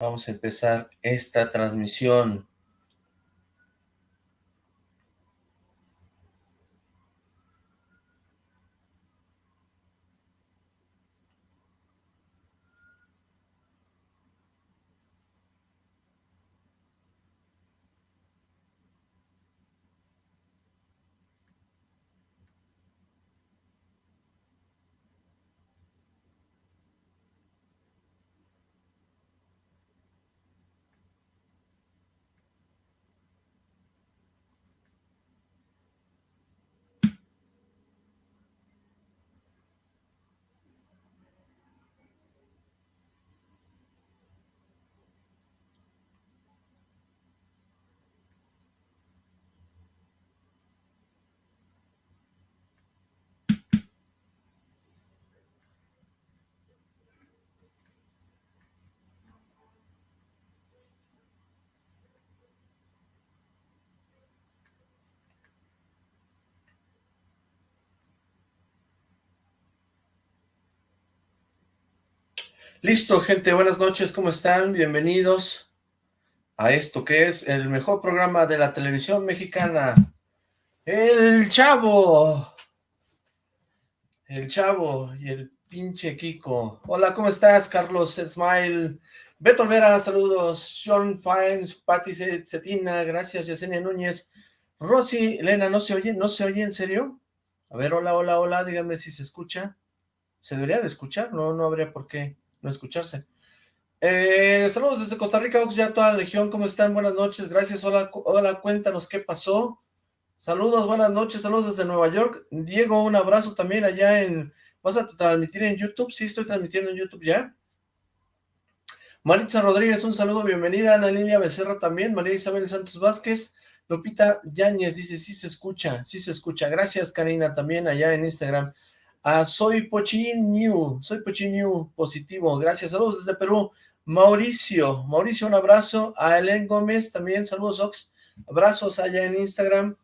Vamos a empezar esta transmisión. Listo, gente, buenas noches, ¿cómo están? Bienvenidos a esto que es el mejor programa de la televisión mexicana, El Chavo. El Chavo y el pinche Kiko. Hola, ¿cómo estás, Carlos Smile? Beto Olvera, saludos. Sean Fines, Patti Cetina, gracias, Yesenia Núñez. Rosy, Elena, ¿no se oye? ¿No se oye en serio? A ver, hola, hola, hola, díganme si se escucha. ¿Se debería de escuchar? No, no habría por qué no escucharse. Eh, saludos desde Costa Rica, ya toda la legión, ¿cómo están? Buenas noches, gracias, hola, hola, cuéntanos qué pasó. Saludos, buenas noches, saludos desde Nueva York. Diego, un abrazo también allá en... ¿Vas a transmitir en YouTube? Sí, estoy transmitiendo en YouTube ya. Maritza Rodríguez, un saludo, bienvenida. Ana Lilia Becerra también. María Isabel Santos Vázquez. Lupita Yáñez dice, sí se escucha, sí se escucha. Gracias, Karina, también allá en Instagram. Ah, soy Pochin New, soy Pochin New positivo, gracias, saludos desde Perú. Mauricio, Mauricio, un abrazo. A Elen Gómez también, saludos Ox, abrazos allá en Instagram.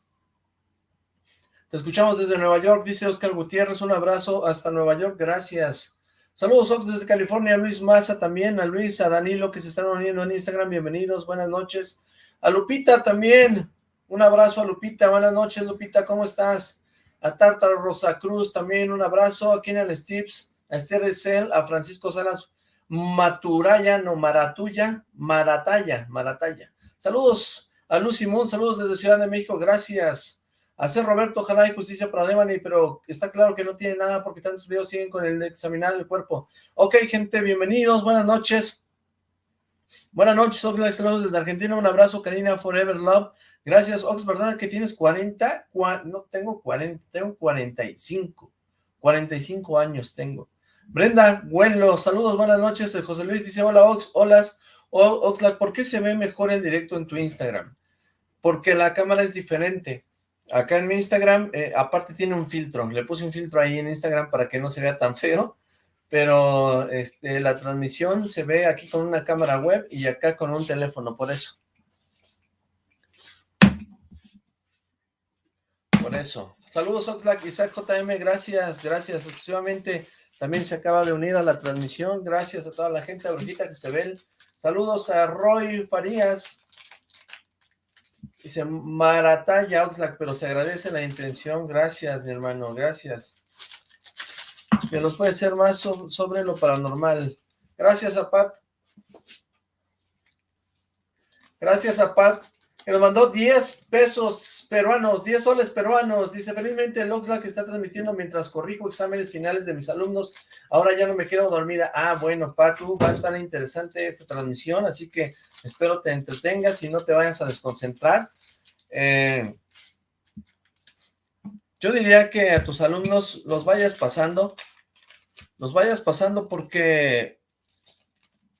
Te escuchamos desde Nueva York, dice Oscar Gutiérrez, un abrazo hasta Nueva York, gracias. Saludos Ox desde California, Luis Maza también, a Luis, a Danilo que se están uniendo en Instagram, bienvenidos, buenas noches. A Lupita también, un abrazo a Lupita, buenas noches Lupita, ¿cómo estás? A Tártaro Rosa Cruz, también un abrazo, a Kenan Stips, a Esther Esel, a Francisco Salas Maturaya, no, Maratuya, Marataya, Marataya. Saludos a Lucy Moon, saludos desde Ciudad de México, gracias. A ser Roberto, ojalá y justicia para Devani, pero está claro que no tiene nada porque tantos videos siguen con el de examinar el cuerpo. Ok, gente, bienvenidos, buenas noches. Buenas noches, saludos desde Argentina, un abrazo, Karina Forever Love. Gracias, Ox, ¿verdad que tienes 40? no, tengo 40, tengo 45. 45 años tengo. Brenda Güenlo, saludos, buenas noches. José Luis dice, hola Ox, hola. Oxlack, ¿por qué se ve mejor el directo en tu Instagram? Porque la cámara es diferente. Acá en mi Instagram, eh, aparte tiene un filtro. Le puse un filtro ahí en Instagram para que no se vea tan feo. Pero este, la transmisión se ve aquí con una cámara web y acá con un teléfono, por eso. Eso. Saludos Oxlack, Isaac JM, gracias, gracias, exclusivamente también se acaba de unir a la transmisión, gracias a toda la gente, que se ve. Saludos a Roy Farías, dice Marataya Oxlack, pero se agradece la intención, gracias mi hermano, gracias. Que nos puede ser más sobre lo paranormal. Gracias a Pat. Gracias a Pat que nos mandó 10 pesos peruanos, 10 soles peruanos. Dice, felizmente el Oxlack está transmitiendo mientras corrijo exámenes finales de mis alumnos. Ahora ya no me quedo dormida. Ah, bueno, Patu, va a estar interesante esta transmisión, así que espero te entretengas y no te vayas a desconcentrar. Eh, yo diría que a tus alumnos los vayas pasando, los vayas pasando porque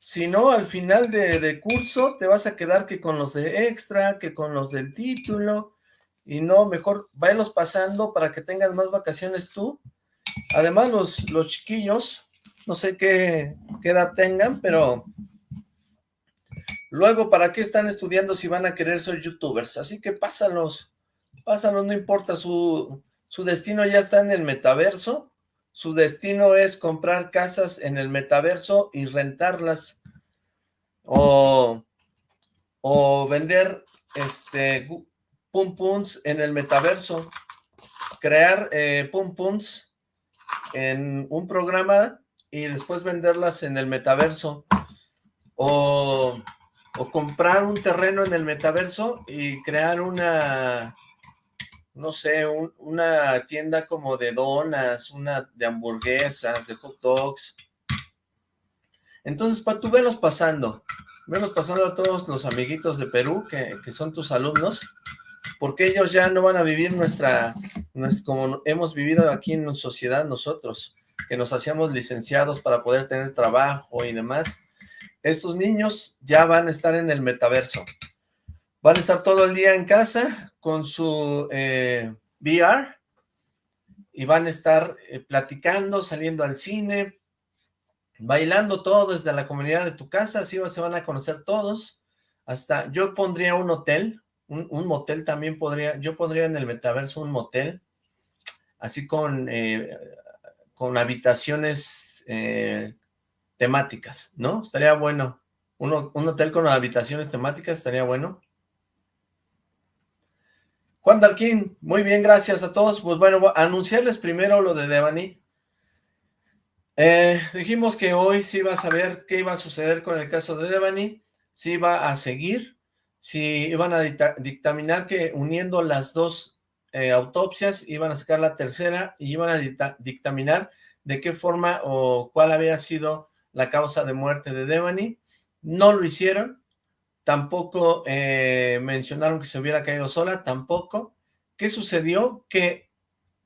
si no, al final de, curso te vas a quedar que con los de extra, que con los del título, y no, mejor váyalos pasando para que tengas más vacaciones tú. Además, los, los chiquillos, no sé qué, qué edad tengan, pero luego, ¿para qué están estudiando si van a querer ser youtubers? Así que pásalos, pásalos, no importa, su, su destino ya está en el metaverso, su destino es comprar casas en el metaverso y rentarlas. o, o vender este pum pums en el metaverso, crear eh, pum pums en un programa y después venderlas en el metaverso, o, o comprar un terreno en el metaverso y crear una, no sé, una tienda como de donas, una de hamburguesas, de hot dogs. Entonces, pa, tú velos pasando, velos pasando a todos los amiguitos de Perú, que, que son tus alumnos, porque ellos ya no van a vivir nuestra, nuestra, como hemos vivido aquí en sociedad nosotros, que nos hacíamos licenciados para poder tener trabajo y demás. Estos niños ya van a estar en el metaverso. Van a estar todo el día en casa con su eh, VR y van a estar eh, platicando, saliendo al cine, bailando todo desde la comunidad de tu casa, así se van a conocer todos. Hasta yo pondría un hotel, un, motel también podría, yo pondría en el metaverso un motel, así con, eh, con habitaciones temáticas, ¿no? Estaría bueno. un hotel con habitaciones temáticas estaría bueno. Juan Darquín, muy bien, gracias a todos. Pues bueno, anunciarles primero lo de Devani. Eh, dijimos que hoy sí iba a saber qué iba a suceder con el caso de Devani, si iba a seguir, si iban a dictaminar que uniendo las dos eh, autopsias iban a sacar la tercera y iban a dictaminar de qué forma o cuál había sido la causa de muerte de Devani. No lo hicieron, tampoco eh, mencionaron que se hubiera caído sola, tampoco. ¿Qué sucedió? Que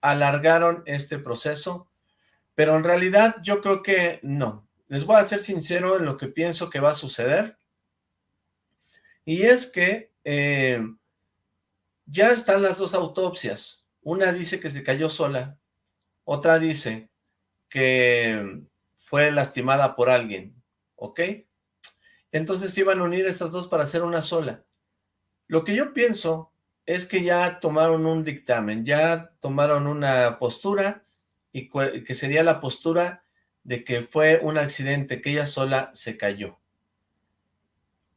alargaron este proceso, pero en realidad yo creo que no. Les voy a ser sincero en lo que pienso que va a suceder, y es que eh, ya están las dos autopsias. Una dice que se cayó sola, otra dice que fue lastimada por alguien, ¿ok? Entonces iban a unir estas dos para hacer una sola. Lo que yo pienso es que ya tomaron un dictamen, ya tomaron una postura, y que sería la postura de que fue un accidente, que ella sola se cayó.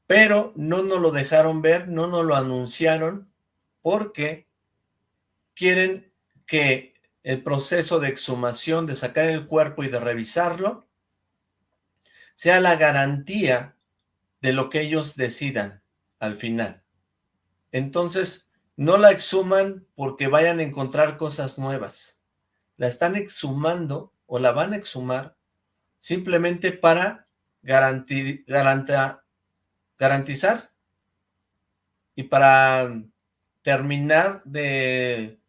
Pero no nos lo dejaron ver, no nos lo anunciaron, porque quieren que el proceso de exhumación, de sacar el cuerpo y de revisarlo, sea la garantía de lo que ellos decidan al final. Entonces, no la exhuman porque vayan a encontrar cosas nuevas. La están exhumando o la van a exhumar simplemente para garantizar y para terminar de,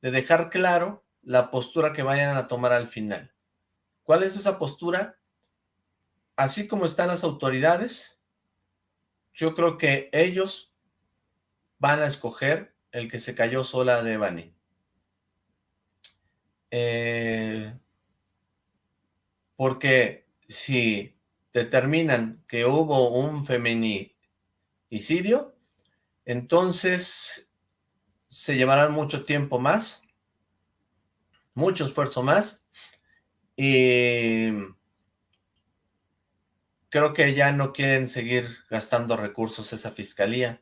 de dejar claro la postura que vayan a tomar al final. ¿Cuál es esa postura? Así como están las autoridades, yo creo que ellos van a escoger el que se cayó sola de Bani. Eh, porque si determinan que hubo un feminicidio, entonces se llevarán mucho tiempo más, mucho esfuerzo más, y creo que ya no quieren seguir gastando recursos esa fiscalía.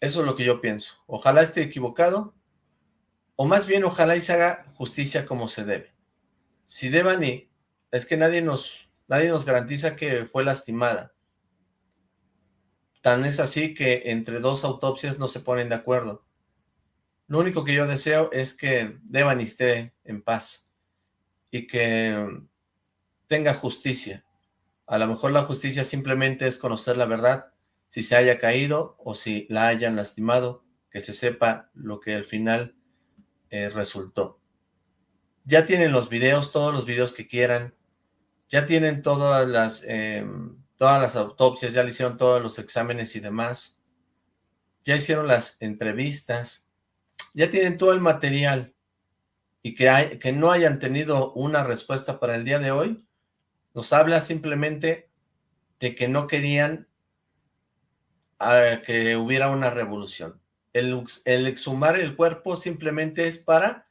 Eso es lo que yo pienso. Ojalá esté equivocado, o más bien ojalá y se haga justicia como se debe. Si Devani, es que nadie nos, nadie nos garantiza que fue lastimada. Tan es así que entre dos autopsias no se ponen de acuerdo. Lo único que yo deseo es que Devani esté en paz y que tenga justicia a lo mejor la justicia simplemente es conocer la verdad, si se haya caído o si la hayan lastimado, que se sepa lo que al final eh, resultó. Ya tienen los videos, todos los videos que quieran, ya tienen todas las, em, todas las autopsias, ya le hicieron todos los exámenes y demás, ya hicieron las entrevistas, ya tienen todo el material, y que, hay, que no hayan tenido una respuesta para el día de hoy, nos habla simplemente de que no querían que hubiera una revolución. El, exhumar el cuerpo simplemente es para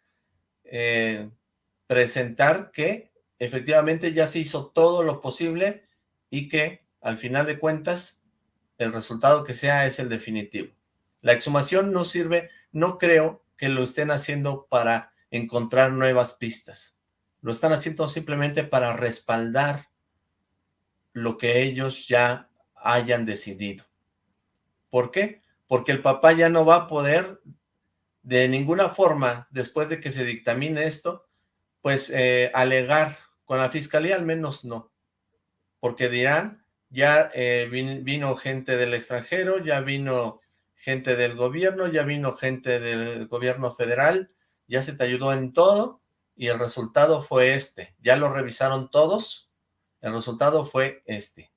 eh, presentar que efectivamente ya se hizo todo lo posible y que al final de cuentas, el resultado que sea es el definitivo. La exhumación no sirve, no creo que lo estén haciendo para encontrar nuevas pistas. Lo están haciendo simplemente para respaldar lo que ellos ya hayan decidido. ¿Por qué? Porque el papá ya no va a poder de ninguna forma, después de que se dictamine esto, pues eh, alegar con la fiscalía, al menos no. Porque dirán, ya eh, vino gente del extranjero, ya vino gente del gobierno, ya vino gente del gobierno federal, ya se te ayudó en todo y el resultado fue este. Ya lo revisaron todos, el resultado fue este.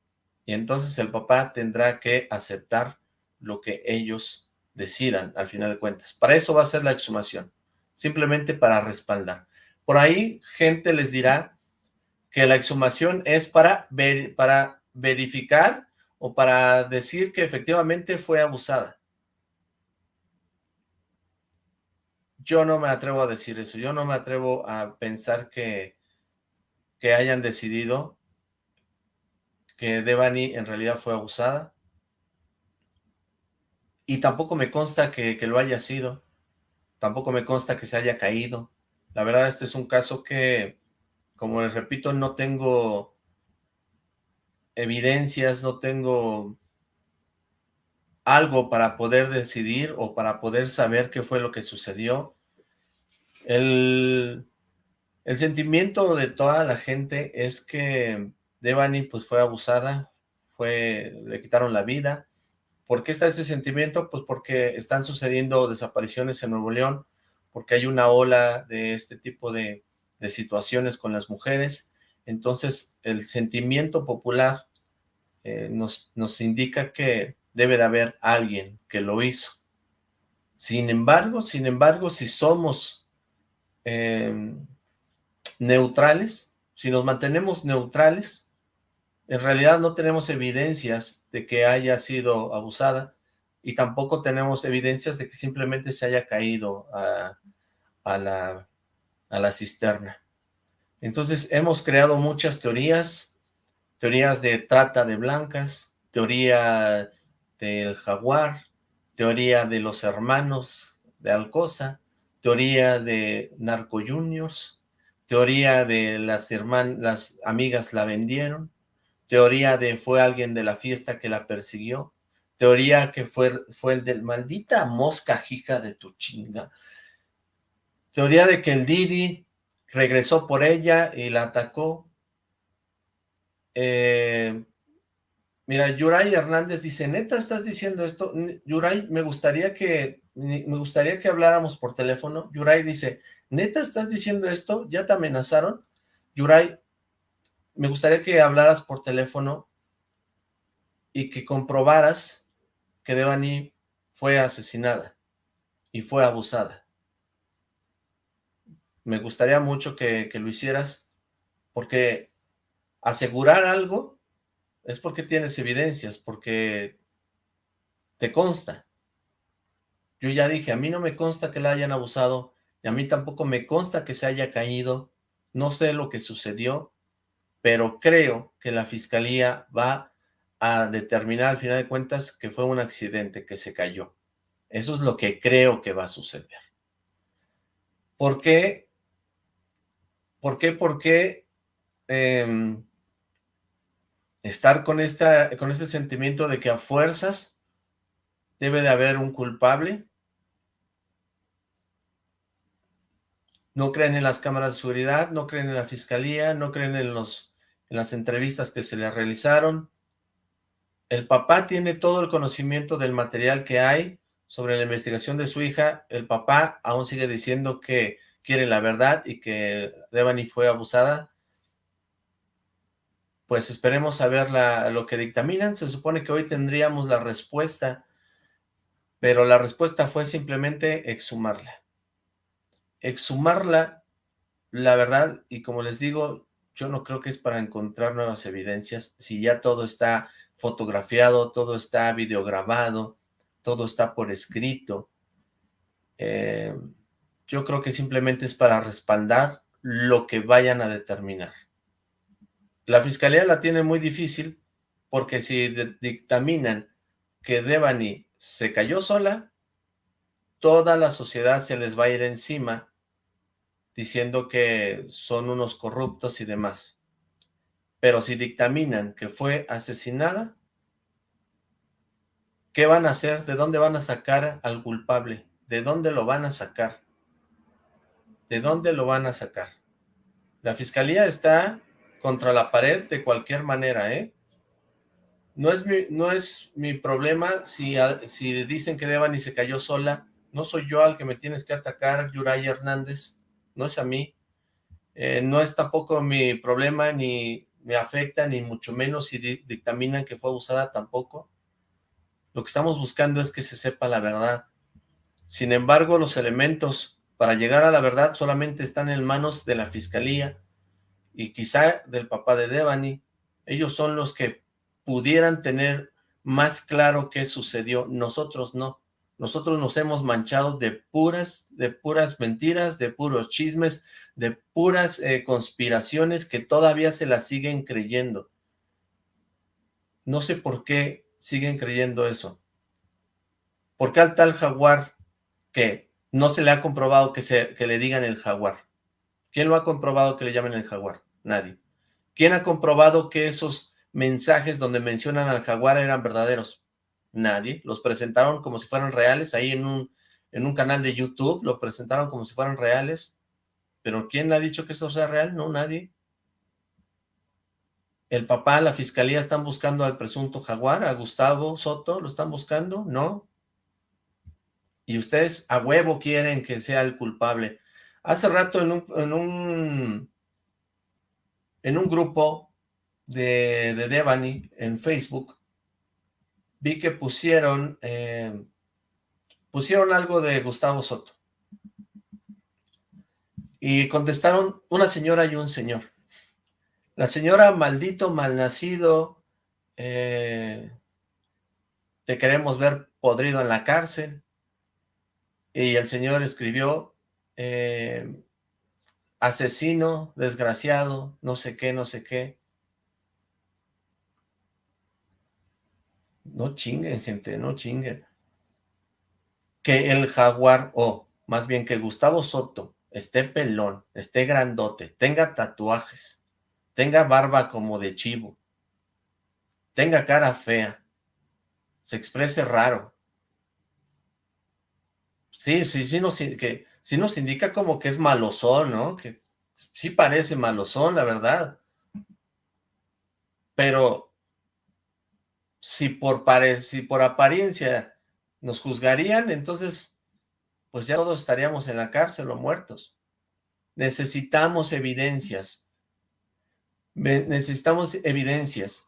Y entonces el papá tendrá que aceptar lo que ellos decidan, al final de cuentas. Para eso va a ser la exhumación, simplemente para respaldar. Por ahí gente les dirá que la exhumación es para, ver, para verificar o para decir que efectivamente fue abusada. Yo no me atrevo a decir eso, yo no me atrevo a pensar que, que hayan decidido que Devani en realidad fue abusada. Y tampoco me consta que, que, lo haya sido. Tampoco me consta que se haya caído. La verdad, este es un caso que, como les repito, no tengo evidencias, no tengo algo para poder decidir o para poder saber qué fue lo que sucedió. El, el sentimiento de toda la gente es que Devani pues fue abusada, fue, le quitaron la vida. ¿Por qué está ese sentimiento? Pues porque están sucediendo desapariciones en Nuevo León, porque hay una ola de este tipo de, de situaciones con las mujeres. Entonces el sentimiento popular eh, nos, nos indica que debe de haber alguien que lo hizo. Sin embargo, sin embargo, si somos eh, neutrales, si nos mantenemos neutrales, en realidad no tenemos evidencias de que haya sido abusada y tampoco tenemos evidencias de que simplemente se haya caído a, la, a la cisterna. Entonces hemos creado muchas teorías, teorías de trata de blancas, teoría del jaguar, teoría de los hermanos de Alcosa, teoría de narco juniors, teoría de las, hermanas, las amigas la vendieron, teoría de fue alguien de la fiesta que la persiguió, teoría que fue, fue el del maldita mosca hija de tu chinga, teoría de que el Didi regresó por ella y la atacó, eh, mira, Yuray Hernández dice, neta, ¿estás diciendo esto? Yuray, me gustaría que, me gustaría que habláramos por teléfono, Yuray dice, neta, ¿estás diciendo esto? ¿Ya te amenazaron? Yuray, me gustaría que hablaras por teléfono y que comprobaras que Devani fue asesinada y fue abusada. Me gustaría mucho que, que lo hicieras porque asegurar algo es porque tienes evidencias, porque te consta. Yo ya dije, a mí no me consta que la hayan abusado, y a mí tampoco me consta que se haya caído, no sé lo que sucedió, pero creo que la fiscalía va a determinar al final de cuentas que fue un accidente, que se cayó. Eso es lo que creo que va a suceder. ¿Por qué? ¿Por qué? ¿Por qué em, estar con, esta, con este sentimiento de que a fuerzas debe de haber un culpable? No creen en las cámaras de seguridad, no creen en la fiscalía, no creen en los en las entrevistas que se le realizaron. El papá tiene todo el conocimiento del material que hay sobre la investigación de su hija. El papá aún sigue diciendo que quiere la verdad y que Devani fue abusada. Pues esperemos a ver lo que dictaminan. Se supone que hoy tendríamos la respuesta, pero la respuesta fue simplemente exhumarla. Exhumarla, la verdad, y como les digo, yo no creo que es para encontrar nuevas evidencias, si ya todo está fotografiado, todo está videograbado, todo está por escrito. Eh, yo creo que simplemente es para respaldar lo que vayan a determinar. La fiscalía la tiene muy difícil porque si dictaminan que Devani se cayó sola, toda la sociedad se les va a ir encima diciendo que son unos corruptos y demás. Pero si dictaminan que fue asesinada, ¿qué van a hacer? ¿De dónde van a sacar al culpable? ¿De dónde lo van a sacar? ¿De dónde lo van a sacar? La fiscalía está contra la pared de cualquier manera, ¿eh? No es mi, no es mi problema si, si dicen que Devani se cayó sola. No soy yo al que me tienes que atacar, Yuray Hernández. No es a mí. Eh, no es tampoco mi problema, ni me afecta, ni mucho menos si dictaminan que fue abusada tampoco. Lo que estamos buscando es que se sepa la verdad. Sin embargo, los elementos para llegar a la verdad solamente están en manos de la fiscalía y quizá del papá de Devani. Ellos son los que pudieran tener más claro qué sucedió, nosotros no. Nosotros nos hemos manchado de puras, de puras mentiras, de puros chismes, de puras eh, conspiraciones que todavía se las siguen creyendo. No sé por qué siguen creyendo eso. ¿Por qué al tal jaguar que no se le ha comprobado que, se, que le digan el jaguar? ¿Quién lo ha comprobado que le llamen el jaguar? Nadie. ¿Quién ha comprobado que esos mensajes donde mencionan al jaguar eran verdaderos? Nadie. Los presentaron como si fueran reales ahí en un, en un canal de YouTube, lo presentaron como si fueran reales. Pero ¿quién ha dicho que esto sea real? No, nadie. El papá, la fiscalía están buscando al presunto jaguar, a Gustavo Soto, ¿lo están buscando? No. Y ustedes a huevo quieren que sea el culpable. Hace rato en un, en un, en un grupo de, de Devani en Facebook, vi que pusieron, eh, pusieron algo de Gustavo Soto. Y contestaron una señora y un señor. La señora, maldito, malnacido, eh, te queremos ver podrido en la cárcel. Y el señor escribió, eh, asesino, desgraciado, no sé qué, no sé qué. No chinguen, gente, no chinguen. Que el jaguar, o más bien que Gustavo Soto, esté pelón, esté grandote, tenga tatuajes, tenga barba como de chivo, tenga cara fea, se exprese raro. Sí, sí, sí nos, que, sí nos indica como que es malosón, ¿no? Que sí parece malosón, la verdad. Pero si por, por apariencia nos juzgarían, entonces pues ya todos estaríamos en la cárcel o muertos. Necesitamos evidencias. Necesitamos evidencias.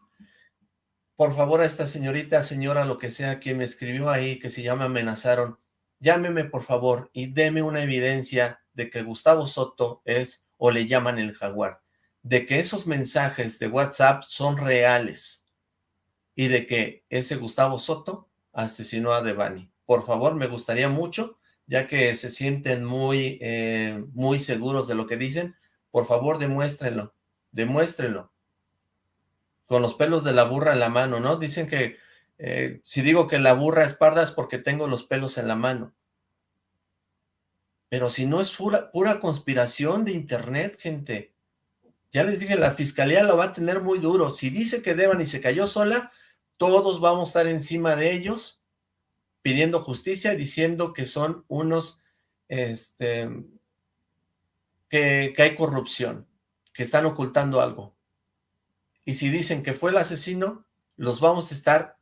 Por favor a esta señorita, señora, lo que sea, quien me escribió ahí, que se llama amenazaron, llámeme por favor y deme una evidencia de que Gustavo Soto es o le llaman el jaguar, de que esos mensajes de WhatsApp son reales y de que ese Gustavo Soto asesinó a Devani. Por favor, me gustaría mucho, ya que se sienten muy, eh, muy seguros de lo que dicen, por favor demuéstrenlo, demuéstrenlo. Con los pelos de la burra en la mano, ¿no? Dicen que eh, si digo que la burra es parda es porque tengo los pelos en la mano. Pero si no es pura, conspiración de internet, gente. Ya les dije, la fiscalía lo va a tener muy duro. Si dice que Devani se cayó sola, todos vamos a estar encima de ellos pidiendo justicia diciendo que son unos, este, que hay corrupción, que están ocultando algo. Y si dicen que fue el asesino, los vamos a estar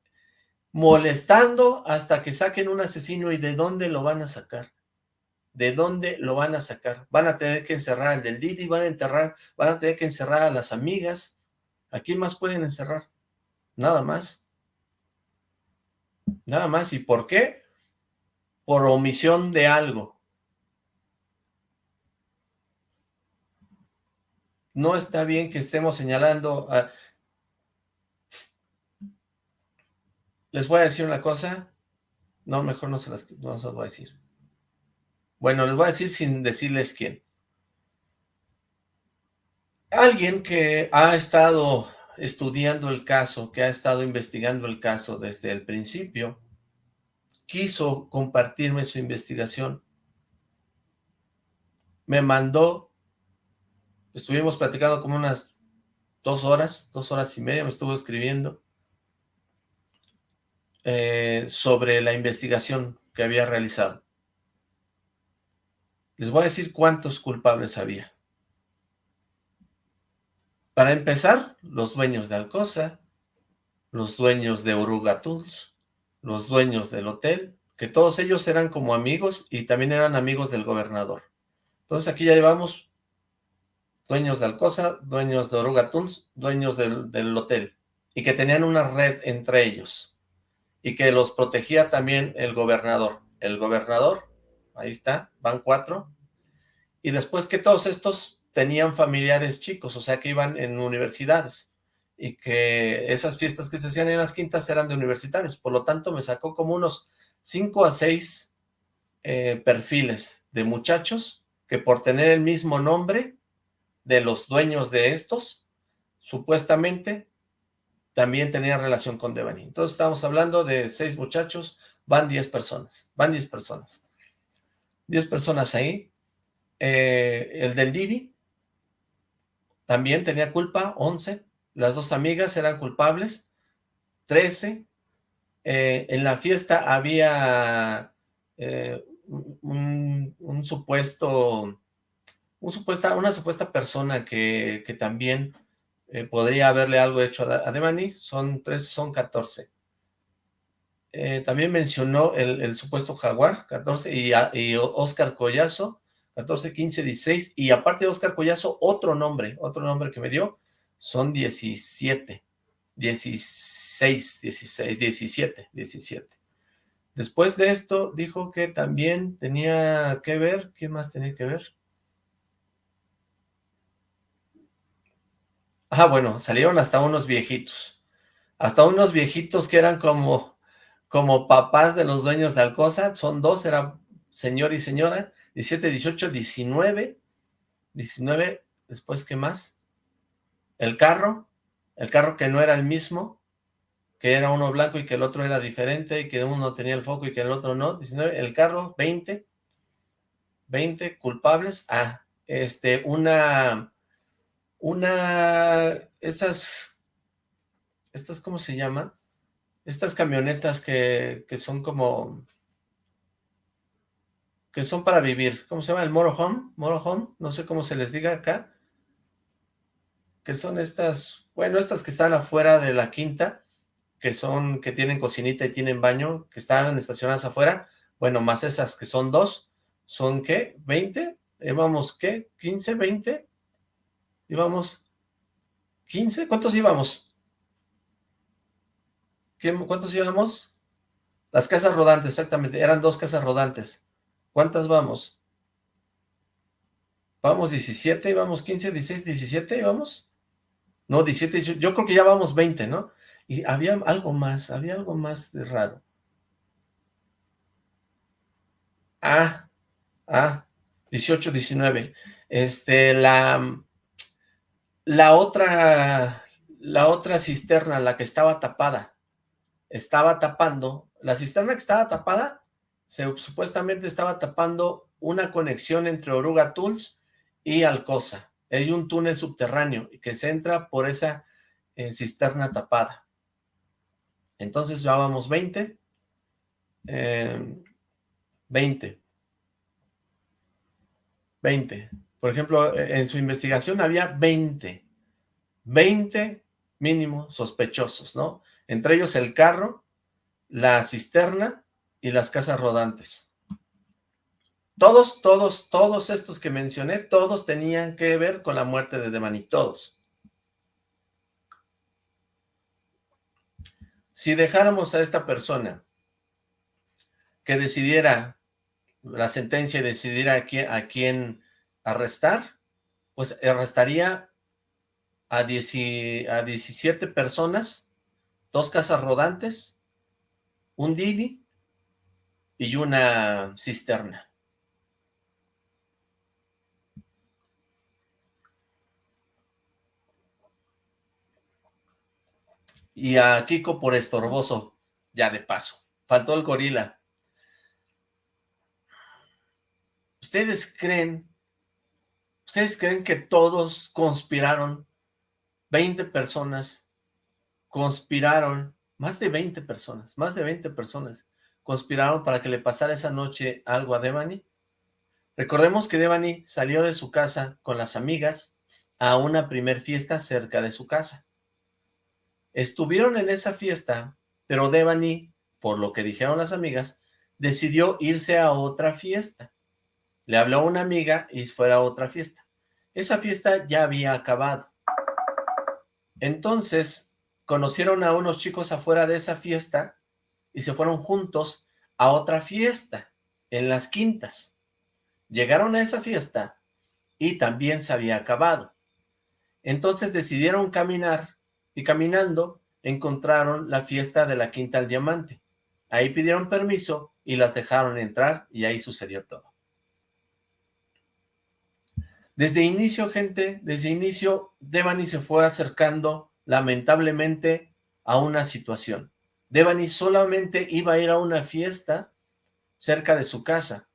molestando hasta que saquen un asesino y de dónde lo van a sacar. ¿De dónde lo van a sacar? Van a tener que encerrar al del Didi, van a enterrar, van a tener que encerrar a las amigas. ¿A quién más pueden encerrar? Nada más. Nada más. ¿Y por qué? Por omisión de algo. No está bien que estemos señalando a... Les voy a decir una cosa. No, mejor no se las, no se voy a decir. Bueno, les voy a decir sin decirles quién. Alguien que ha estado estudiando el caso, que ha estado investigando el caso desde el principio, quiso compartirme su investigación. Me mandó, estuvimos platicando como unas dos horas, dos horas y media, me estuvo escribiendo eh, sobre la investigación que había realizado. Les voy a decir cuántos culpables había. Para empezar, los dueños de Alcosa, los dueños de Oruga Tools, los dueños del hotel, que todos ellos eran como amigos y también eran amigos del gobernador. Entonces aquí ya llevamos dueños de Alcosa, dueños de Oruga Tools, dueños del, del hotel, y que tenían una red entre ellos, y que los protegía también el gobernador. El gobernador, ahí está, van cuatro, y después que todos estos tenían familiares chicos, o sea que iban en universidades y que esas fiestas que se hacían en las quintas eran de universitarios. Por lo tanto, me sacó como unos 5 a 6 eh, perfiles de muchachos que por tener el mismo nombre de los dueños de estos, supuestamente también tenían relación con Devani. Entonces estamos hablando de seis muchachos, van 10 personas, van 10 personas. 10 personas ahí. Eh, el del Didi, también tenía culpa, 11. Las dos amigas eran culpables, 13. Eh, en la fiesta había eh, un, supuesto, un supuesta, una supuesta persona que, que también eh, podría haberle algo hecho a, Devani, son 13, son 14. también mencionó el, supuesto jaguar, 14, y, y Oscar Collazo, 14, 15, 16, y aparte de Oscar Collazo, otro nombre, otro nombre que me dio, son 17, 16, 16, 17, 17. Después de esto, dijo que también tenía que ver, ¿qué más tenía que ver? Ah, bueno, salieron hasta unos viejitos, hasta unos viejitos que eran como, como papás de los dueños de Alcosa, son dos, era señor y señora, 17, 18, 19, 19, después, ¿qué más? El carro, el carro que no era el mismo, que era uno blanco y que el otro era diferente, y que uno tenía el foco y que el otro no, 19, el carro, 20, 20 culpables, ah, este, una, una, estas, estas, ¿cómo se llaman? Estas camionetas que, que son como, que son para vivir. ¿Cómo se llama? El motorhome, motorhome, no sé cómo se les diga acá. Que son estas, bueno, estas que están afuera de la quinta, que son, que tienen cocinita y tienen baño, que están estacionadas afuera. Bueno, más esas que son dos, ¿son qué? ¿20? ¿Íbamos qué? ¿15? ¿20? ¿Íbamos 15? ¿Cuántos íbamos? ¿Cuántos íbamos? Las casas rodantes, exactamente, eran dos casas rodantes. ¿Cuántas vamos? Vamos 17, vamos 15, 16, 17, vamos. No, 17, 18, yo creo que ya vamos 20, ¿no? Y había algo más, había algo más de raro. Ah, ah, 18, 19. Este, la, la otra, la otra cisterna, la que estaba tapada, estaba tapando, la cisterna que estaba tapada supuestamente estaba tapando una conexión entre Oruga Tools y Alcosa. Hay un túnel subterráneo que se entra por esa eh, cisterna tapada. Entonces llevábamos 20. 20. 20. Por ejemplo, e, en su investigación había 20. 20 mínimo sospechosos, ¿no? Entre ellos el carro, la cisterna y las casas rodantes. Todos, todos, todos estos que mencioné, todos tenían que ver con la muerte de Demani, todos. Si dejáramos a esta persona que decidiera la sentencia y decidiera a quién, a quién arrestar, pues arrestaría a, a 17 personas, dos casas rodantes, un Didi, y una cisterna. Y a Kiko por estorboso, ya de paso. Faltó el gorila. ¿Ustedes creen, ustedes creen que todos conspiraron? 20 personas conspiraron, más de 20 personas, más de 20 personas conspiraron para que le pasara esa noche algo a Devani. Recordemos que Devani salió de su casa con las amigas a una primer fiesta cerca de su casa. Estuvieron en esa fiesta, pero Devani, por lo que dijeron las amigas, decidió irse a otra fiesta. Le habló a una amiga y fue a otra fiesta. Esa fiesta ya había acabado. Entonces, conocieron a unos chicos afuera de esa fiesta y se fueron juntos a otra fiesta, en las quintas. Llegaron a esa fiesta y también se había acabado. Entonces decidieron caminar y caminando encontraron la fiesta de la Quinta al Diamante. Ahí pidieron permiso y las dejaron entrar y ahí sucedió todo. Desde inicio, gente, desde inicio, Devani se fue acercando, lamentablemente, a una situación. Devani solamente iba a ir a una fiesta cerca de su casa,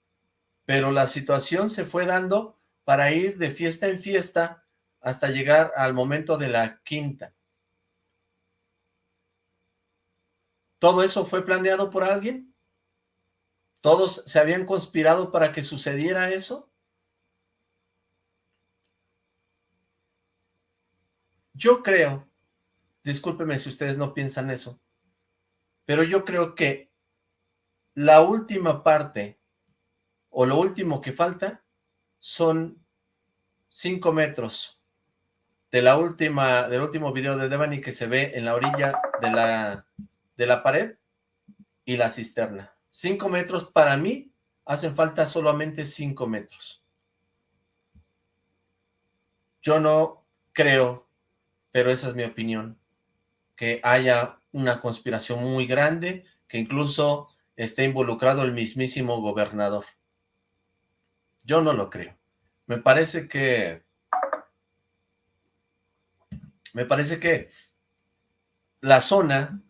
pero la situación se fue dando para ir de fiesta en fiesta hasta llegar al momento de la quinta. ¿Todo eso fue planeado por alguien? ¿Todos se habían conspirado para que sucediera eso? Yo creo, discúlpeme si ustedes no piensan eso, pero yo creo que la última parte, o lo último que falta, son cinco metros de la última, del último video de Devani que se ve en la orilla de la, de la pared y la cisterna. Cinco metros para mí hacen falta solamente cinco metros. Yo no creo pero esa es mi opinión, que haya una conspiración muy grande, que incluso esté involucrado el mismísimo gobernador. Yo no lo creo. Me parece que... Me parece que la zona,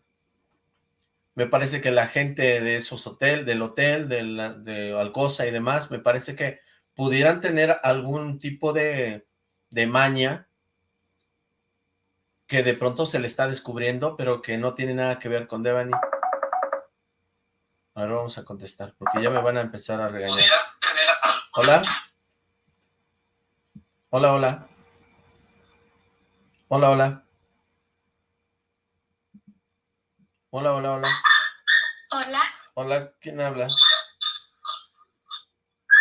me parece que la gente de esos hoteles, del hotel, de, la, de Alcosa y demás, me parece que pudieran tener algún tipo de, de maña que de pronto se le está descubriendo, pero que no tiene nada que ver con Devani. Ahora vamos a contestar, porque ya me van a empezar a regañar. ¿Hola? Hola, hola. Hola, hola. Hola, hola, hola. Hola. Hola, ¿quién habla?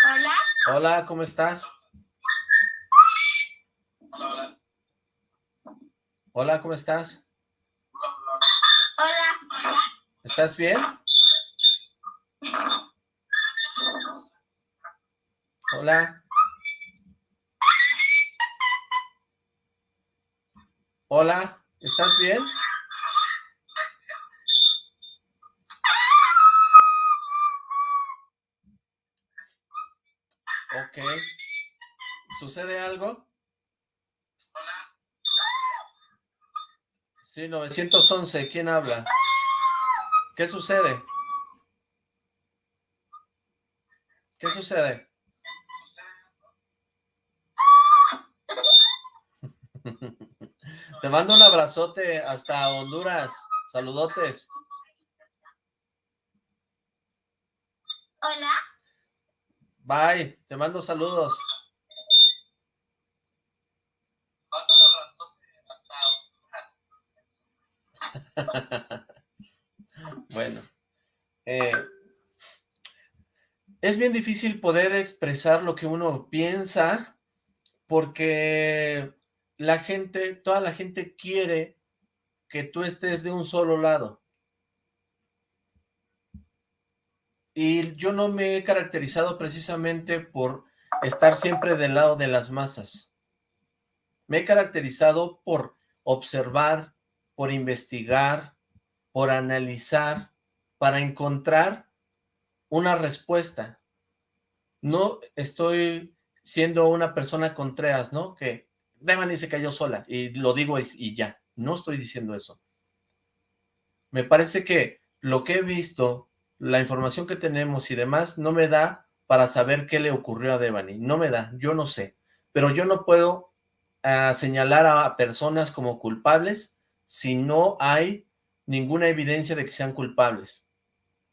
Hola. Hola, ¿cómo estás? Hola, ¿cómo estás? Hola. ¿Estás bien? Hola. Hola, ¿estás bien? Ok. ¿Sucede algo? Sí, 911, ¿quién habla? ¿Qué sucede? ¿Qué sucede? Te mando un abrazote hasta Honduras. Saludotes. Hola. Bye, te mando saludos. bueno, eh, es bien difícil poder expresar lo que uno piensa porque la gente, toda la gente quiere que tú estés de un solo lado. Y yo no me he caracterizado precisamente por estar siempre del lado de las masas. Me he caracterizado por observar, por investigar, por analizar, para encontrar una respuesta. No estoy siendo una persona contreras, ¿no? Que Devani se cayó sola y lo digo y, ya. No estoy diciendo eso. Me parece que lo que he visto, la información que tenemos y demás, no me da para saber qué le ocurrió a Devani. No me da, yo no sé. Pero yo no puedo ah, señalar a personas como culpables si no hay ninguna evidencia de que sean culpables.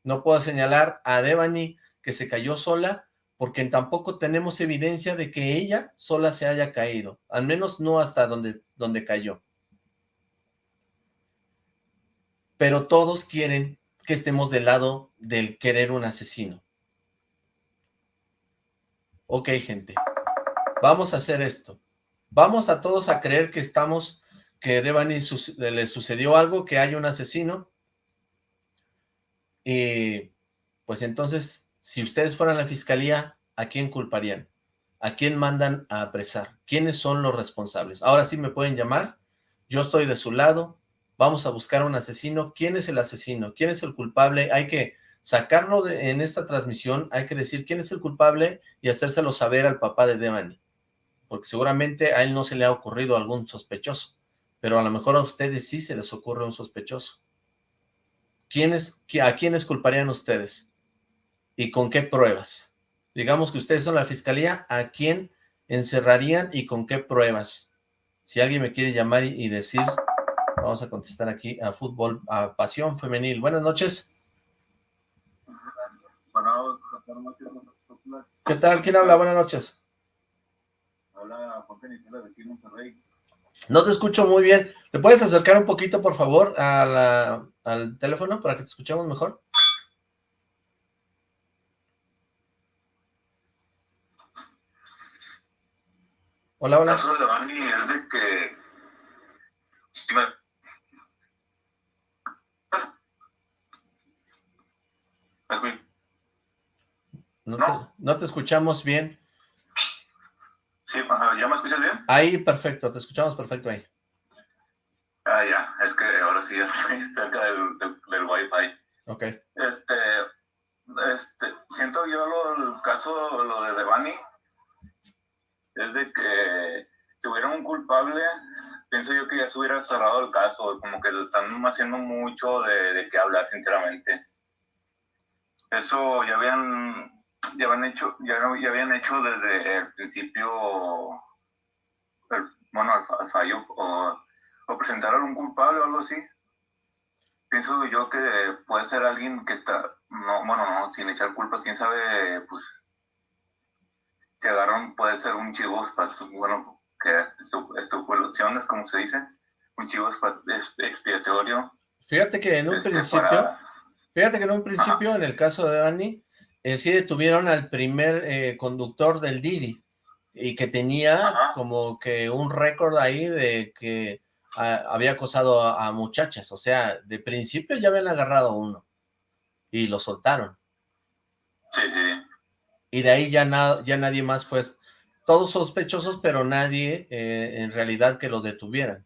No puedo señalar a Devani que se cayó sola porque tampoco tenemos evidencia de que ella sola se haya caído, al menos no hasta donde, donde cayó. Pero todos quieren que estemos del lado del querer un asesino. Ok, gente, vamos a hacer esto. Vamos a todos a creer que estamos, que Devani le sucedió algo, que hay un asesino. Y pues entonces, si ustedes fueran a la fiscalía, ¿a quién culparían? ¿A quién mandan a apresar? ¿Quiénes son los responsables? Ahora sí me pueden llamar, yo estoy de su lado, vamos a buscar un asesino. ¿Quién es el asesino? ¿Quién es el culpable? Hay que sacarlo de, en esta transmisión, hay que decir quién es el culpable y hacérselo saber al papá de Devani. Porque seguramente a él no se le ha ocurrido algún sospechoso, pero a lo mejor a ustedes sí se les ocurre un sospechoso. ¿Quiénes, ¿A quiénes culparían ustedes? ¿Y con qué pruebas? Digamos que ustedes son la fiscalía, ¿a quién encerrarían y con qué pruebas? Si alguien me quiere llamar y decir, vamos a contestar aquí a fútbol, a pasión femenil. Buenas noches. ¿Qué tal? ¿Quién habla? Buenas noches. Hola, Juan de Monterrey. No te escucho muy bien. ¿Te puedes acercar un poquito, por favor, al teléfono para que te escuchemos mejor? Hola, hola. El caso de Bani es de que... No, te, escuchamos bien. Sí, ¿ya me escuchas bien? Ahí, perfecto, te escuchamos perfecto ahí. Ah, ya, es que ahora sí estoy cerca del, del, wifi. Ok. Este, este, siento yo lo, el caso, lo de Devani, es de que si hubiera un culpable, pienso yo que ya se hubiera cerrado el caso, como que están haciendo mucho de, de qué hablar, sinceramente. Eso ya habían ya habían hecho, ya, ya habían hecho desde el principio, bueno, al, fallo, o, o, presentar a algún culpable o algo así. Pienso yo que puede ser alguien que está, no, bueno, no, sin echar culpas, quién sabe, pues, se agarran, puede ser un chivo, bueno, que estupulaciones, como se dice, un chivo expiatorio. Fíjate que en un este, principio, fíjate que en un principio, en el caso de Dani, eh, sí detuvieron al primer eh, conductor del Didi y que tenía como que un récord ahí de que ah, había acosado a, muchachas, o sea, de principio ya habían agarrado uno y lo soltaron. Sí, sí. Y de ahí ya, ya nadie más fue, todos sospechosos, pero nadie eh, en realidad que lo detuvieran.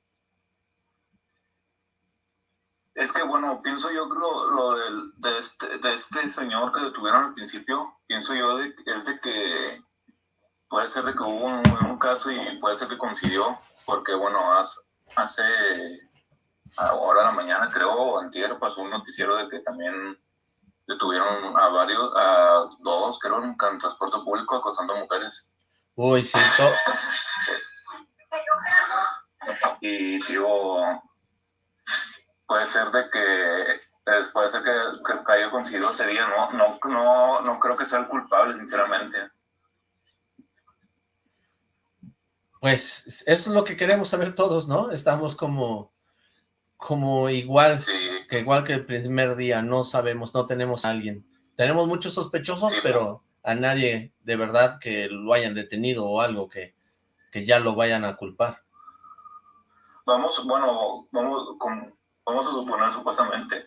Es que, bueno, pienso yo que lo, de, este, de este señor que detuvieron al principio, pienso yo de, es de que puede ser de que hubo un, caso y puede ser que coincidió, porque, bueno, hace, hace ahora en la mañana, creo, antier, pasó un noticiero de que también detuvieron a varios, a dos, creo, en, transporte público acosando a mujeres. Uy, sí. y digo, puede ser de que pues, puede ser que, que haya conseguido ese día, no, no, no, no creo que sea el culpable, sinceramente. Pues eso es lo que queremos saber todos, ¿no? Estamos como, como igual, que igual que el primer día, no sabemos, no tenemos a alguien. Tenemos muchos sospechosos, pero a nadie de verdad que lo hayan detenido o algo que, que ya lo vayan a culpar. Vamos, bueno, vamos con, vamos a suponer supuestamente,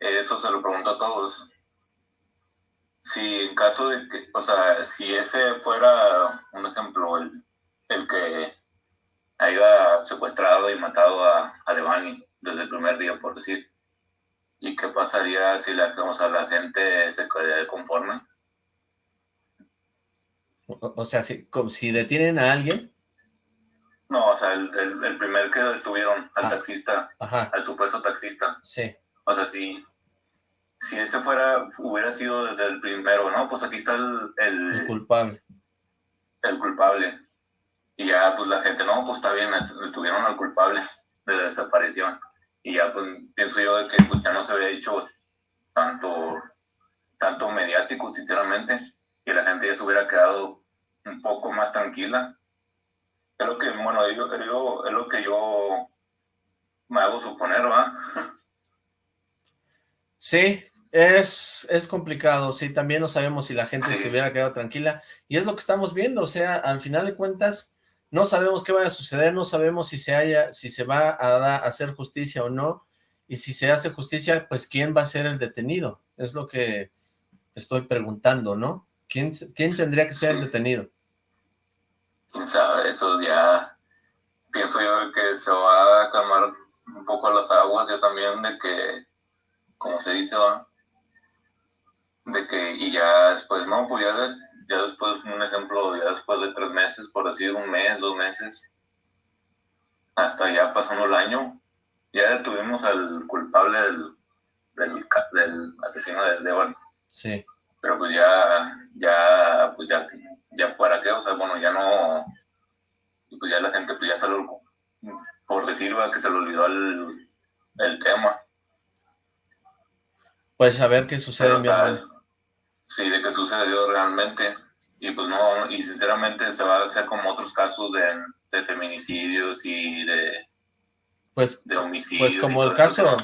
eso se lo pregunto a todos, si en caso de que, o sea, si ese fuera un ejemplo, el, el que haya secuestrado y matado a, a Devani desde el primer día, por decir, ¿y qué pasaría si la, o sea, la gente se quedaría conforme? O, sea, si, si detienen a alguien, no, o sea, el, el, primer que detuvieron al ah, taxista, al supuesto taxista. Sí. O sea, si, si ese fuera, hubiera sido desde el primero, ¿no? Pues aquí está el, el, culpable. El culpable. Y ya, pues la gente, no, pues está bien, tuvieron al culpable de la desaparición. Y ya, pues pienso yo de que pues, ya no se había dicho tanto, tanto mediático, sinceramente, y la gente ya se hubiera quedado un poco más tranquila. Es lo que, bueno, yo, es lo que yo me hago suponer, ¿va? Sí, es, es complicado, sí, también no sabemos si la gente se hubiera quedado tranquila, y es lo que estamos viendo, o sea, al final de cuentas, no sabemos qué va a suceder, no sabemos si se haya, si se va a, hacer justicia o no, y si se hace justicia, pues quién va a ser el detenido, es lo que estoy preguntando, ¿no? ¿Quién, quién tendría que ser el detenido? Quién sabe, eso ya pienso yo que se va a calmar un poco las aguas, yo también, de que, como se dice, va, de que, y ya después, no, pues ya, ya después, un ejemplo, ya después de tres meses, por así, un mes, dos meses, hasta ya pasando el año, ya detuvimos al culpable del, del, asesino de León. Sí. Pero pues ya, ya, pues ya, ya para qué, o sea, bueno, ya no, pues ya la gente pues ya se lo, por decir, que se le olvidó el, el tema. Pues a ver qué sucede, mi hermano sí, de que sucedió realmente. Y pues no, y sinceramente se va a hacer como otros casos de, feminicidios y de, pues, de homicidios. Pues como el caso,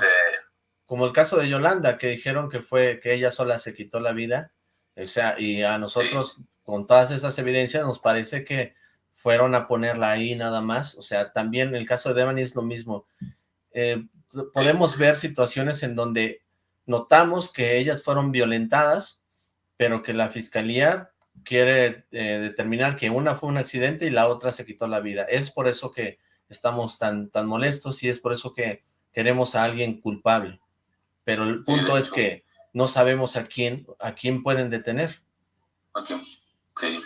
como el caso de Yolanda, que dijeron que fue, que ella sola se quitó la vida. O sea, y a nosotros, con todas esas evidencias, nos parece que fueron a ponerla ahí nada más. O sea, también el caso de Devani es lo mismo. Eh, podemos ver situaciones en donde notamos que ellas fueron violentadas, pero que la fiscalía quiere eh, determinar que una fue un accidente y la otra se quitó la vida. Es por eso que estamos tan, tan molestos y es por eso que queremos a alguien culpable. Pero el punto es que no sabemos a quién, a quién pueden detener. Sí,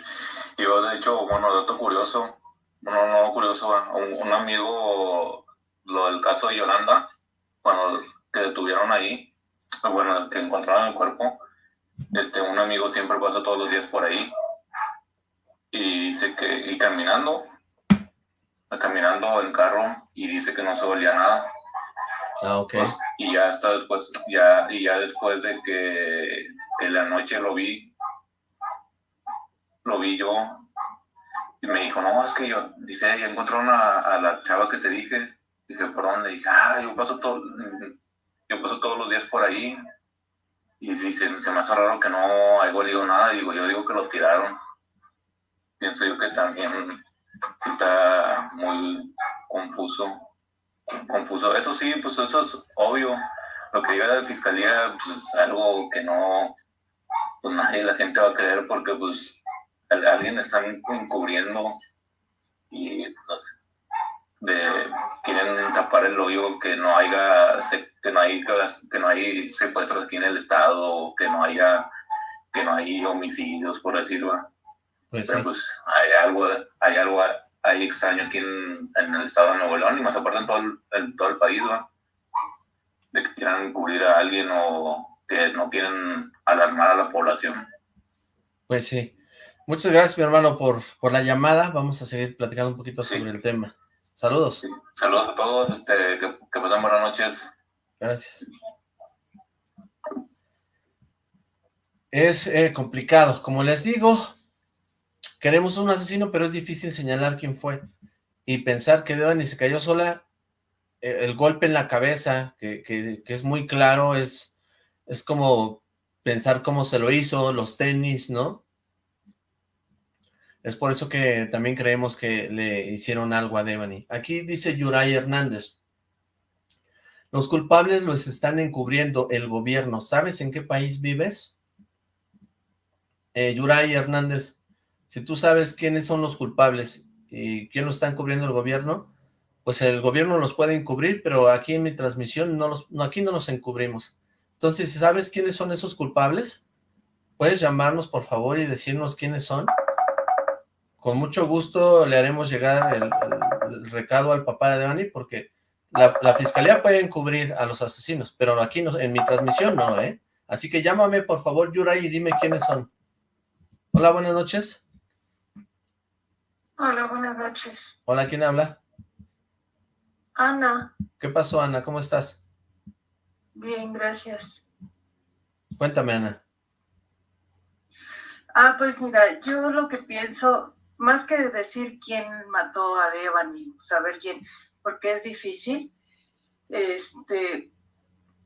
yo de hecho, bueno, dato curioso, bueno, no curioso, un, un amigo, lo del caso de Yolanda, cuando que detuvieron ahí, bueno, que encontraron el cuerpo, este, un amigo siempre pasa todos los días por ahí y dice que, y caminando, caminando en carro y dice que no se olía nada. Ah, ok. Pues, y ya hasta después, ya, y ya después de que, que la noche lo vi, lo vi yo y me dijo, no, es que yo, dice, ya encontraron a, a la chava que te dije. Dije, ¿por dónde? Dije, ah, yo paso todo, yo paso todos los días por ahí y se, se me hace raro que no haya olido nada, digo, yo digo que lo tiraron. Pienso yo que también está muy confuso, confuso. Eso sí, pues eso es obvio. Lo que llega de fiscalía, pues es algo que no, pues nadie, la gente va a creer porque pues alguien está encubriendo y pues de quieren tapar el hoyo que no haya que no hay que no hay secuestros aquí en el estado que no haya que no hay homicidios por decirlo. Pues pero pues hay algo hay algo hay extraño aquí en, el estado de Nuevo León y más aparte en todo el, en todo el país de que quieran cubrir a alguien o que no quieren alarmar a la población. Pues sí Muchas gracias, mi hermano, por, por la llamada. Vamos a seguir platicando un poquito sobre el tema. Saludos. Saludos a todos, este, que, que pasen buenas noches. Gracias. Es eh, complicado, como les digo, queremos un asesino, pero es difícil señalar quién fue. Y pensar que Devani se cayó sola, eh, el golpe en la cabeza, que, que, que, es muy claro, es, es como pensar cómo se lo hizo, los tenis, ¿no? Es por eso que también creemos que le hicieron algo a Devani. Aquí dice Yuray Hernández. Los culpables los están encubriendo el gobierno. ¿Sabes en qué país vives? Eh, Yuray Hernández, si tú sabes quiénes son los culpables y quién lo está encubriendo el gobierno, pues el gobierno los puede encubrir, pero aquí en mi transmisión no los, no, aquí no los encubrimos. Entonces, si sabes quiénes son esos culpables, puedes llamarnos por favor y decirnos quiénes son con mucho gusto le haremos llegar el, recado al papá de Devani, porque la, fiscalía puede encubrir a los asesinos, pero aquí no, en mi transmisión no, ¿eh? Así que llámame, por favor, Yuray, y dime quiénes son. Hola, buenas noches. Hola, buenas noches. Hola, ¿quién habla? Ana. ¿Qué pasó, Ana? ¿Cómo estás? Bien, gracias. Cuéntame, Ana. Ah, pues mira, yo lo que pienso, más que decir quién mató a Devani, saber quién, porque es difícil. Este,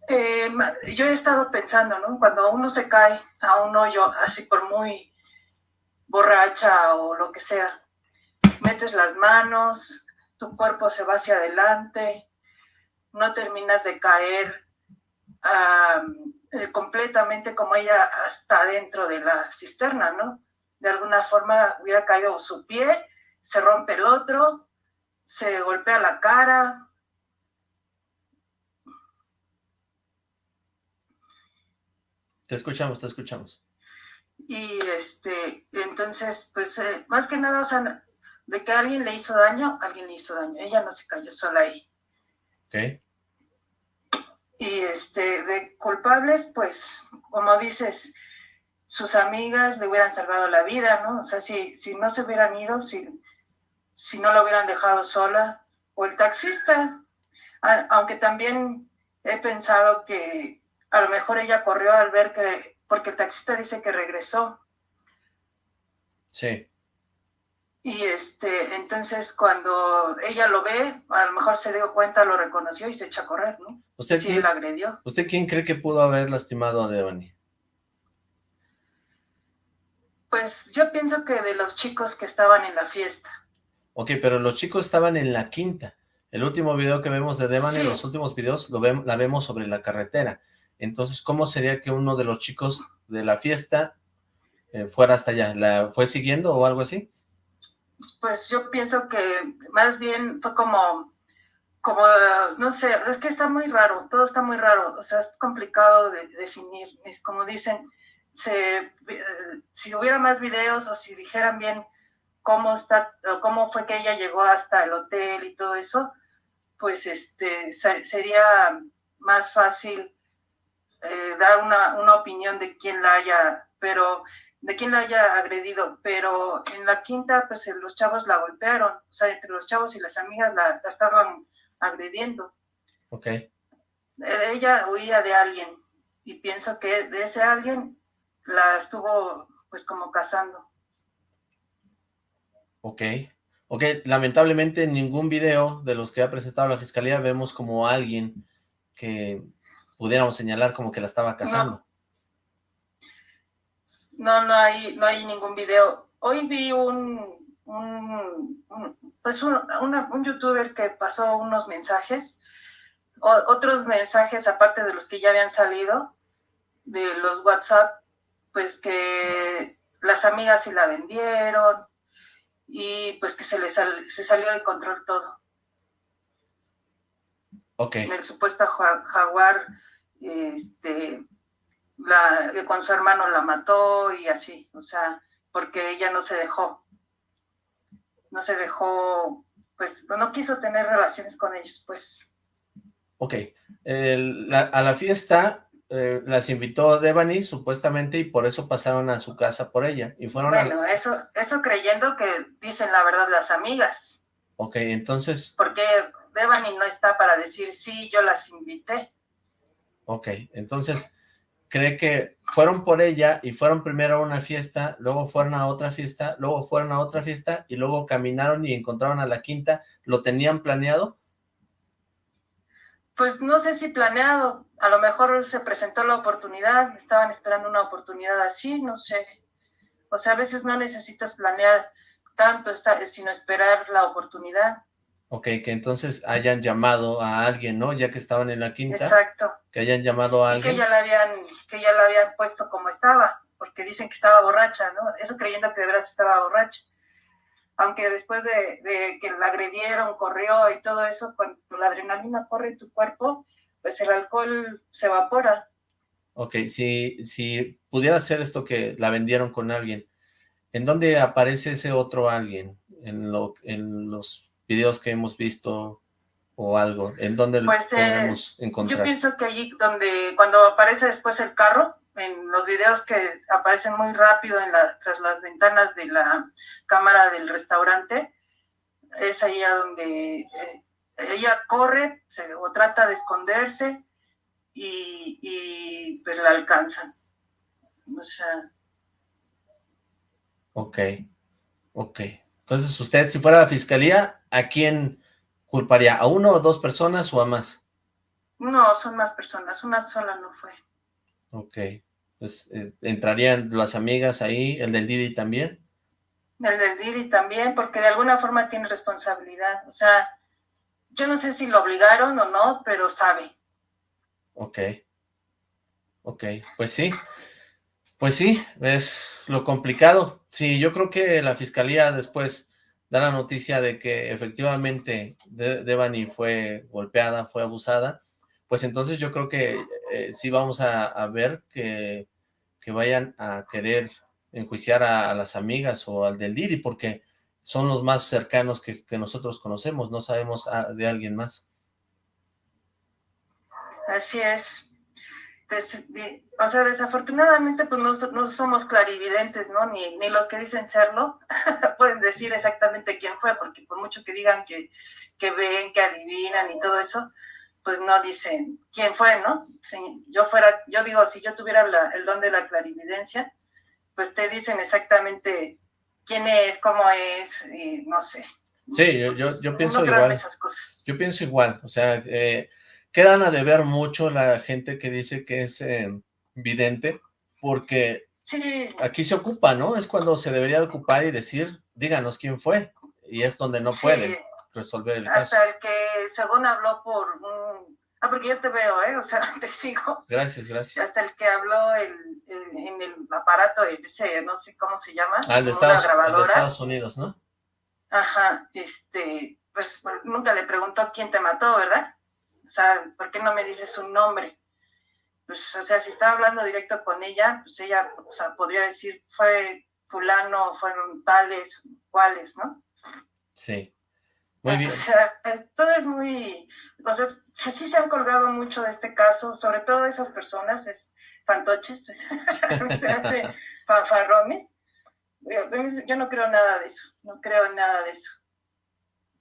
eh, yo he estado pensando, ¿no? Cuando uno se cae a un hoyo, así por muy borracha o lo que sea, metes las manos, tu cuerpo se va hacia adelante, no terminas de caer eh, completamente como ella hasta dentro de la cisterna, ¿no? De alguna forma hubiera caído su pie, se rompe el otro, se golpea la cara. Te escuchamos, te escuchamos. Y este, entonces, pues, eh, más que nada, o sea, de que alguien le hizo daño, alguien le hizo daño. Ella no se cayó sola ahí. Ok. Y este, de culpables, pues, como dices, sus amigas le hubieran salvado la vida, ¿no? O sea, si, si no se hubieran ido, si, si no la hubieran dejado sola, o el taxista, aunque también he pensado que a lo mejor ella corrió al ver que, porque el taxista dice que regresó. Sí. Y este, entonces cuando ella lo ve, a lo mejor se dio cuenta, lo reconoció y se echa a correr, ¿no? ¿Usted sí, la agredió. ¿Usted quién cree que pudo haber lastimado a Devani? Pues yo pienso que de los chicos que estaban en la fiesta. Ok, pero los chicos estaban en la quinta. El último video que vemos de Devani, los últimos videos, lo la vemos sobre la carretera. Entonces, ¿cómo sería que uno de los chicos de la fiesta eh, fuera hasta allá? ¿La fue siguiendo o algo así? Pues yo pienso que más bien fue como, como, no sé, es que está muy raro, todo está muy raro, o sea, es complicado de, definir. Es como dicen, se, eh, si hubiera más videos o si dijeran bien cómo está, cómo fue que ella llegó hasta el hotel y todo eso, pues este sería más fácil eh, dar una, una, opinión de quién la haya, pero de quién la haya agredido, pero en la quinta, pues los chavos la golpearon, o sea, entre los chavos y las amigas la, estaban agrediendo. Ok. Eh, ella huía de alguien y pienso que de ese alguien la estuvo pues como cazando. Ok, ok, lamentablemente en ningún video de los que ha presentado la fiscalía vemos como alguien que pudiéramos señalar como que la estaba cazando. No, no, hay, no hay ningún video. Hoy vi un, un, pues un, un youtuber que pasó unos mensajes, otros mensajes aparte de los que ya habían salido, de los WhatsApp, pues que las amigas sí la vendieron, y pues que se le se salió de control todo. Ok. El supuesto jaguar, este, la, con su hermano la mató y así, o sea, porque ella no se dejó, no se dejó, pues no quiso tener relaciones con ellos, pues. Ok, a la fiesta eh, las invitó Devani, supuestamente, y por eso pasaron a su casa por ella. y fueron Bueno, eso, eso creyendo que dicen la verdad las amigas. Ok, entonces... Porque Devani no está para decir, sí, yo las invité. Ok, entonces, ¿cree que fueron por ella y fueron primero a una fiesta, luego fueron a otra fiesta, luego fueron a otra fiesta y luego caminaron y encontraron a la quinta? ¿Lo tenían planeado? Pues no sé si planeado, a lo mejor se presentó la oportunidad, estaban esperando una oportunidad así, no sé. O sea, a veces no necesitas planear tanto, sino esperar la oportunidad. Ok, que entonces hayan llamado a alguien, ¿no? Ya que estaban en la quinta. Exacto. Que hayan llamado a alguien. Y que ya la habían, que ya la habían puesto como estaba, porque dicen que estaba borracha, ¿no? Eso creyendo que de verdad estaba borracha aunque después de, que la agredieron, corrió y todo eso, cuando la adrenalina corre en tu cuerpo, pues el alcohol se evapora. Ok, si, si pudiera ser esto que la vendieron con alguien, ¿en dónde aparece ese otro alguien? En, lo, en los videos que hemos visto, o algo? ¿En dónde Pues, lo eh, podemos encontrar? Yo pienso que allí donde, cuando aparece después el carro, en los videos que aparecen muy rápido en la, tras las ventanas de la cámara del restaurante, es ahí a donde eh, ella corre se- o trata de esconderse y, y pues la alcanzan. O sea, Ok, ok. Entonces, usted, si fuera la fiscalía, ¿a quién culparía? ¿A uno o dos personas o a más? no, son más personas, una sola no fue. Ok. Entonces, eh, ¿entrarían las amigas ahí? ¿El del Didi también? El del Didi también, porque de alguna forma tiene responsabilidad. O sea, yo no sé si lo obligaron o no, pero sabe. Ok. Ok, pues sí. Pues sí, es lo complicado. Sí, yo creo que la fiscalía después da la noticia de que efectivamente De- Devani fue golpeada, fue abusada, pues entonces yo creo que eh, sí vamos a, a ver que, que vayan a querer enjuiciar a, a las amigas o al del Didi, porque son los más cercanos que, nosotros conocemos, no sabemos ah, de alguien más. Así es. O sea, desafortunadamente, pues no, no somos clarividentes, ¿no? Ni, ni los que dicen serlo pueden decir exactamente quién fue, porque por mucho que digan que, que ven, que adivinan y todo eso, pues no dicen quién fue, ¿no? Si yo fuera, yo digo, si yo tuviera la- el don de la clarividencia, pues te dicen exactamente quién es, cómo es, y no sé. Sí, yo- yo- pienso igual. esas cosas. Yo pienso igual, o sea, eh, quedan a deber mucho la gente que dice que es eh, vidente, porque Sí, aquí se ocupa, ¿no? Es cuando se debería de ocupar y decir, díganos quién fue, y es donde no sí. pueden resolver el caso. hasta el que según habló por un... Ah, porque yo te veo, ¿eh? O sea, te sigo. Gracias, gracias. Hasta el que habló el- el- en el aparato ese, no sé cómo se llama. Al de, como una Estados, de. Estados Unidos, ¿no? Ajá, este, pues nunca le preguntó quién te mató, ¿verdad? O sea, ¿por qué no me dices un nombre? Pues, o sea, si estaba hablando directo con ella, pues ella, o sea, podría decir, fue fulano, fueron tales, cuáles, ¿no? Sí. Muy bien. O sea, todo es muy, o sea, sí, se han colgado mucho de este caso, sobre todo esas personas, es fantoches, se hace fanfarrones. Yo no creo nada de eso, no creo en nada de eso.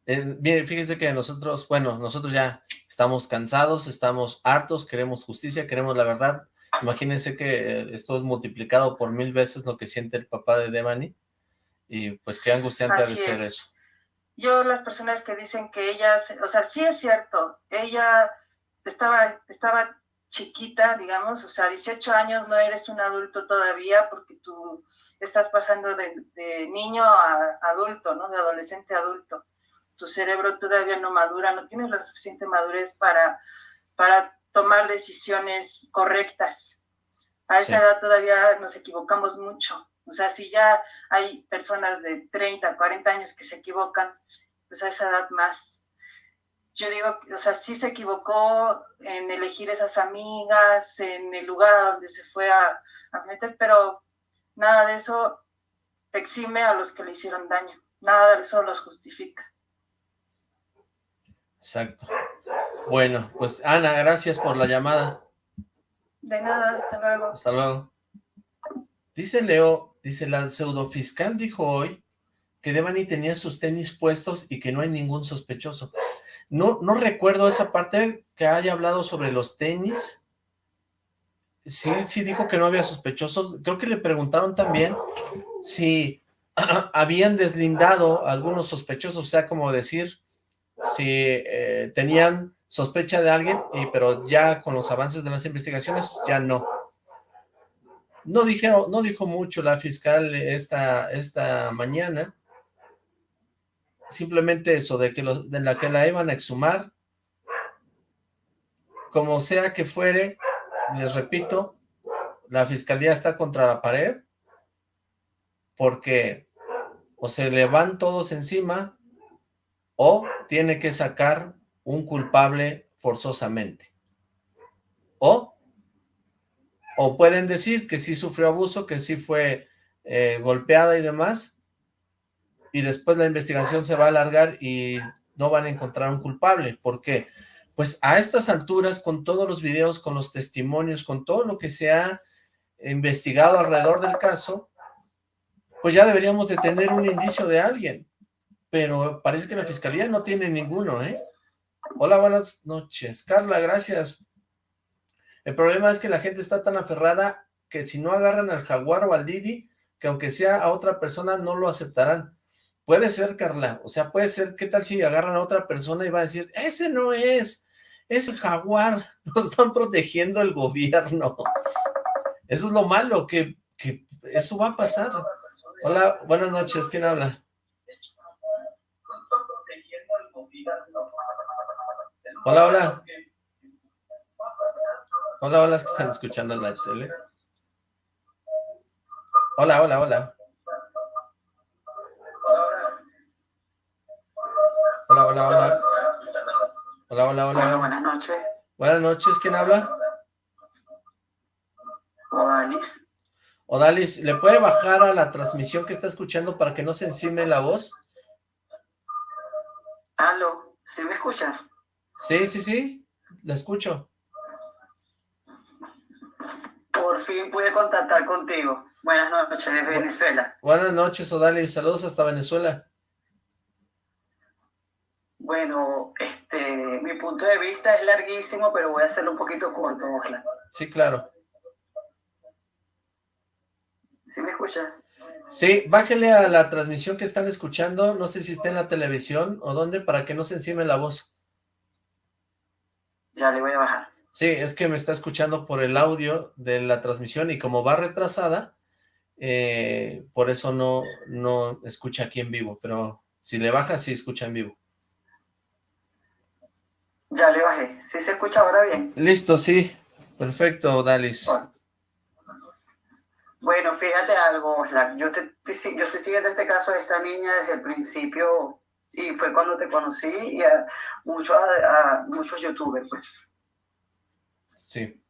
Eh, bien, fíjense que nosotros, bueno, nosotros ya estamos cansados, estamos hartos, queremos justicia, queremos la verdad. Imagínense que eh, esto es multiplicado por mil veces lo que siente el papá de Devani, y pues qué angustiante debe ser es. eso. Yo las personas que dicen que ella, se- o sea, sí es cierto, ella estaba, estaba chiquita, digamos, o sea, 18 años no eres un adulto todavía porque tú estás pasando de, de niño a adulto, ¿no? De adolescente a adulto. Tu cerebro todavía no madura, no tienes la suficiente madurez para, para tomar decisiones correctas. A esa Sí. edad todavía nos equivocamos mucho. O sea, si ya hay personas de 30, 40 años que se equivocan, pues a esa edad más. Yo digo, o sea, sí se equivocó en elegir esas amigas, en el lugar a donde se fue a, a meter, pero nada de eso exime a los que le hicieron daño. Nada de eso los justifica. Exacto. Bueno, pues Ana, gracias por la llamada. De nada, hasta luego. Hasta luego. Dice Leo, dice la pseudofiscal dijo hoy que Devani tenía sus tenis puestos y que no hay ningún sospechoso. No, no recuerdo esa parte que haya hablado sobre los tenis. Sí, sí dijo que no había sospechosos. Creo que le preguntaron también si habían deslindado algunos sospechosos, o sea, como decir, si eh, tenían sospecha de alguien, y, pero ya con los avances de las investigaciones, ya no. No dijeron, no dijo mucho la fiscal esta, esta mañana, simplemente eso, de que, los, de la que la iban a exhumar, como sea que fuere, les repito, la fiscalía está contra la pared, porque o se le van todos encima, o tiene que sacar un culpable forzosamente. O, o pueden decir que sí sufrió abuso, que sí fue eh, golpeada y demás, y después la investigación se va a alargar y no van a encontrar un culpable. ¿Por qué? Pues a estas alturas, con todos los videos, con los testimonios, con todo lo que se ha investigado alrededor del caso, pues ya deberíamos de tener un indicio de alguien. Pero parece que la fiscalía no tiene ninguno, ¿eh? Hola, buenas noches. Carla, gracias. El problema es que la gente está tan aferrada que si no agarran al jaguar o al Didi, que aunque sea a otra persona, no lo aceptarán. Puede ser, Carla, o sea, puede ser, ¿qué tal si agarran a otra persona y va a decir, ese no es, es el jaguar, nos están protegiendo el gobierno. Eso es lo malo, que, que eso va a pasar. Hola, buenas noches, ¿quién habla? Hola, hola. Hola, hola, es que están escuchando en la tele. Hola, hola, hola. Hola, hola, hola. Hola, hola, hola. buenas noches. Buenas noches, ¿quién habla? Odalis. Odalis, ¿le puede bajar a la transmisión que está escuchando para que no se encime la voz? Aló, ¿sí me escuchas? Sí, sí, sí, la escucho. Por fin pude contactar contigo. Buenas noches desde Venezuela. Buenas noches, Odalis. Saludos hasta Venezuela. Bueno, este, mi punto de vista es larguísimo, pero voy a hacerlo un poquito corto, Osla. Sí, claro. ¿Sí me escuchas? Sí, bájele a la transmisión que están escuchando, no sé si está en la televisión o dónde, para que no se encime la voz. Ya le voy a bajar. Sí, es que me está escuchando por el audio de la transmisión y como va retrasada, eh, por eso no, no escucha aquí en vivo, pero si le baja, sí escucha en vivo. Ya le bajé. ¿Sí se escucha ahora bien? Listo, sí. Perfecto, Dalis. Bueno, fíjate algo, Yo, te, yo estoy siguiendo este caso de esta niña desde el principio y fue cuando te conocí y a, muchos, a, muchos youtubers, pues. Sí.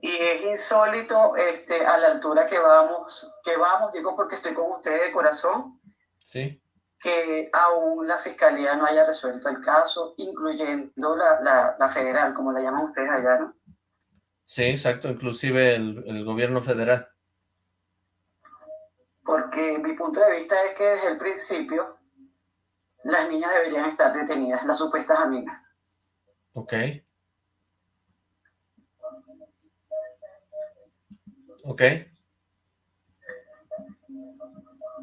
Y es insólito este, a la altura que vamos, que vamos, digo porque estoy con ustedes de corazón. Sí que aún la fiscalía no haya resuelto el caso, incluyendo la, la, federal, como la llaman ustedes allá, ¿no? Sí, exacto, inclusive el, el, gobierno federal. Porque mi punto de vista es que desde el principio las niñas deberían estar detenidas, las supuestas amigas. Ok. Ok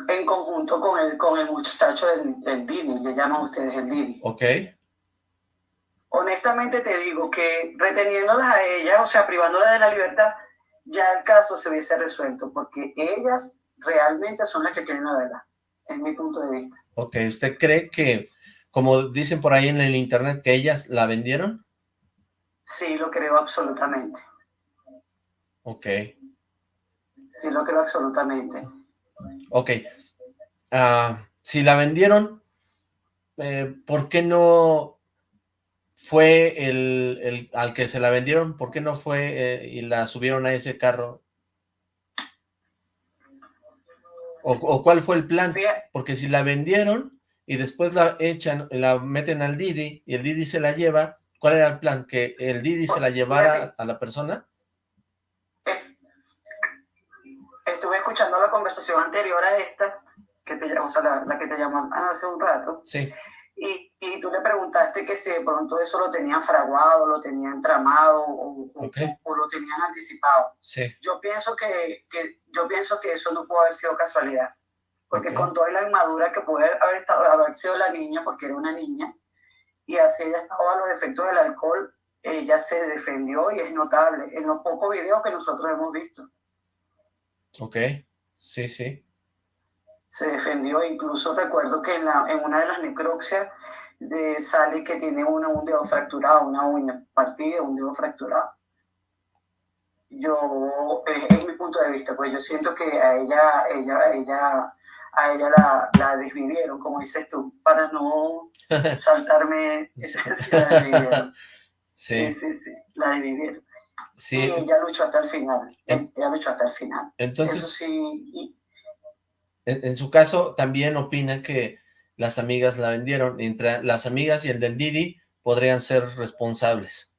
en conjunto con el, con el muchacho del, del Didi, le llaman ustedes el Didi. Ok. Honestamente te digo que reteniéndolas a ellas, o sea, privándolas de la libertad, ya el caso se hubiese resuelto, porque ellas realmente son las que tienen la verdad, es mi punto de vista. Ok, ¿usted cree que, como dicen por ahí en el internet, que ellas la vendieron? Sí, lo creo absolutamente. Ok. Sí, lo creo absolutamente. Ok. Ah, si la vendieron, eh, ¿por qué no fue el, al que se la vendieron? ¿Por qué no fue eh, y la subieron a ese carro? O, cuál fue el plan? Porque si la vendieron y después la echan, la meten al Didi y el Didi se la lleva, ¿cuál era el plan? ¿Que el Didi se la llevara a la persona? estuve escuchando la conversación anterior a esta, que te, o sea, la, que te llamó hace un rato, sí. y, y, tú le preguntaste que si de pronto eso lo tenían fraguado, lo tenían tramado o, o, lo tenían anticipado. Sí. Yo, pienso que, que, yo pienso que eso no pudo haber sido casualidad, porque con toda la inmadura que puede haber, estado, haber sido la niña, porque era una niña, y así ella estaba a los efectos del alcohol, ella se defendió y es notable en los pocos videos que nosotros hemos visto. Ok, sí, sí. Se defendió, incluso recuerdo que en, la, en una de las necropsias de, sale que tiene una, un dedo fracturado, una uña partida, un dedo fracturado. Yo, es, mi punto de vista, pues yo siento que a ella, ella, ella, a ella la, la desvivieron, como dices tú, para no saltarme. sí. sí, sí, sí, la desvivieron. Sí. Y ella luchó hasta el final. ella luchó hasta el final. Entonces, sí, en, su caso, también opina que las amigas la vendieron. Entre las amigas y el del Didi podrían ser responsables.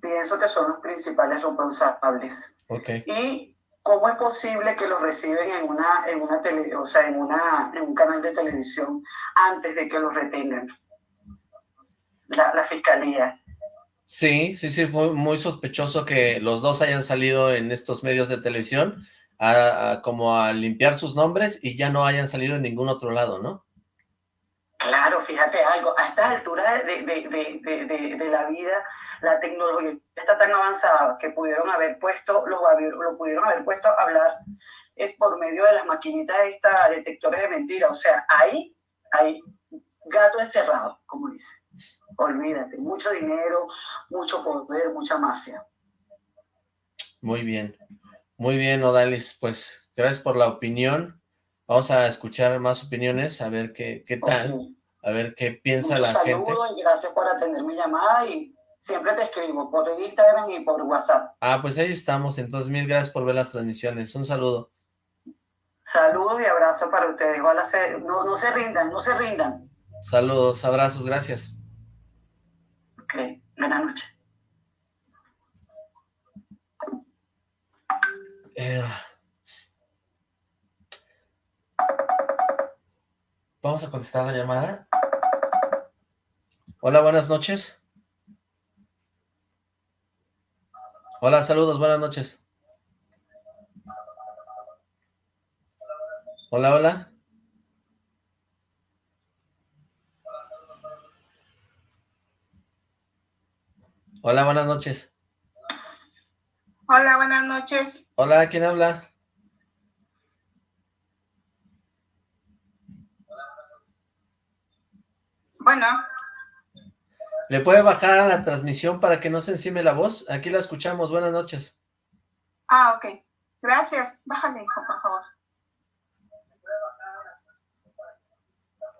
Pienso que son los principales responsables. Okay. Y cómo es posible que los reciben en una, en una tele, o sea, en una, en un canal de televisión antes de que los retengan. La, fiscalía. Sí, sí, sí, fue muy sospechoso que los dos hayan salido en estos medios de televisión a, como a limpiar sus nombres y ya no hayan salido en ningún otro lado, ¿no? Claro, fíjate algo, a estas alturas de, de, de, de, la vida, la tecnología está tan avanzada que pudieron haber puesto, lo, lo pudieron haber puesto a hablar es por medio de las maquinitas estas detectores de mentiras. O sea, ahí hay gato encerrado, como dice. Olvídate, mucho dinero, mucho poder, mucha mafia. Muy bien, muy bien, Odalis, pues gracias por la opinión. Vamos a escuchar más opiniones, a ver qué, qué tal, a ver qué piensa la gente. y gracias por atender mi llamada y siempre te escribo por Instagram y por WhatsApp. Ah, pues ahí estamos, entonces mil gracias por ver las transmisiones. Un saludo. Saludos y abrazos para ustedes. no, no se rindan, no se rindan. Saludos, abrazos, gracias. Ok, buenas noches. Eh, vamos a contestar la llamada. Hola, buenas noches. Hola, saludos, buenas noches. Hola, hola. Hola, buenas noches. Hola, buenas noches. Hola, ¿quién habla? Bueno. ¿Le puede bajar a la transmisión para que no se encime la voz? Aquí la escuchamos. Buenas noches. Ah, ok. Gracias. Bájale, hijo, por favor.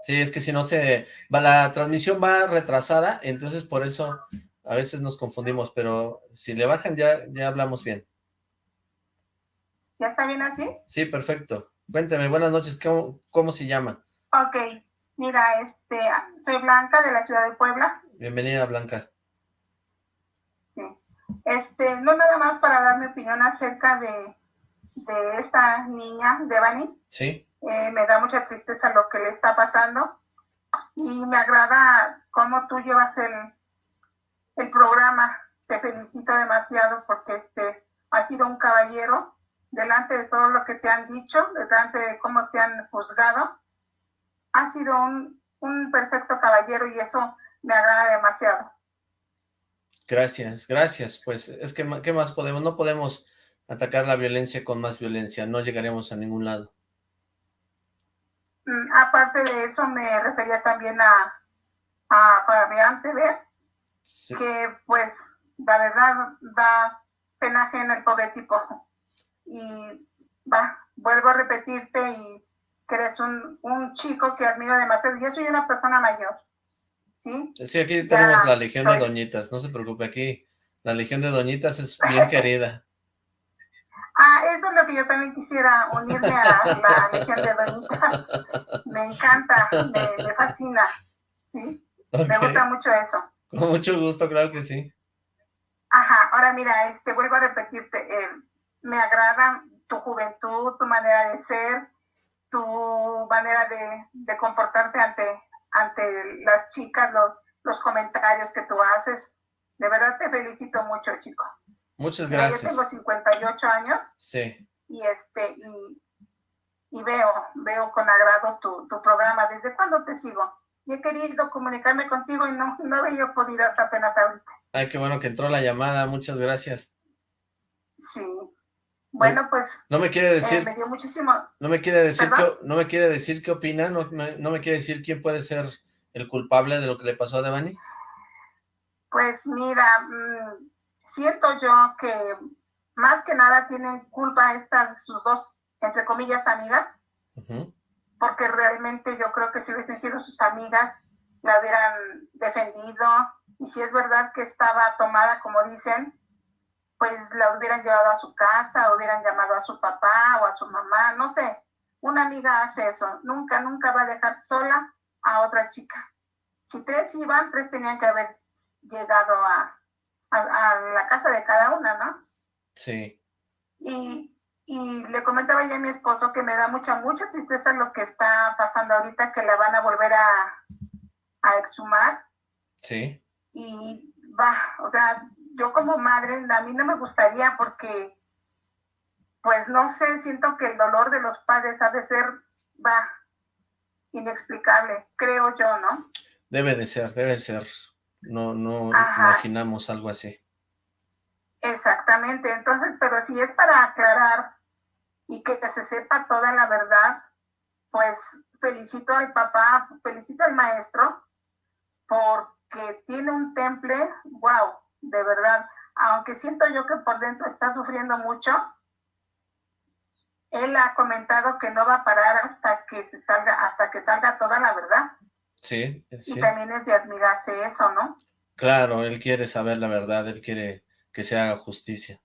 Sí, es que si no se... Va, la transmisión va retrasada, entonces por eso a veces nos confundimos, pero si le bajan ya, ya hablamos bien. ¿Ya está bien así? Sí, perfecto. Cuénteme, buenas noches, ¿cómo, cómo se llama? Ok, mira, este, soy Blanca de la ciudad de Puebla. Bienvenida, Blanca. Sí. Este, no nada más para dar mi opinión acerca de, de esta niña, Devani. Sí. Eh, me da mucha tristeza lo que le está pasando y me agrada cómo tú llevas el, el programa. Te felicito demasiado porque este ha sido un caballero delante de todo lo que te han dicho, delante de cómo te han juzgado. Ha sido un, un perfecto caballero y eso me agrada demasiado. Gracias, gracias. Pues es que, ¿qué más podemos? No podemos atacar la violencia con más violencia, no llegaremos a ningún lado. Mm, aparte de eso, me refería también a, a Fabián TV, que pues la verdad da pena ajena el pobre tipo. Y va, vuelvo a repetirte y que eres un, un chico que admiro demasiado. Yo soy una persona mayor, ¿sí? Sí, aquí tenemos la legión de doñitas, no se preocupe, aquí la legión de doñitas es bien querida. Ah, eso es lo que yo también quisiera, unirme a la legión de doñitas. Me encanta, me, me fascina, ¿sí? Me gusta mucho eso. Con mucho gusto, claro que sí. Ajá, ahora mira, este, vuelvo a repetirte, eh, me agrada tu juventud, tu manera de ser, tu manera de, de comportarte ante, ante las chicas, los comentarios que tú haces. De verdad te felicito mucho, chico. Muchas gracias. yo tengo 58 años. Sí. Y este, y, y veo, veo con agrado tu, tu programa. ¿Desde cuándo te sigo? y he querido comunicarme contigo y no, no había podido hasta apenas ahorita. Ay, qué bueno que entró la llamada, muchas gracias. Sí. Bueno, pues... No me quiere decir... Eh, me dio muchísimo... No me quiere decir, qué, no me quiere decir qué opina, no, no, me quiere decir quién puede ser el culpable de lo que le pasó a Devani. Pues mira, mmm, siento yo que más que nada tienen culpa estas sus dos, entre comillas, amigas. Uh porque realmente yo creo que si hubiesen sido sus amigas, la hubieran defendido, y si es verdad que estaba tomada, como dicen, pues la hubieran llevado a su casa, hubieran llamado a su papá o a su mamá, no sé, una amiga hace eso, nunca, nunca va a dejar sola a otra chica. Si tres iban, tres tenían que haber llegado a, a, la casa de cada una, ¿no? Sí. Y, y le comentaba ya a mi esposo que me da mucha, mucha tristeza lo que está pasando ahorita, que la van a volver a, a exhumar. Sí. Y va, o sea, yo como madre, a mí no me gustaría porque, pues no sé, siento que el dolor de los padres ha de ser, va, inexplicable, creo yo, ¿no? Debe de ser, debe ser. No, no imaginamos algo así. Exactamente, entonces, pero si es para aclarar y que, se sepa toda la verdad, pues felicito al papá, felicito al maestro, porque tiene un temple, wow, de verdad, aunque siento yo que por dentro está sufriendo mucho, él ha comentado que no va a parar hasta que se salga, hasta que salga toda la verdad. Sí, sí. Y también es de admirarse eso, ¿no? Claro, él quiere saber la verdad, él quiere que se haga justicia.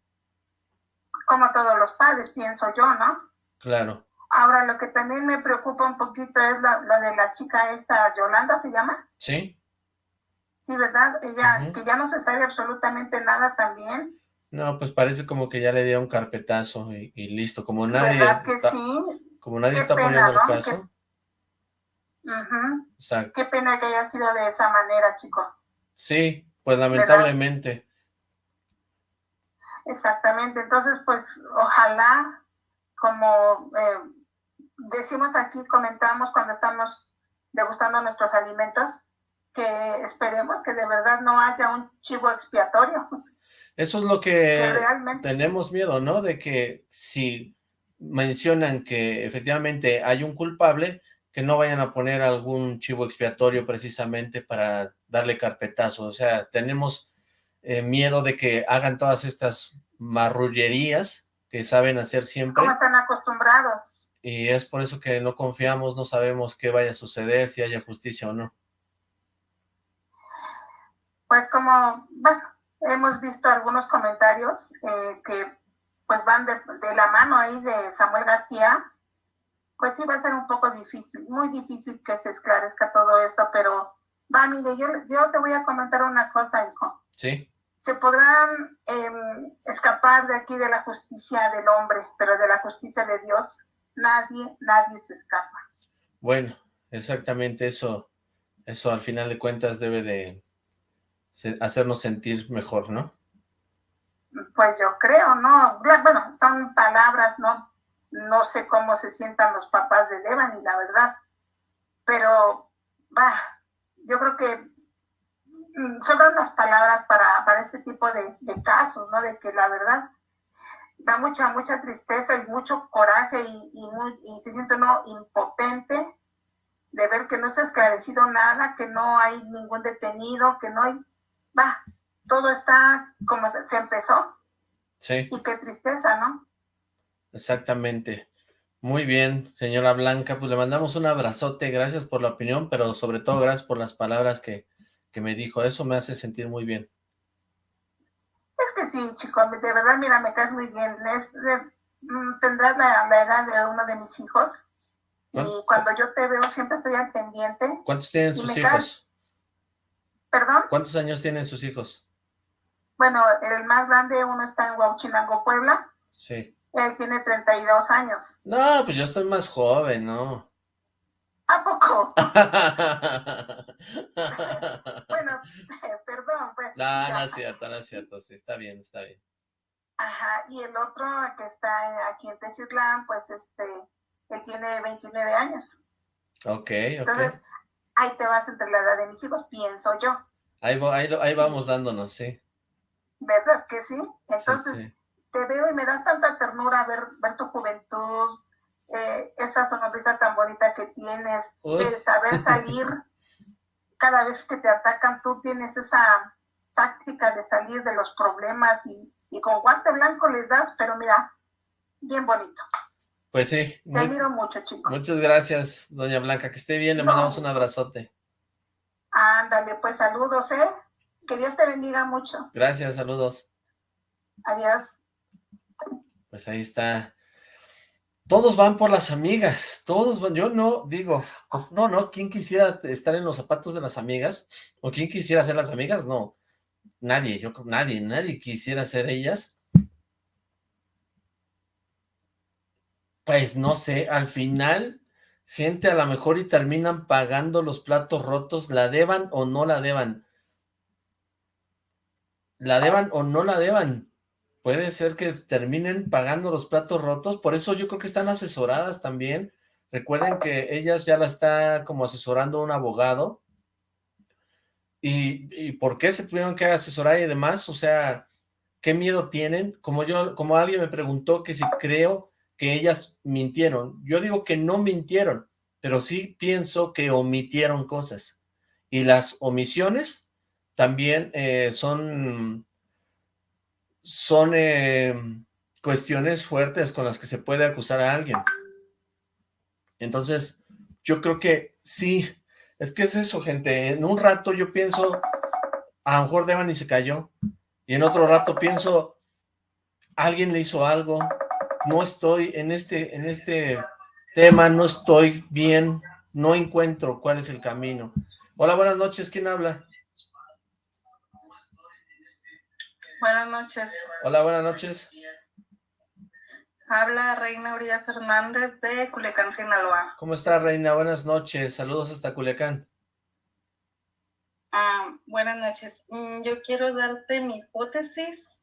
Como todos los padres, pienso yo, ¿no? Claro. Ahora, lo que también me preocupa un poquito es lo de la chica esta, Yolanda, ¿se llama? Sí. Sí, ¿verdad? Ella, que ya no se sabe absolutamente nada también. No, pues parece como que ya le dio un carpetazo y, listo, como nadie ¿Verdad que sí? Como nadie está poniendo el caso. Qué... Qué pena que haya sido de esa manera, chico. Sí, pues lamentablemente. Exactamente, entonces pues ojalá, como eh, decimos aquí, comentamos cuando estamos degustando nuestros alimentos, que esperemos que de verdad no haya un chivo expiatorio. Eso es lo que, tenemos miedo, ¿no? De que si mencionan que efectivamente hay un culpable, que no vayan a poner algún chivo expiatorio precisamente para darle carpetazo. O sea, tenemos eh, miedo de que hagan todas estas marrullerías que saben hacer siempre. Como están acostumbrados. Y es por eso que no confiamos, no sabemos qué vaya a suceder, si haya justicia o no pues como, bueno, hemos visto algunos comentarios eh, que pues van de, la mano ahí de Samuel García, pues sí va a ser un poco difícil, muy difícil que se esclarezca todo esto, pero va, mire, yo, yo te voy a comentar una cosa, hijo. Sí. Se podrán em, escapar de aquí de la justicia del hombre, pero de la justicia de Dios, nadie, nadie se escapa. Bueno, exactamente eso, eso al final de cuentas debe de, hacernos sentir mejor, ¿no? Pues yo creo, ¿no? Bueno, son palabras, ¿no? No sé cómo se sientan los papás de Devani, la verdad. Pero, va, yo creo que mm, sobran las palabras para, para este tipo de, casos, ¿no? De que la verdad da mucha, mucha tristeza y mucho coraje y, y, y se siente uno impotente de ver que no se ha esclarecido nada, que no hay ningún detenido, que no hay va, todo está como se, empezó. Sí. Y qué tristeza, ¿no? Exactamente. Muy bien, señora Blanca, pues le mandamos un abrazote, gracias por la opinión, pero sobre todo gracias por las palabras que, me dijo, eso me hace sentir muy bien. Es que sí, chico, de verdad, mira, me caes muy bien. Mm, tendrás la, edad de uno de mis hijos, y cuando yo te veo siempre estoy al pendiente. ¿Cuántos tienen sus hijos? ¿Perdón? ¿Cuántos años tienen sus hijos? Bueno, el más grande, uno está en Huachinango, Puebla. Sí. Él tiene 32 años. No, pues yo estoy más joven, ¿no? ¿A poco? bueno, perdón, pues. No, no es cierto, no es cierto, sí, está bien, está bien. Ajá, y el otro que está aquí en Teciutlán, pues este, él tiene 29 años. Ok, ok. Entonces, ahí te vas entre la edad de mis hijos, pienso yo. Ahí, ahí, vamos dándonos, sí. ¿Verdad que sí? Entonces, te veo y me das tanta ternura ver, ver tu juventud, eh, esa sonrisa tan bonita que tienes, el saber salir. Cada vez que te atacan, tú tienes esa táctica de salir de los problemas y, y con guante blanco les das, pero mira, bien bonito. Pues sí. Te admiro mucho, chico. Muchas gracias, doña Blanca. Que esté bien, le mandamos un abrazote. Ándale, pues saludos, ¿eh? Que Dios te bendiga mucho. Gracias, saludos. Adiós. Pues ahí está todos van por las amigas, todos van, yo no digo, pues, no, no, ¿quién quisiera estar en los zapatos de las amigas? ¿O quién quisiera ser las amigas? No, nadie, yo creo, nadie, nadie quisiera ser ellas. Pues no sé, al final, gente a lo mejor y terminan pagando los platos rotos, la deban o no la deban. La deban o no la deban. Puede ser que terminen pagando los platos rotos, por eso yo creo que están asesoradas también, recuerden que ellas ya la está como asesorando un abogado, y, y por qué se tuvieron que asesorar y demás, o sea, qué miedo tienen, como yo, como alguien me preguntó que si creo que ellas mintieron, yo digo que no mintieron, pero sí pienso que omitieron cosas, y las omisiones también eh, son son eh, cuestiones fuertes con las que se puede acusar a alguien. Entonces, yo creo que sí, es que es eso, gente. En un rato yo pienso, a lo mejor Devani se cayó, y en otro rato pienso, alguien le hizo algo, no estoy en este, en este tema, no estoy bien, no encuentro cuál es el camino. Hola, buenas noches, ¿quién habla? Buenas noches. Hola, buenas noches. Habla Reina Urias Hernández de Culiacán, Sinaloa. ¿Cómo está, Reina? Buenas noches. Saludos hasta Culiacán. Ah, buenas noches. Mm, yo quiero darte mi hipótesis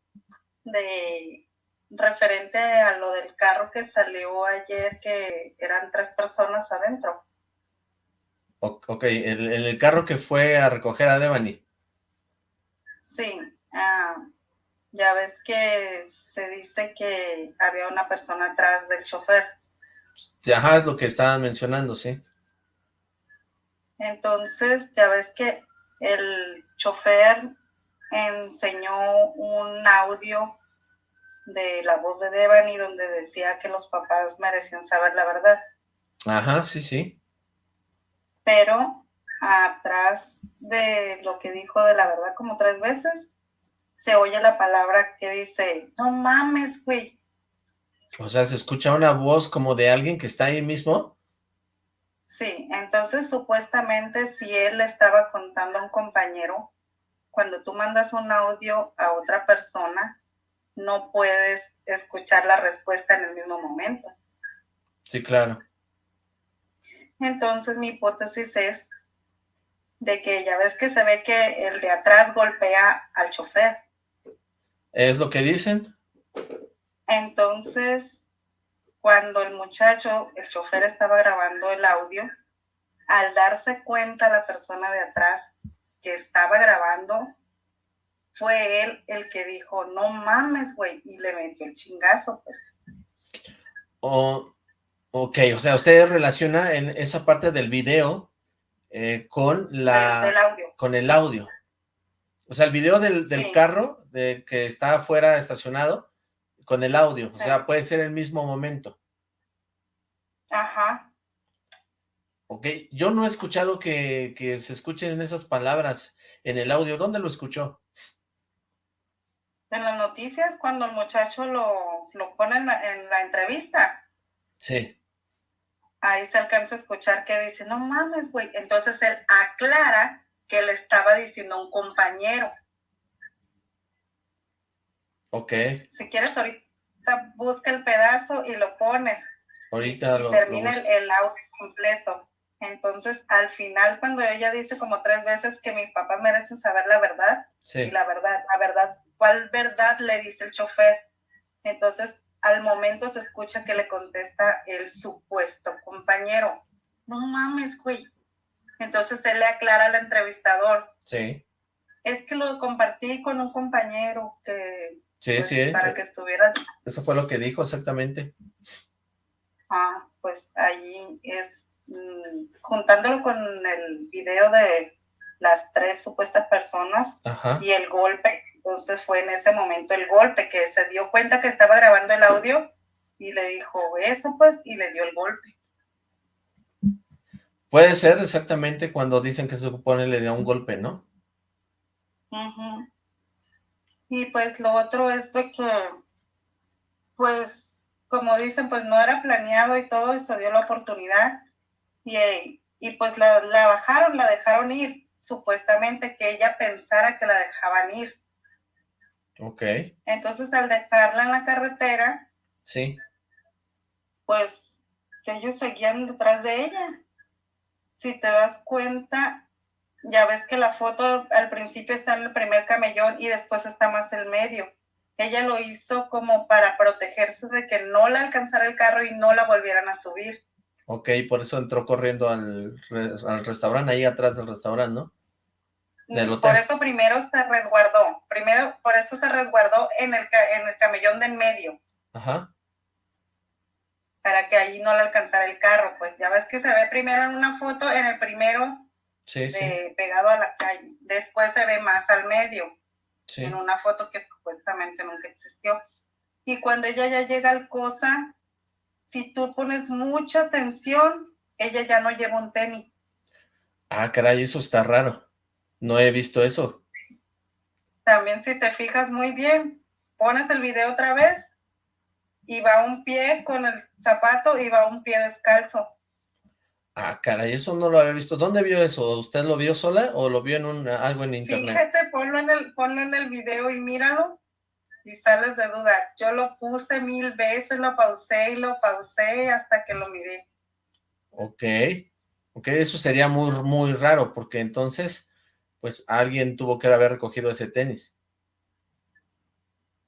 de referente a lo del carro que salió ayer, que eran tres personas adentro. Ok, el, el carro que fue a recoger a Devani. Sí, ah, ya ves que se dice que había una persona atrás del chofer. Ajá, es lo que estaban mencionando, sí. Entonces, ya ves que el chofer enseñó un audio de la voz de Devani donde decía que los papás merecían saber la verdad. Ajá, sí, sí. Pero atrás de lo que dijo de la verdad como tres veces, se oye la palabra que dice, no mames, güey. O sea, ¿se escucha una voz como de alguien que está ahí mismo? Sí, entonces supuestamente si él le estaba contando a un compañero, cuando tú mandas un audio a otra persona, no puedes escuchar la respuesta en el mismo momento. Sí, claro. Entonces mi hipótesis es de que ya ves que se ve que el de atrás golpea al chofer. ¿Es lo que dicen? Entonces, cuando el muchacho, el chofer estaba grabando el audio, al darse cuenta la persona de atrás que estaba grabando, fue él el que dijo, no mames, güey, y le metió el chingazo, pues. Oh, ok, o sea, usted relaciona en esa parte del video eh, con la... audio. Con el audio. O sea, el video del, carro de que está afuera estacionado con el audio. O sea, puede ser el mismo momento. Ajá. Ok, yo no he escuchado que, se escuchen esas palabras en el audio. ¿Dónde lo escuchó? En las noticias, cuando el muchacho lo, lo pone en la, en la entrevista. Sí. Ahí se alcanza a escuchar que dice, no mames, güey. Entonces él aclara que le estaba diciendo a un compañero. Ok. Si quieres, ahorita busca el pedazo y lo pones. Ahorita y, termina el, audio completo. Entonces, al final, cuando ella dice como tres veces que mis papás merecen saber la verdad, sí. y la verdad, la verdad, ¿cuál verdad le dice el chofer? Entonces, al momento se escucha que le contesta el supuesto compañero. No mames, güey, entonces él le aclara al entrevistador. Sí. Es que lo compartí con un compañero que... Sí, pues, sí. Para que estuviera... Eso fue lo que dijo exactamente. Ah, pues ahí es... Mm, juntándolo con el video de las tres supuestas personas y el golpe, entonces fue en ese momento el golpe que se dio cuenta que estaba grabando el audio y le dijo eso pues y le dio el golpe. Puede ser exactamente cuando dicen que se supone le dio un golpe, ¿no? Y pues lo otro es de que, pues, como dicen, pues no era planeado y todo, y se dio la oportunidad. Y, y pues la, la, bajaron, la dejaron ir, supuestamente que ella pensara que la dejaban ir. Ok. Entonces al dejarla en la carretera, sí. Pues ellos seguían detrás de ella. Si te das cuenta, ya ves que la foto al principio está en el primer camellón y después está más el medio. Ella lo hizo como para protegerse de que no la alcanzara el carro y no la volvieran a subir. Ok, por eso entró corriendo al, al restaurante, ahí atrás del restaurante, ¿no? Del hotel. Por eso primero se resguardó, primero, por eso se resguardó en el, en el camellón de en medio. Ajá. Para que ahí no le alcanzara el carro, pues ya ves que se ve primero en una foto, en el primero sí, sí. pegado a la calle, después se ve más al medio, en una foto que supuestamente nunca existió. Y cuando ella ya llega al cosa, si tú pones mucha atención, ella ya no lleva un tenis. Ah, caray, eso está raro. No he visto eso. También si te fijas muy bien, pones el video otra vez y va un pie con el zapato y va un pie descalzo. Ah, caray, eso no lo había visto. ¿Dónde vio eso? ¿Usted lo vio sola o lo vio en un, algo en internet? Fíjate, ponlo en el, ponlo en el video y míralo y sales de duda. Yo lo puse mil veces, lo pausé y lo pausé hasta que lo miré. Ok, ok, eso sería muy, muy raro, porque entonces, pues, alguien tuvo que haber recogido ese tenis.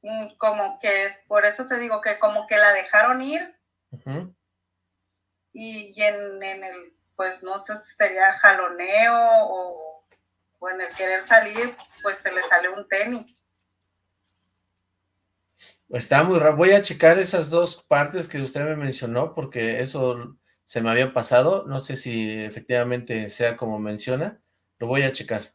Mm, como que, por eso te digo que como que la dejaron ir, y, en, en, el, pues, no sé si sería jaloneo o, o en el querer salir, pues se le sale un tenis. Está muy raro. Voy a checar esas dos partes que usted me mencionó, porque eso se me había pasado. No sé si efectivamente sea como menciona. Lo voy a checar.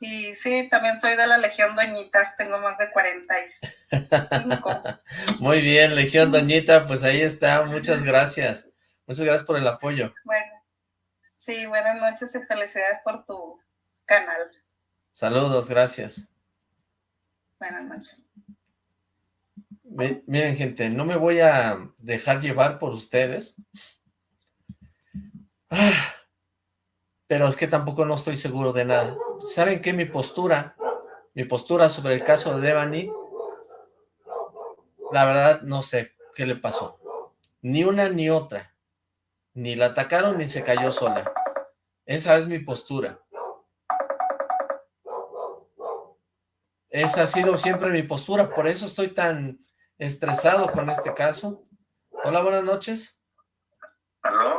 Y sí, también soy de la Legión Doñitas. Tengo más de 45. muy bien, Legión Doñita. Pues ahí está. Muchas gracias. Muchas gracias por el apoyo. Bueno. Sí, buenas noches y felicidades por tu canal. Saludos, gracias. Buenas noches. Miren, gente, no me voy a dejar llevar por ustedes. Ah, pero es que tampoco no estoy seguro de nada. ¿Saben qué? Mi postura, mi postura sobre el caso de Devani, la verdad no sé qué le pasó. Ni una ni otra. Ni la atacaron ni se cayó sola. Esa es mi postura. Esa ha sido siempre mi postura, por eso estoy tan estresado con este caso. Hola, buenas noches. Aló.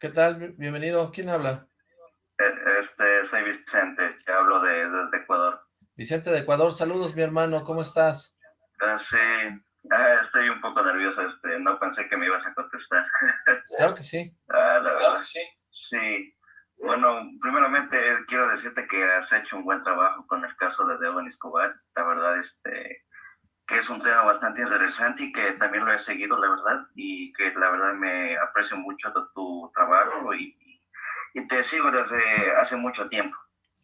¿Qué tal? Bienvenido. ¿Quién habla? Eh, este, soy Vicente, te hablo de, desde Ecuador. Vicente de Ecuador, saludos mi hermano, ¿cómo estás? Ah, sí, ah, estoy un poco nervioso, este, no pensé que me ibas a contestar. Claro que sí. Ah, la verdad, sí. Sí, bueno, primeramente quiero decirte que has hecho un buen trabajo con el caso de Devon Escobar. La verdad, este, que es un tema bastante interesante y que también lo he seguido, la verdad, y que la verdad me aprecio mucho de tu trabajo y, y te sigo desde hace mucho tiempo.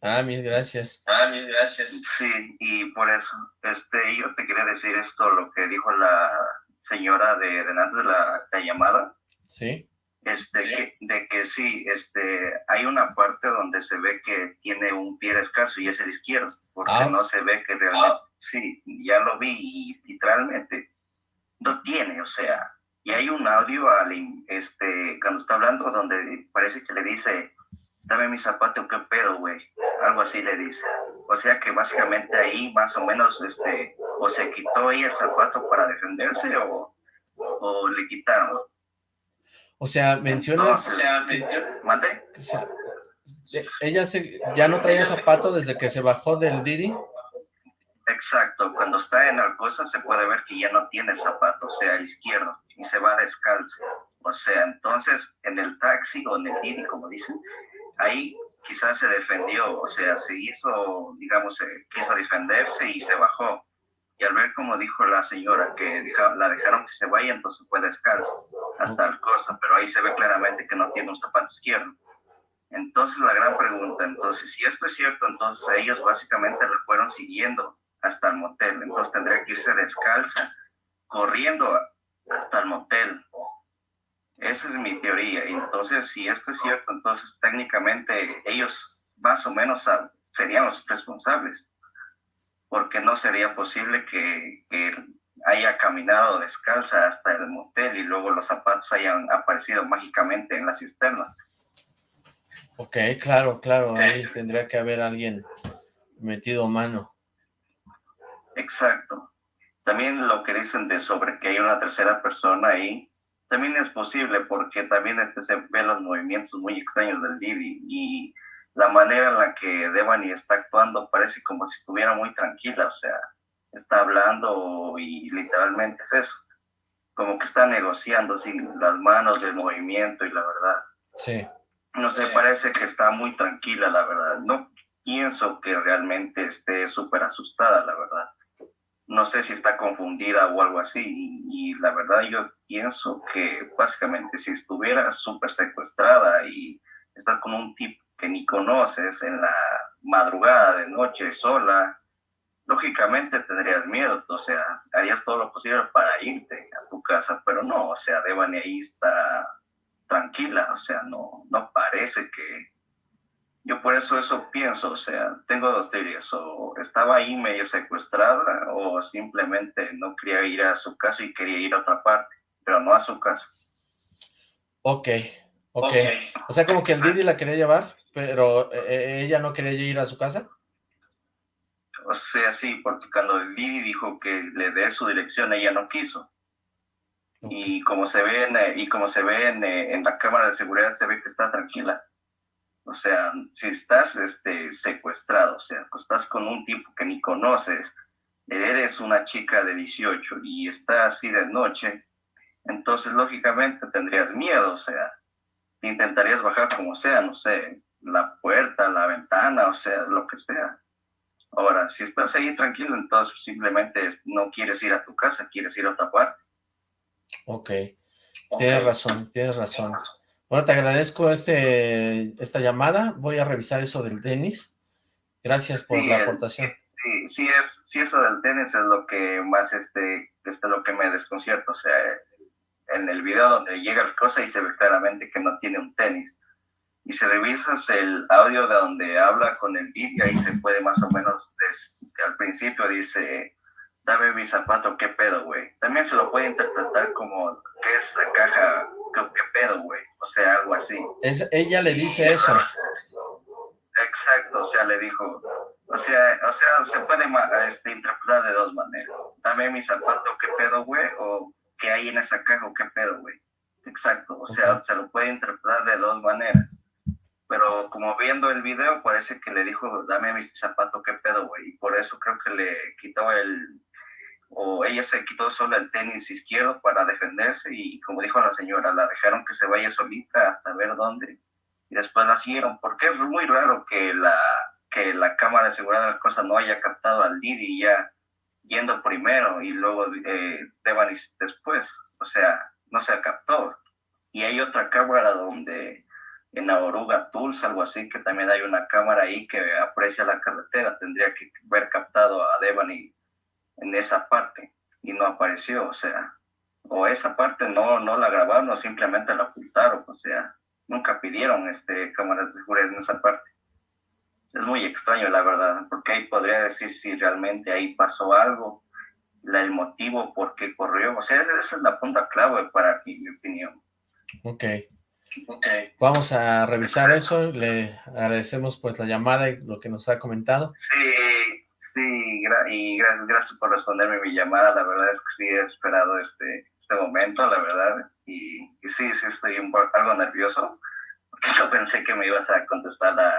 Ah, mil gracias. Ah, mil gracias. Sí, y por eso, este, yo te quería decir esto, lo que dijo la señora de, de antes de la, la llamada. Sí. Este, Que, de que sí, este, hay una parte donde se ve que tiene un pie escaso y es el izquierdo, porque ah. no se ve que realmente, sí, ya lo vi y literalmente no tiene, o sea, y hay un audio al, este, cuando está hablando donde parece que le dice, zapato, qué pedo, güey, algo así le dice, o sea que básicamente ahí más o menos, este, o se quitó ahí el zapato para defenderse o, o le quitaron, o sea, menciona... o sea, ¿Mande? ella se, ya no traía zapato desde que se bajó del Didi. Exacto, cuando está en cosa se puede ver que ya no tiene el zapato, o sea, el izquierdo, y se va descalzo. O sea, entonces en el taxi o en el Didi, como dicen, ahí quizás se defendió, o sea, se hizo, digamos, quiso defenderse y se bajó y al ver como dijo la señora que la dejaron que se vaya, entonces fue descalzo hasta tal cosa, pero ahí se ve claramente que no tiene un zapato izquierdo. Entonces la gran pregunta, entonces si esto es cierto, entonces ellos básicamente lo fueron siguiendo hasta el motel, entonces tendría que irse descalza corriendo hasta el motel. Esa es mi teoría. Entonces, si esto es cierto, entonces técnicamente ellos más o menos serían los responsables, porque no sería posible que, haya caminado descalza hasta el motel y luego los zapatos hayan aparecido mágicamente en la cisterna. Ok, claro, claro, ahí tendría que haber alguien metido mano. Exacto. También lo que dicen de sobre que hay una tercera persona ahí, también es posible porque también este, se ven los movimientos muy extraños del Didi y la manera en la que Devani está actuando parece como si estuviera muy tranquila, o sea, está hablando y literalmente es eso, como que está negociando sin las manos del movimiento y la verdad. Sí. No sé, parece que está muy tranquila, la verdad. No pienso que realmente esté súper asustada, la verdad no sé si está confundida o algo así. Y, la verdad yo pienso que básicamente si estuviera súper secuestrada y estás con un tipo que ni conoces en la madrugada de noche sola, lógicamente tendrías miedo, o sea, harías todo lo posible para irte a tu casa, pero no, o sea, Devani ahí está tranquila, o sea, no, no parece que, yo por eso eso pienso, o sea, tengo dos teorías, o estaba ahí medio secuestrada o simplemente no quería ir a su casa y quería ir a otra parte, pero no a su casa. Ok, ok. O sea, como que el Didi la quería llevar, pero eh, eh, ella no quería ir a su casa. O sea, sí, porque cuando el Didi dijo que le dé su dirección, ella no quiso. Y como se ve, en, y como se ve en, en la cámara de seguridad, se ve que está tranquila. O sea, si estás este, secuestrado, o sea, estás con un tipo que ni conoces, eres una chica de 18 y está así de noche, entonces lógicamente tendrías miedo, o sea, intentarías bajar como sea, no sé, la puerta, la ventana, o sea, lo que sea. Ahora, si estás ahí tranquilo, entonces simplemente no quieres ir a tu casa, quieres ir a otra parte. Ok, tienes razón, tienes razón. Bueno, te agradezco este, esta llamada. Voy a revisar eso del tenis. Gracias por la aportación. Sí, sí, es, sí, eso del tenis es lo que más, este, este lo que me desconcierta. O sea, en el video donde llega el cosa y se ve claramente que no tiene un tenis. Y si revisas el audio de donde habla con el vídeo, ahí se puede más o menos, al principio dice, dame mi zapato, qué pedo, güey. También se lo puede interpretar como, ¿qué es la caja? ¿Qué, pedo, güey? O sea, algo así. Es, ella le dice eso. Exacto, o sea, le dijo, o sea, o sea, se puede este, interpretar de dos maneras. Dame mi zapato, qué pedo, güey, o qué hay en esa caja, qué pedo, güey. Exacto, o sea, se lo puede interpretar de dos maneras. Pero como viendo el video, parece que le dijo, dame mi zapato, qué pedo, güey. Y por eso creo que le quitó el, o ella se quitó sola el tenis izquierdo para defenderse y como dijo la señora, la dejaron que se vaya solita hasta ver dónde. Y después la siguieron, porque es muy raro que la, que la cámara de seguridad de las cosas no haya captado al Didi ya yendo primero y luego eh, después, o sea, no se captó. Y hay otra cámara donde en la Oruga Tools, algo así, que también hay una cámara ahí que aprecia la carretera, tendría que haber captado a Devani en esa parte y no apareció, o sea, o esa parte no, no la grabaron o simplemente la ocultaron, o sea, nunca pidieron este, cámaras de seguridad en esa parte. Es muy extraño, la verdad, porque ahí podría decir si realmente ahí pasó algo, la, el motivo por qué corrió, o sea, esa es la punta clave para mi opinión. Ok. Okay. Vamos a revisar eso, le agradecemos pues la llamada y lo que nos ha comentado. Sí, Sí, y gracias, gracias por responderme mi llamada. La verdad es que sí he esperado este, este momento, la verdad. Y, sí, sí estoy un poco, algo nervioso, porque yo pensé que me ibas a contestar la,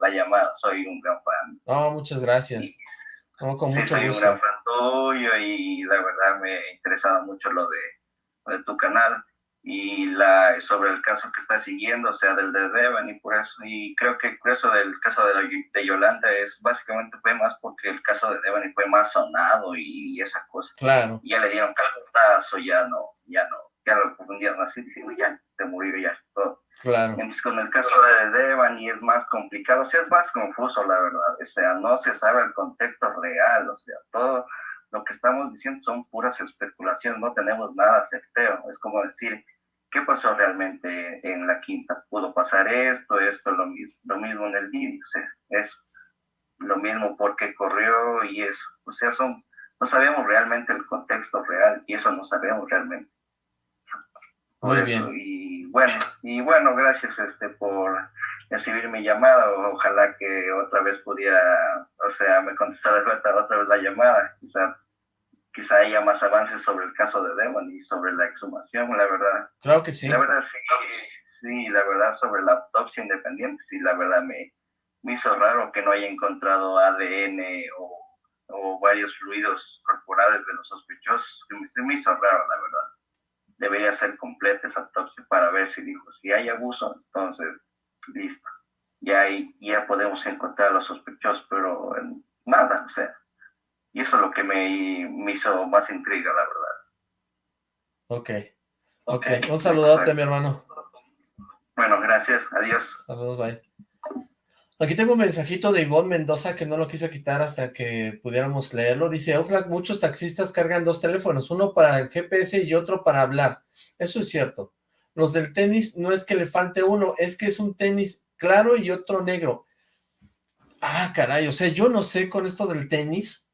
la llamada. Soy un gran fan. No, muchas gracias. con mucho soy un gran fan tuyo y la verdad me ha interesado mucho lo de, lo de tu canal y la sobre el caso que está siguiendo, o sea, del de Devan y por eso, y creo que eso del caso de, de Yolanda es básicamente fue más porque el caso de Devan fue más sonado y, esa cosa. Claro. ya le dieron calentazo, ya no, ya no, ya lo confundieron así, diciendo ya te murió ya todo. Claro. Entonces con el caso de Devan y es más complicado, o sea, es más confuso la verdad, o sea, no se sabe el contexto real, o sea, todo lo que estamos diciendo son puras especulaciones, no tenemos nada certero. Es como decir, ¿qué pasó realmente en la quinta? ¿Pudo pasar esto, esto, lo mismo, lo mismo en el vídeo? O sea, es lo mismo porque corrió y eso. O sea, son, no sabemos realmente el contexto real y eso no sabemos realmente. Muy bien. Y bueno, y bueno, gracias este por recibir mi llamada. Ojalá que otra vez pudiera, o sea, me contestara otra vez la llamada. Quizá, quizá haya más avances sobre el caso de Devon y sobre la exhumación, la verdad. Claro que sí. La verdad sí, sí, la verdad sobre la autopsia independiente, sí, la verdad me, me hizo raro que no haya encontrado ADN o, o varios fluidos corporales de los sospechosos. Se me hizo raro, la verdad. Debería ser completa esa autopsia para ver si dijo, si hay abuso, entonces listo. Ya, ahí, ya podemos encontrar a los sospechosos, pero nada, o sea. Y eso es lo que me, me hizo más intriga, la verdad. Ok. Ok, un saludote, mi hermano. Bueno, gracias, adiós. Saludos, bye. Aquí tengo un mensajito de Ivonne Mendoza que no lo quise quitar hasta que pudiéramos leerlo. Dice, muchos taxistas cargan dos teléfonos, uno para el GPS y otro para hablar. Eso es cierto. Los del tenis no es que le falte uno, es que es un tenis claro y otro negro. Ah, caray, o sea, yo no sé con esto del tenis.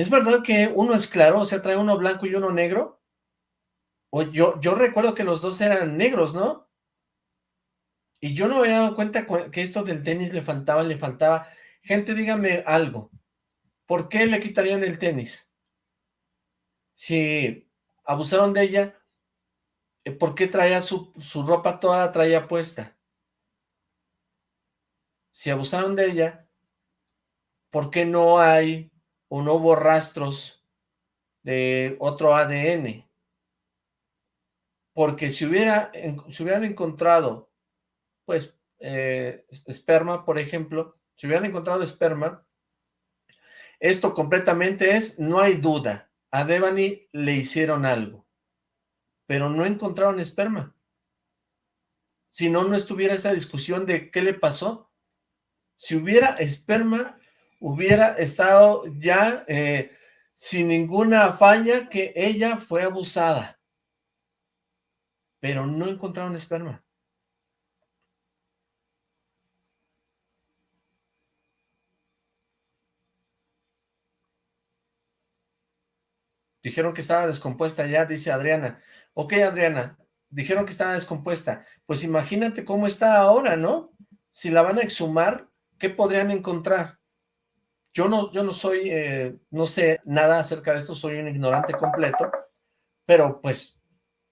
¿Es verdad que uno es claro, o sea, trae uno blanco y uno negro? O yo, yo recuerdo que los dos eran negros, ¿no? Y yo no me había dado cuenta que esto del tenis le faltaba, le faltaba. Gente, dígame algo. ¿Por qué le quitarían el tenis? Si abusaron de ella, eh, ¿por qué traía su, su ropa toda la traía puesta? Si abusaron de ella, ¿por qué no hay o no hubo rastros de otro ADN? Porque si, hubiera, si hubieran encontrado pues, eh, esperma, por ejemplo, si hubieran encontrado esperma, esto completamente es, no hay duda, a Devani le hicieron algo, pero no encontraron esperma. Si no, no estuviera esta discusión de qué le pasó. Si hubiera esperma, hubiera estado ya eh, sin ninguna falla que ella fue abusada. Pero no encontraron esperma. Dijeron que estaba descompuesta ya, dice Adriana. Ok, Adriana, dijeron que estaba descompuesta. Pues imagínate cómo está ahora, ¿no? Si la van a exhumar, ¿qué podrían encontrar? Yo no, yo no soy, eh, no sé nada acerca de esto, soy un ignorante completo, pero pues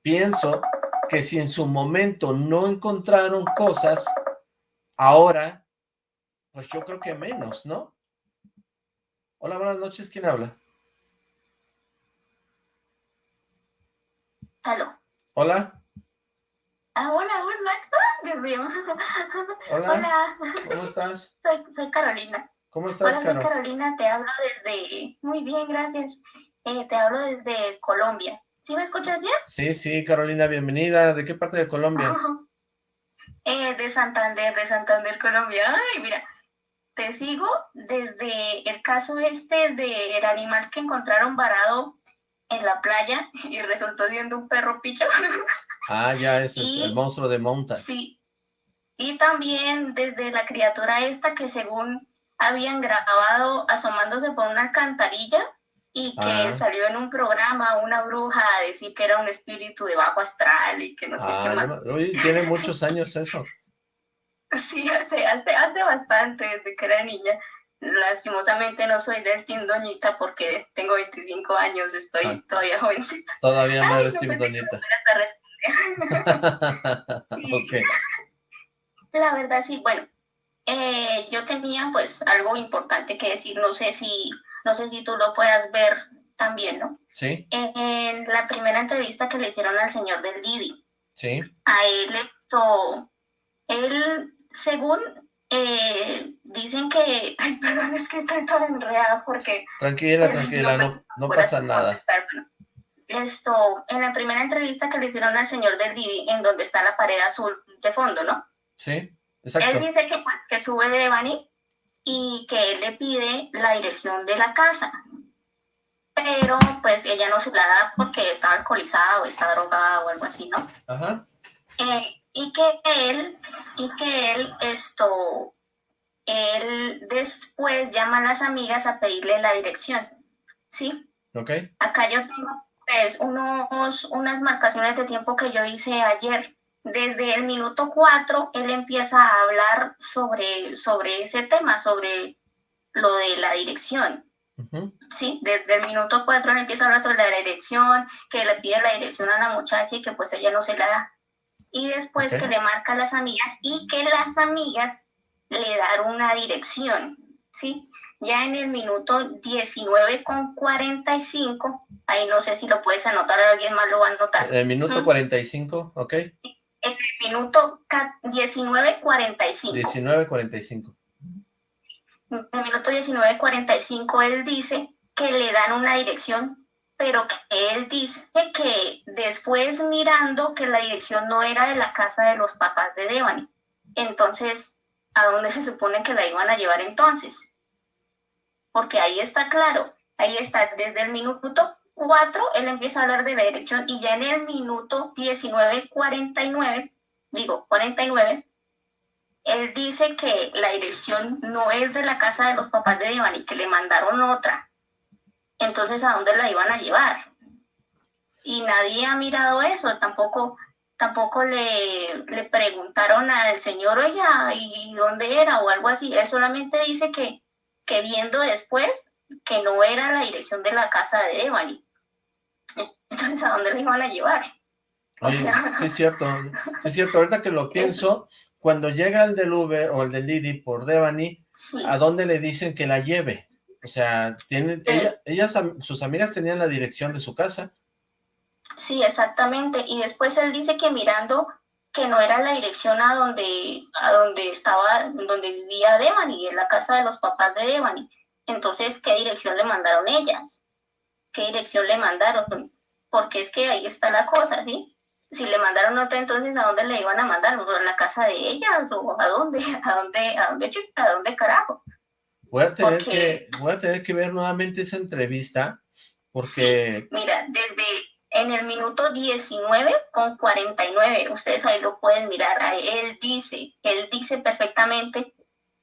pienso que si en su momento no encontraron cosas, ahora, pues yo creo que menos, ¿no? Hola, buenas noches, ¿quién habla? Hola. Ah, hola, hola. Hola. Hola. ¿Cómo estás? Soy, soy Carolina. ¿Cómo estás, Hola, Carolina, te hablo desde... Muy bien, gracias. Eh, te hablo desde Colombia. ¿Sí me escuchas bien? Sí, sí, Carolina, bienvenida. ¿De qué parte de Colombia? eh, de Santander, de Santander, Colombia. Ay, mira, te sigo desde el caso este del animal que encontraron varado en la playa y resultó siendo un perro picho. Ah, ya, ese es el monstruo de monta. Sí. Y también desde la criatura esta que según habían grabado asomándose por una alcantarilla y que ah. salió en un programa una bruja a decir que era un espíritu de bajo astral y que no sé qué ah, más. tiene muchos años eso. Sí, hace, hace, hace bastante, desde que era niña. Lastimosamente no soy del Team Doñita porque tengo 25 años, estoy ah. todavía jovencita. Todavía no eres Team Doñita. La verdad sí, bueno, eh, yo tenía pues algo importante que decir, no sé si, no sé si tú lo puedas ver también, ¿no? Sí. En la primera entrevista que le hicieron al señor del Didi. Sí. A él, esto, él, según eh, dicen que, ay, perdón, es que estoy toda enredada porque... Tranquila, tranquila, no, no, pasa nada. esto, en la primera entrevista que le hicieron al señor del Didi, en donde está la pared azul de fondo, ¿no? Sí, exacto. Él dice que, pues, que sube de Bani y que él le pide la dirección de la casa. pero pues ella no se la da porque está alcoholizada o está drogada o algo así, ¿no? Ajá. Eh, y que él, y que él esto, él después llama a las amigas a pedirle la dirección, ¿sí? Ok. Acá yo tengo pues unos, unas marcaciones de tiempo que yo hice ayer. Desde el minuto cuatro, él empieza a hablar sobre, sobre ese tema, sobre lo de la dirección. Sí, desde el minuto cuatro él empieza a hablar sobre la dirección, que le pide la dirección a la muchacha y que pues ella no se la da. Y después que le marca a las amigas y que las amigas le dan una dirección, ¿sí? Ya en el minuto 19 con 45, ahí no sé si lo puedes anotar, alguien más lo va a anotar. El minuto 45, ok. En el minuto 19.45. 19.45 en el minuto 19.45 él dice que le dan una dirección, pero que él dice que después mirando que la dirección no era de la casa de los papás de Devani. Entonces, ¿a dónde se supone que la iban a llevar entonces? Porque ahí está claro, ahí está desde el minuto 4, él empieza a hablar de la dirección y ya en el minuto 19.49, digo 49, él dice que la dirección no es de la casa de los papás de y que le mandaron otra. Entonces, ¿a dónde la iban a llevar? Y nadie ha mirado eso, tampoco, tampoco le, le preguntaron al señor, oye, ¿y dónde era? o algo así. Él solamente dice que, que viendo después que no era la dirección de la casa de Devani. Entonces, ¿a dónde la iban a llevar? sí, es cierto, es cierto, ahorita que lo pienso, cuando llega el del Uber o el del Didi por Devani, ¿a dónde le dicen que la lleve? O sea, tienen, ellas, sus amigas tenían la dirección de su casa. Sí, exactamente. Y después él dice que mirando que no era la dirección a donde, a donde estaba, donde vivía Devani, en la casa de los papás de Devani. Entonces, ¿qué dirección le mandaron ellas? ¿Qué dirección le mandaron? Porque es que ahí está la cosa, ¿sí? si le mandaron nota, entonces ¿a dónde le iban a mandar? ¿A la casa de ellas? ¿O a dónde? ¿A dónde? ¿A dónde? ¿A dónde carajos? Voy a tener, que, voy a tener que ver nuevamente esa entrevista, porque... mira, desde en el minuto 19 con 49, ustedes ahí lo pueden mirar, él dice, él dice perfectamente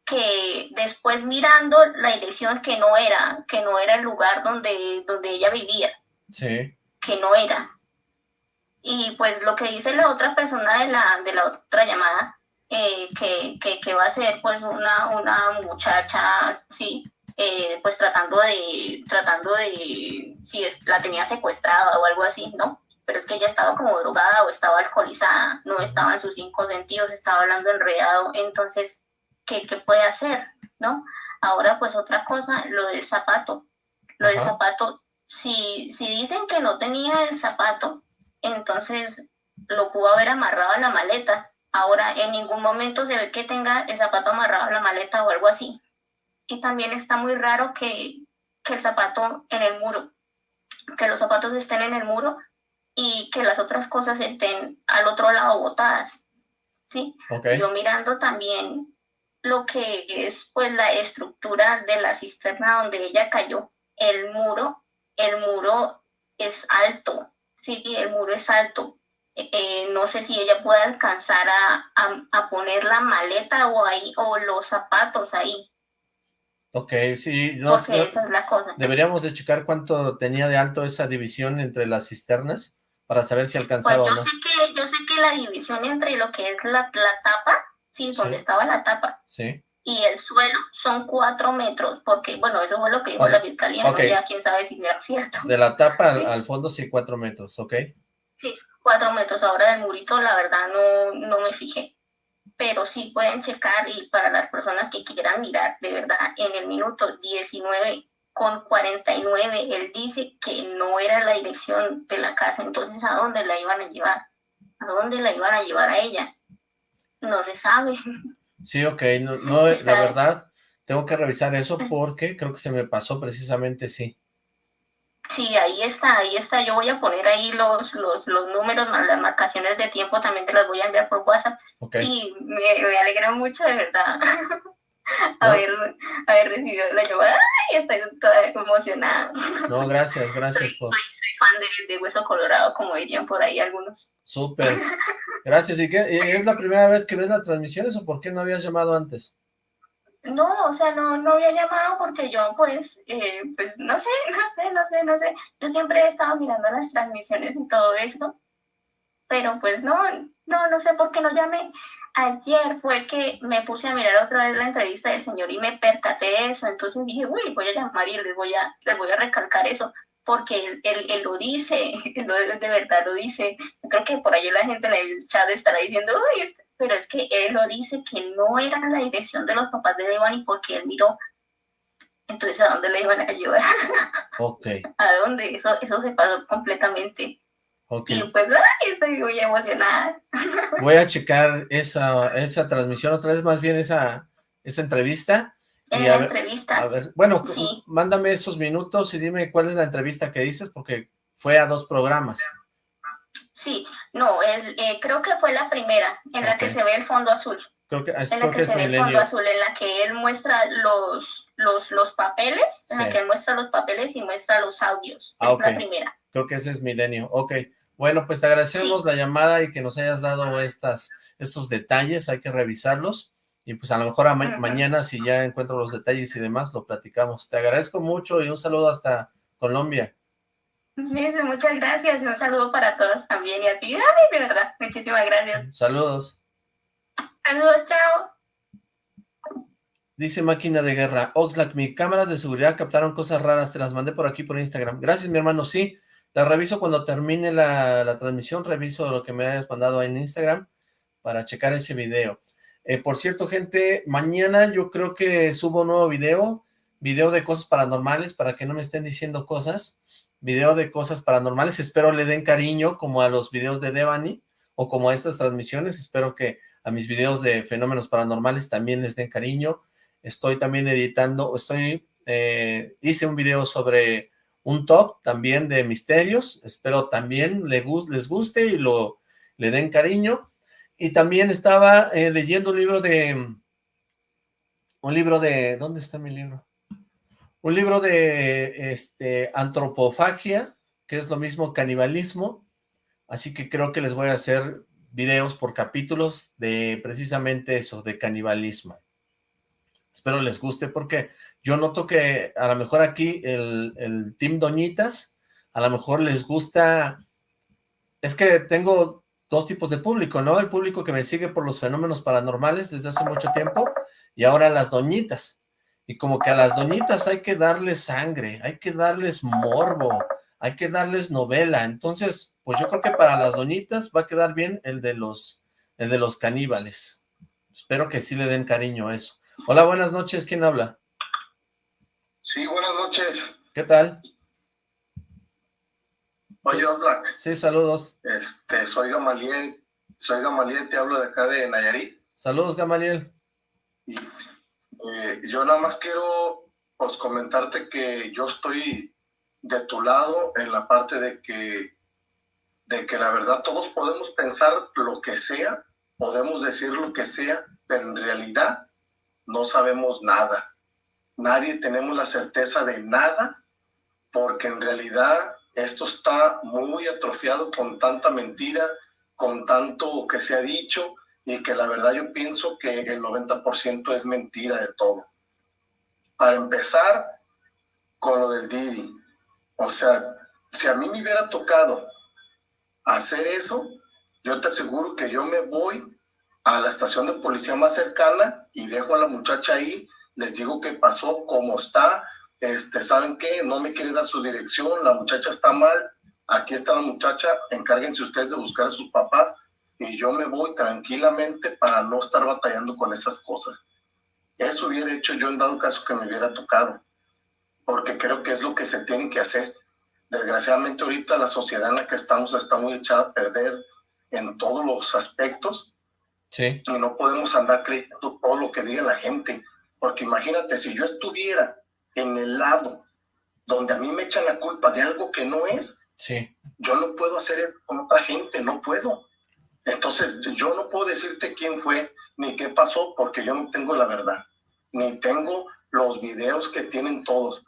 que después mirando la dirección que no era, que no era el lugar donde, donde ella vivía. Sí. Que no era. Y pues lo que dice la otra persona de la, de la otra llamada, eh, que, que, va a ser pues una, una muchacha, sí, eh, pues tratando de, tratando de, si es, la tenía secuestrada o algo así, ¿no? Pero es que ella estaba como drogada o estaba alcoholizada, no estaba en sus cinco sentidos, estaba hablando enredado, entonces, ¿qué, qué puede hacer, no? Ahora pues otra cosa, lo del zapato, lo del zapato, si, si dicen que no tenía el zapato, entonces lo pudo haber amarrado a la maleta. Ahora en ningún momento se ve que tenga el zapato amarrado a la maleta o algo así. Y también está muy raro que, el zapato en el muro, que los zapatos estén en el muro y que las otras cosas estén al otro lado botadas. ¿sí? Yo mirando también lo que es pues la estructura de la cisterna donde ella cayó, el muro, el muro es alto, sí, el muro es alto. Eh, no sé si ella puede alcanzar a, poner la maleta o ahí o los zapatos ahí. Ok, sí. No, Porque esa es la cosa. Deberíamos de checar cuánto tenía de alto esa división entre las cisternas para saber si alcanzaba pues yo Sé que, yo sé que la división entre lo que es la, la tapa, sí, donde estaba la tapa, sí. Y el suelo son cuatro metros, porque, bueno, eso fue lo que dijo la fiscalía, okay. ya quién sabe si será cierto. De la tapa al, fondo sí, cuatro metros, ¿ok? Sí, cuatro metros. Ahora del murito, la verdad, no, no me fijé. Pero sí pueden checar y para las personas que quieran mirar, de verdad, en el minuto 19 con 49, él dice que no era la dirección de la casa, entonces ¿a dónde la iban a llevar? ¿A dónde la iban a llevar a ella? No se sabe. Sí, ok, no, no la verdad, tengo que revisar eso porque creo que se me pasó precisamente, sí. Sí, ahí está, ahí está. Yo voy a poner ahí los, los, los números, las marcaciones de tiempo, también te las voy a enviar por WhatsApp. Y me, me alegra mucho, de verdad. haber, haber recibido la llamada y estoy toda emocionada. No, gracias, gracias soy, por... Soy, fan de, de, Hueso Colorado, como dirían por ahí algunos. Súper, gracias. ¿Y qué, es la primera vez que ves las transmisiones o por qué no habías llamado antes? No, o sea, no, no había llamado porque yo, pues, eh, pues, no sé, no sé, no sé, no sé. Yo siempre he estado mirando las transmisiones y todo eso, pero pues no, no, no sé por qué no llamé. Ayer fue que me puse a mirar otra vez la entrevista del señor y me percaté de eso, entonces dije, uy, voy a llamar y les voy a, les voy a recalcar eso, porque él, él, lo dice, él de verdad lo dice. Yo creo que por ahí la gente en el chat estará diciendo, uy, este", pero es que él lo dice que no era la dirección de los papás de Devani porque él miró. Entonces, ¿a dónde le iban a ayudar? Ok. ¿A dónde? Eso, eso se pasó completamente. Okay. Y pues, ay, estoy muy emocionada. Voy a checar esa, esa transmisión otra vez, más bien esa, esa entrevista. En la entrevista. A ver, bueno, mándame esos minutos y dime cuál es la entrevista que dices, porque fue a dos programas. Sí, no, el, eh, creo que fue la primera, en la que se ve el fondo azul. Creo que, es, en la que, se ve el fondo azul, en la que él muestra los, los, los papeles, en la que él muestra los papeles y muestra los audios. Ah, es la primera. Creo que ese es Milenio. Ok, bueno, pues te agradecemos la llamada y que nos hayas dado estas, estos detalles, hay que revisarlos. Y pues a lo mejor mañana, si ya encuentro los detalles y demás, lo platicamos. Te agradezco mucho y un saludo hasta Colombia. Muchas gracias un saludo para todos también y a ti, de verdad, muchísimas gracias. Saludos. Saludos, chao. Dice Máquina de Guerra, Oxlack, mi cámaras de seguridad captaron cosas raras, te las mandé por aquí por Instagram. Gracias, mi hermano, sí, la reviso cuando termine la, transmisión, reviso lo que me hayas mandado en Instagram para checar ese video. Eh, por cierto, gente, mañana yo creo que subo un nuevo video, video de cosas paranormales, para que no me estén diciendo cosas, video de cosas paranormales, espero le den cariño como a los videos de Devani, o como a estas transmisiones, espero que a mis videos de fenómenos paranormales también les den cariño, estoy también editando, estoy, eh, hice un video sobre un top también de misterios, espero también les guste y lo le den cariño, y también estaba eh, leyendo un libro de, un libro de, ¿dónde está mi libro? Un libro de este, antropofagia, que es lo mismo canibalismo, así que creo que les voy a hacer videos por capítulos de precisamente eso, de canibalismo. Espero les guste porque yo noto que a lo mejor aquí el, el Team Doñitas, a lo mejor les gusta, es que tengo dos tipos de público, ¿no? El público que me sigue por los fenómenos paranormales desde hace mucho tiempo y ahora las doñitas. Y como que a las doñitas hay que darles sangre, hay que darles morbo, hay que darles novela. Entonces, pues yo creo que para las doñitas va a quedar bien el de los, el de los caníbales. Espero que sí le den cariño a eso. Hola, buenas noches, ¿quién habla? Sí, buenas noches. ¿Qué tal? Oye, Black. Sí, saludos. Este, soy Gamaliel, soy Gamaliel, te hablo de acá de Nayarit. Saludos, Gamaliel. Y eh, yo nada más quiero pues, comentarte que yo estoy de tu lado en la parte de que, de que la verdad todos podemos pensar lo que sea, podemos decir lo que sea, pero en realidad no sabemos nada. Nadie tenemos la certeza de nada porque en realidad esto está muy atrofiado con tanta mentira, con tanto que se ha dicho y que la verdad yo pienso que el 90% es mentira de todo. Para empezar con lo del Didi, o sea, si a mí me hubiera tocado hacer eso, yo te aseguro que yo me voy a la estación de policía más cercana y dejo a la muchacha ahí, les digo qué pasó, cómo está, este, ¿saben qué? No me quiere dar su dirección, la muchacha está mal, aquí está la muchacha, encárguense ustedes de buscar a sus papás y yo me voy tranquilamente para no estar batallando con esas cosas. Eso hubiera hecho yo en dado caso que me hubiera tocado, porque creo que es lo que se tiene que hacer. Desgraciadamente ahorita la sociedad en la que estamos está muy echada a perder en todos los aspectos Sí. Y no podemos andar creyendo todo lo que diga la gente. Porque imagínate, si yo estuviera en el lado donde a mí me echan la culpa de algo que no es, sí. yo no puedo hacer eso con otra gente, no puedo. Entonces, yo no puedo decirte quién fue ni qué pasó porque yo no tengo la verdad. ni tengo los videos que tienen todos.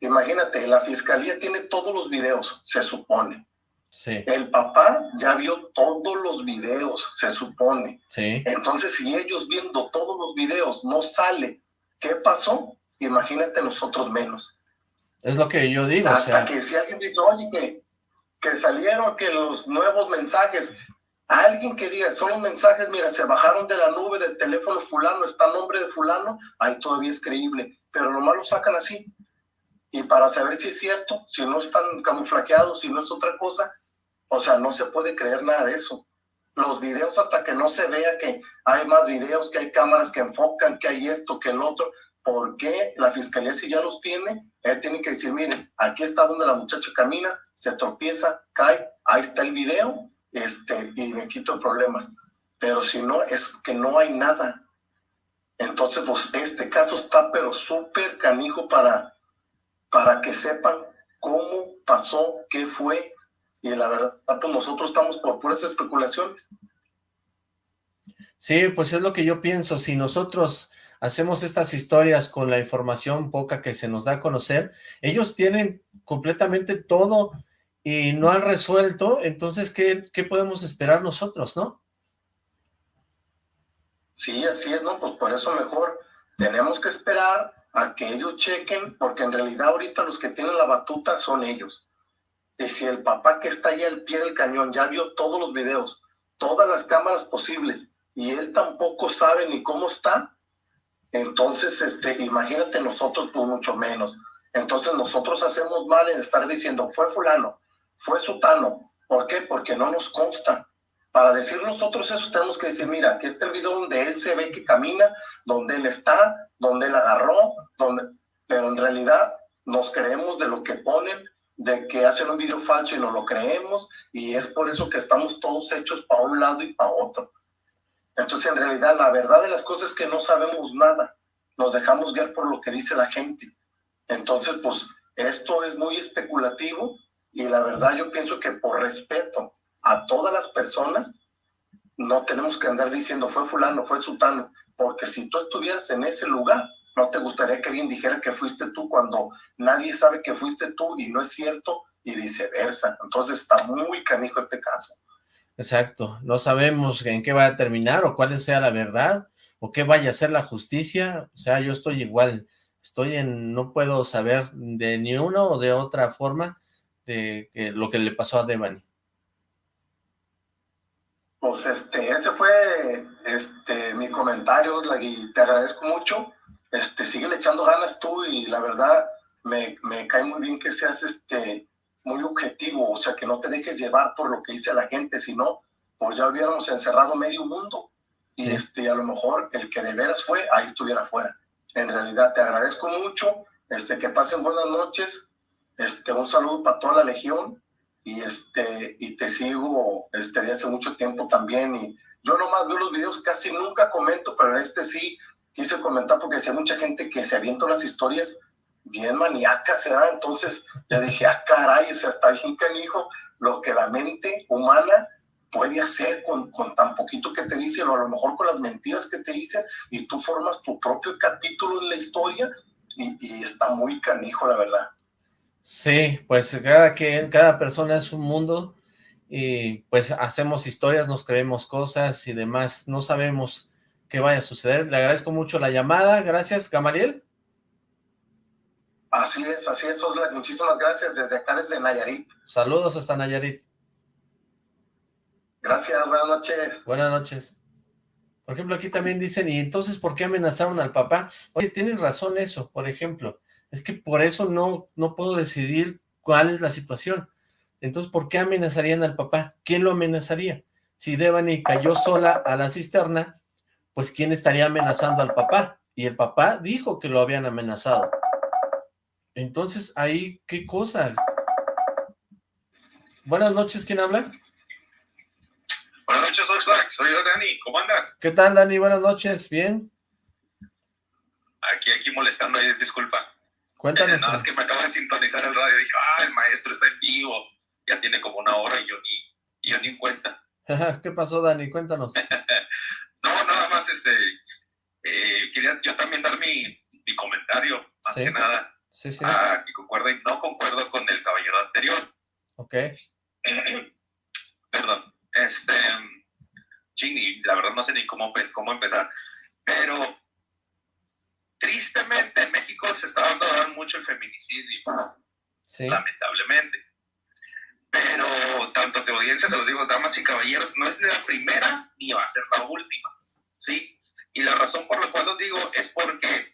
Imagínate, la fiscalía tiene todos los videos, se supone. Sí. El papá ya vio todos los videos, se supone. Sí. Entonces, si ellos viendo todos los videos no sale, ¿qué pasó? Imagínate nosotros menos. Es lo que yo digo. Hasta que si alguien dice, oye, que, que salieron que los nuevos mensajes, alguien que diga, son los mensajes, mira, se bajaron de la nube del teléfono fulano, está el nombre de fulano, ahí todavía es creíble, pero nomás lo sacan así. Y para saber si es cierto, si no están camuflaqueados, si no es otra cosa, o sea, no se puede creer nada de eso. Los videos hasta que no se vea que hay más videos, que hay cámaras que enfocan, que hay esto, que el otro. ¿Por qué la fiscalía si ya los tiene? Él tiene que decir, miren, aquí está donde la muchacha camina, se tropieza, cae, ahí está el video, este, y me quito problemas. Pero si no, es que no hay nada. Entonces, pues este caso está pero súper canijo para, para que sepan cómo pasó, qué fue, y la verdad, pues nosotros estamos por puras especulaciones. Sí, pues es lo que yo pienso, si nosotros hacemos estas historias con la información poca que se nos da a conocer, ellos tienen completamente todo y no han resuelto, entonces, ¿qué, qué podemos esperar nosotros, no? Sí, así es, ¿no? Pues por eso mejor tenemos que esperar a que ellos chequen, porque en realidad ahorita los que tienen la batuta son ellos. Y si el papá que está ahí al pie del cañón ya vio todos los videos, todas las cámaras posibles, y él tampoco sabe ni cómo está, entonces, este, imagínate nosotros, pues mucho menos. Entonces nosotros hacemos mal en estar diciendo, fue fulano, fue sutano. ¿Por qué? Porque no nos consta. Para decir nosotros eso tenemos que decir, mira, aquí está el video donde él se ve que camina, donde él está, donde él agarró, donde... pero en realidad nos creemos de lo que ponen de que hacen un video falso y no lo creemos, y es por eso que estamos todos hechos para un lado y para otro. Entonces, en realidad, la verdad de las cosas es que no sabemos nada, nos dejamos guiar por lo que dice la gente. Entonces, pues, esto es muy especulativo, y la verdad yo pienso que por respeto a todas las personas, no tenemos que andar diciendo fue fulano, fue sultano, porque si tú estuvieras en ese lugar, no te gustaría que alguien dijera que fuiste tú cuando nadie sabe que fuiste tú y no es cierto y viceversa. Entonces está muy canijo este caso. Exacto, no sabemos en qué va a terminar o cuál sea la verdad o qué vaya a ser la justicia. O sea, yo estoy igual, estoy en, no puedo saber de ni una o de otra forma de lo que le pasó a Devani. Pues este, ese fue este, mi comentario, y te agradezco mucho este, sigue echando ganas tú y la verdad me, me, cae muy bien que seas este, muy objetivo, o sea, que no te dejes llevar por lo que dice la gente, sino pues ya hubiéramos encerrado medio mundo y este, a lo mejor el que de veras fue, ahí estuviera afuera. En realidad te agradezco mucho, este, que pasen buenas noches, este, un saludo para toda la legión y, este, y te sigo este, de hace mucho tiempo también y yo nomás veo los videos, casi nunca comento, pero en este sí quise comentar porque hay mucha gente que se avienta unas historias bien maníacas, ¿verdad? Entonces ya dije, ah, caray, o sea, está bien canijo lo que la mente humana puede hacer con, con tan poquito que te dicen, o a lo mejor con las mentiras que te dicen, y tú formas tu propio capítulo en la historia, y, y está muy canijo, la verdad. Sí, pues cada, que, cada persona es un mundo, y pues hacemos historias, nos creemos cosas y demás, no sabemos que vaya a suceder. Le agradezco mucho la llamada. Gracias, Gamariel. Así es, así es. Muchísimas gracias desde acá, desde Nayarit. Saludos hasta Nayarit. Gracias, buenas noches. Buenas noches. Por ejemplo, aquí también dicen, ¿y entonces por qué amenazaron al papá? Oye, tienen razón eso, por ejemplo. Es que por eso no, no puedo decidir cuál es la situación. Entonces, ¿por qué amenazarían al papá? ¿Quién lo amenazaría? Si Devani cayó sola a la cisterna, pues ¿quién estaría amenazando al papá? Y el papá dijo que lo habían amenazado. Entonces, ahí, ¿qué cosa? Buenas noches, ¿quién habla? Buenas noches, Oxlack. Soy yo, Dani. ¿Cómo andas? ¿Qué tal, Dani? Buenas noches. ¿Bien? Aquí, aquí molestando, disculpa. Cuéntanos. Eh, nada más que me acabo de sintonizar el radio. Dije, ah, el maestro está en vivo. Ya tiene como una hora y yo ni, y yo ni en cuenta. ¿Qué pasó, Dani? Cuéntanos. No, nada más, este, eh, quería yo también dar mi, más que nada. Sí, sí. Ah, que concuerdo y no concuerdo con el caballero anterior. Ok. Perdón. Este, ching, la verdad no sé ni cómo, cómo empezar. Pero tristemente en México se está dando mucho el feminicidio. Sí. Lamentablemente. Pero tanto de audiencia, se los digo, damas y caballeros, no es ni la primera ni va a ser la última. ¿Sí? Y la razón por la cual los digo es porque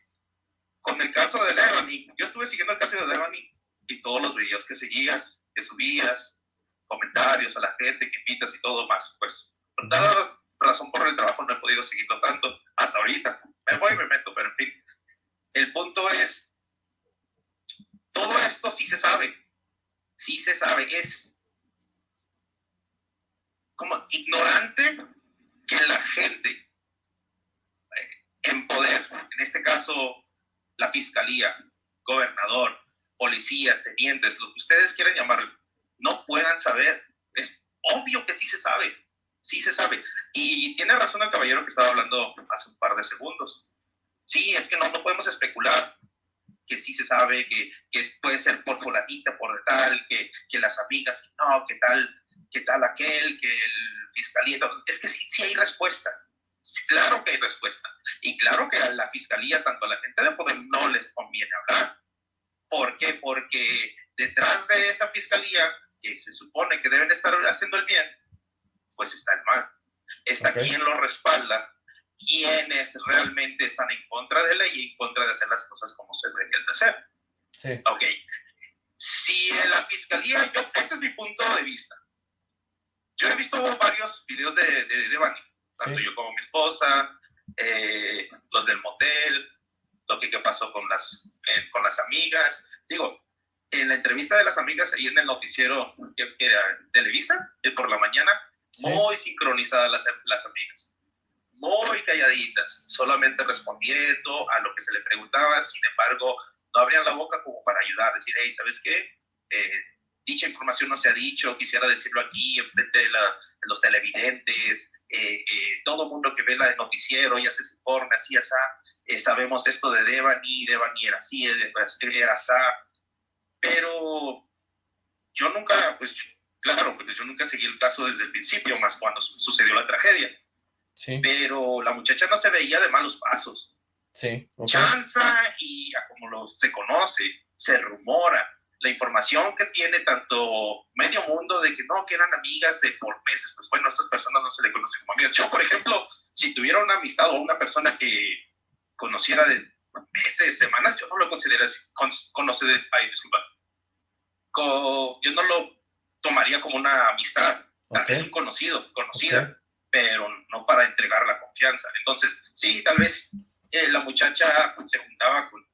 con el caso de Devani, yo estuve siguiendo el caso de Devani y todos los videos que seguías, que subías, comentarios a la gente que invitas y todo más. Pues, por dada razón por el trabajo no he podido seguirlo tanto hasta ahorita. Me voy y me meto, pero en fin. El punto es, todo esto sí se sabe, sí se sabe, es como ignorante que la gente en poder, en este caso la fiscalía, gobernador, policías, tenientes, lo que ustedes quieran llamarlo, no puedan saber. Es obvio que sí se sabe, sí se sabe. Y tiene razón el caballero que estaba hablando hace un par de segundos. Sí, es que no, no podemos especular que sí se sabe, que, que puede ser por fulanita, por tal, que, que las amigas, no, que tal, que tal aquel, que el fiscalía, es que sí, sí hay respuesta. Claro que hay respuesta. Y claro que a la fiscalía, tanto a la gente de poder, no les conviene hablar. ¿Por qué? Porque detrás de esa fiscalía, que se supone que deben estar haciendo el bien, pues está el mal. Está quien lo respalda, quienes realmente están en contra de la ley y en contra de hacer las cosas como se deberían de hacer. Sí. Ok. Si en la fiscalía, yo, este es mi punto de vista. Yo he visto varios videos de, de, de Bani, tanto yo como mi esposa, eh, los del motel, lo que, pasó con las, eh, con las amigas. Digo, en la entrevista de las amigas ahí en el noticiero que era Televisa, por la mañana, muy sincronizadas las, las amigas muy calladitas, solamente respondiendo a lo que se le preguntaba, sin embargo, no abrían la boca como para ayudar, decir, hey, ¿sabes qué? Eh, dicha información no se ha dicho, quisiera decirlo aquí, enfrente de, los televidentes, eh, eh, todo el mundo que ve la noticiero ya se informe, así, así, sabemos esto de Devani, Devani era así, era así, pero yo nunca, pues, claro, porque yo nunca seguí el caso desde el principio, más cuando sucedió la tragedia pero la muchacha no se veía de malos pasos. Sí. Chanza y como lo, se conoce, se rumora, la información que tiene tanto medio mundo de que no, que eran amigas de por meses, pues bueno, a estas personas no se le conocen como amigas. Yo, por ejemplo, si tuviera una amistad o una persona que conociera de meses, semanas, yo no lo considero así, conoce de, ay, disculpa, yo no lo tomaría como una amistad, tal vez un conocido, conocida pero no para entregar la confianza. Entonces, sí, tal vez eh, la muchacha se juntaba con,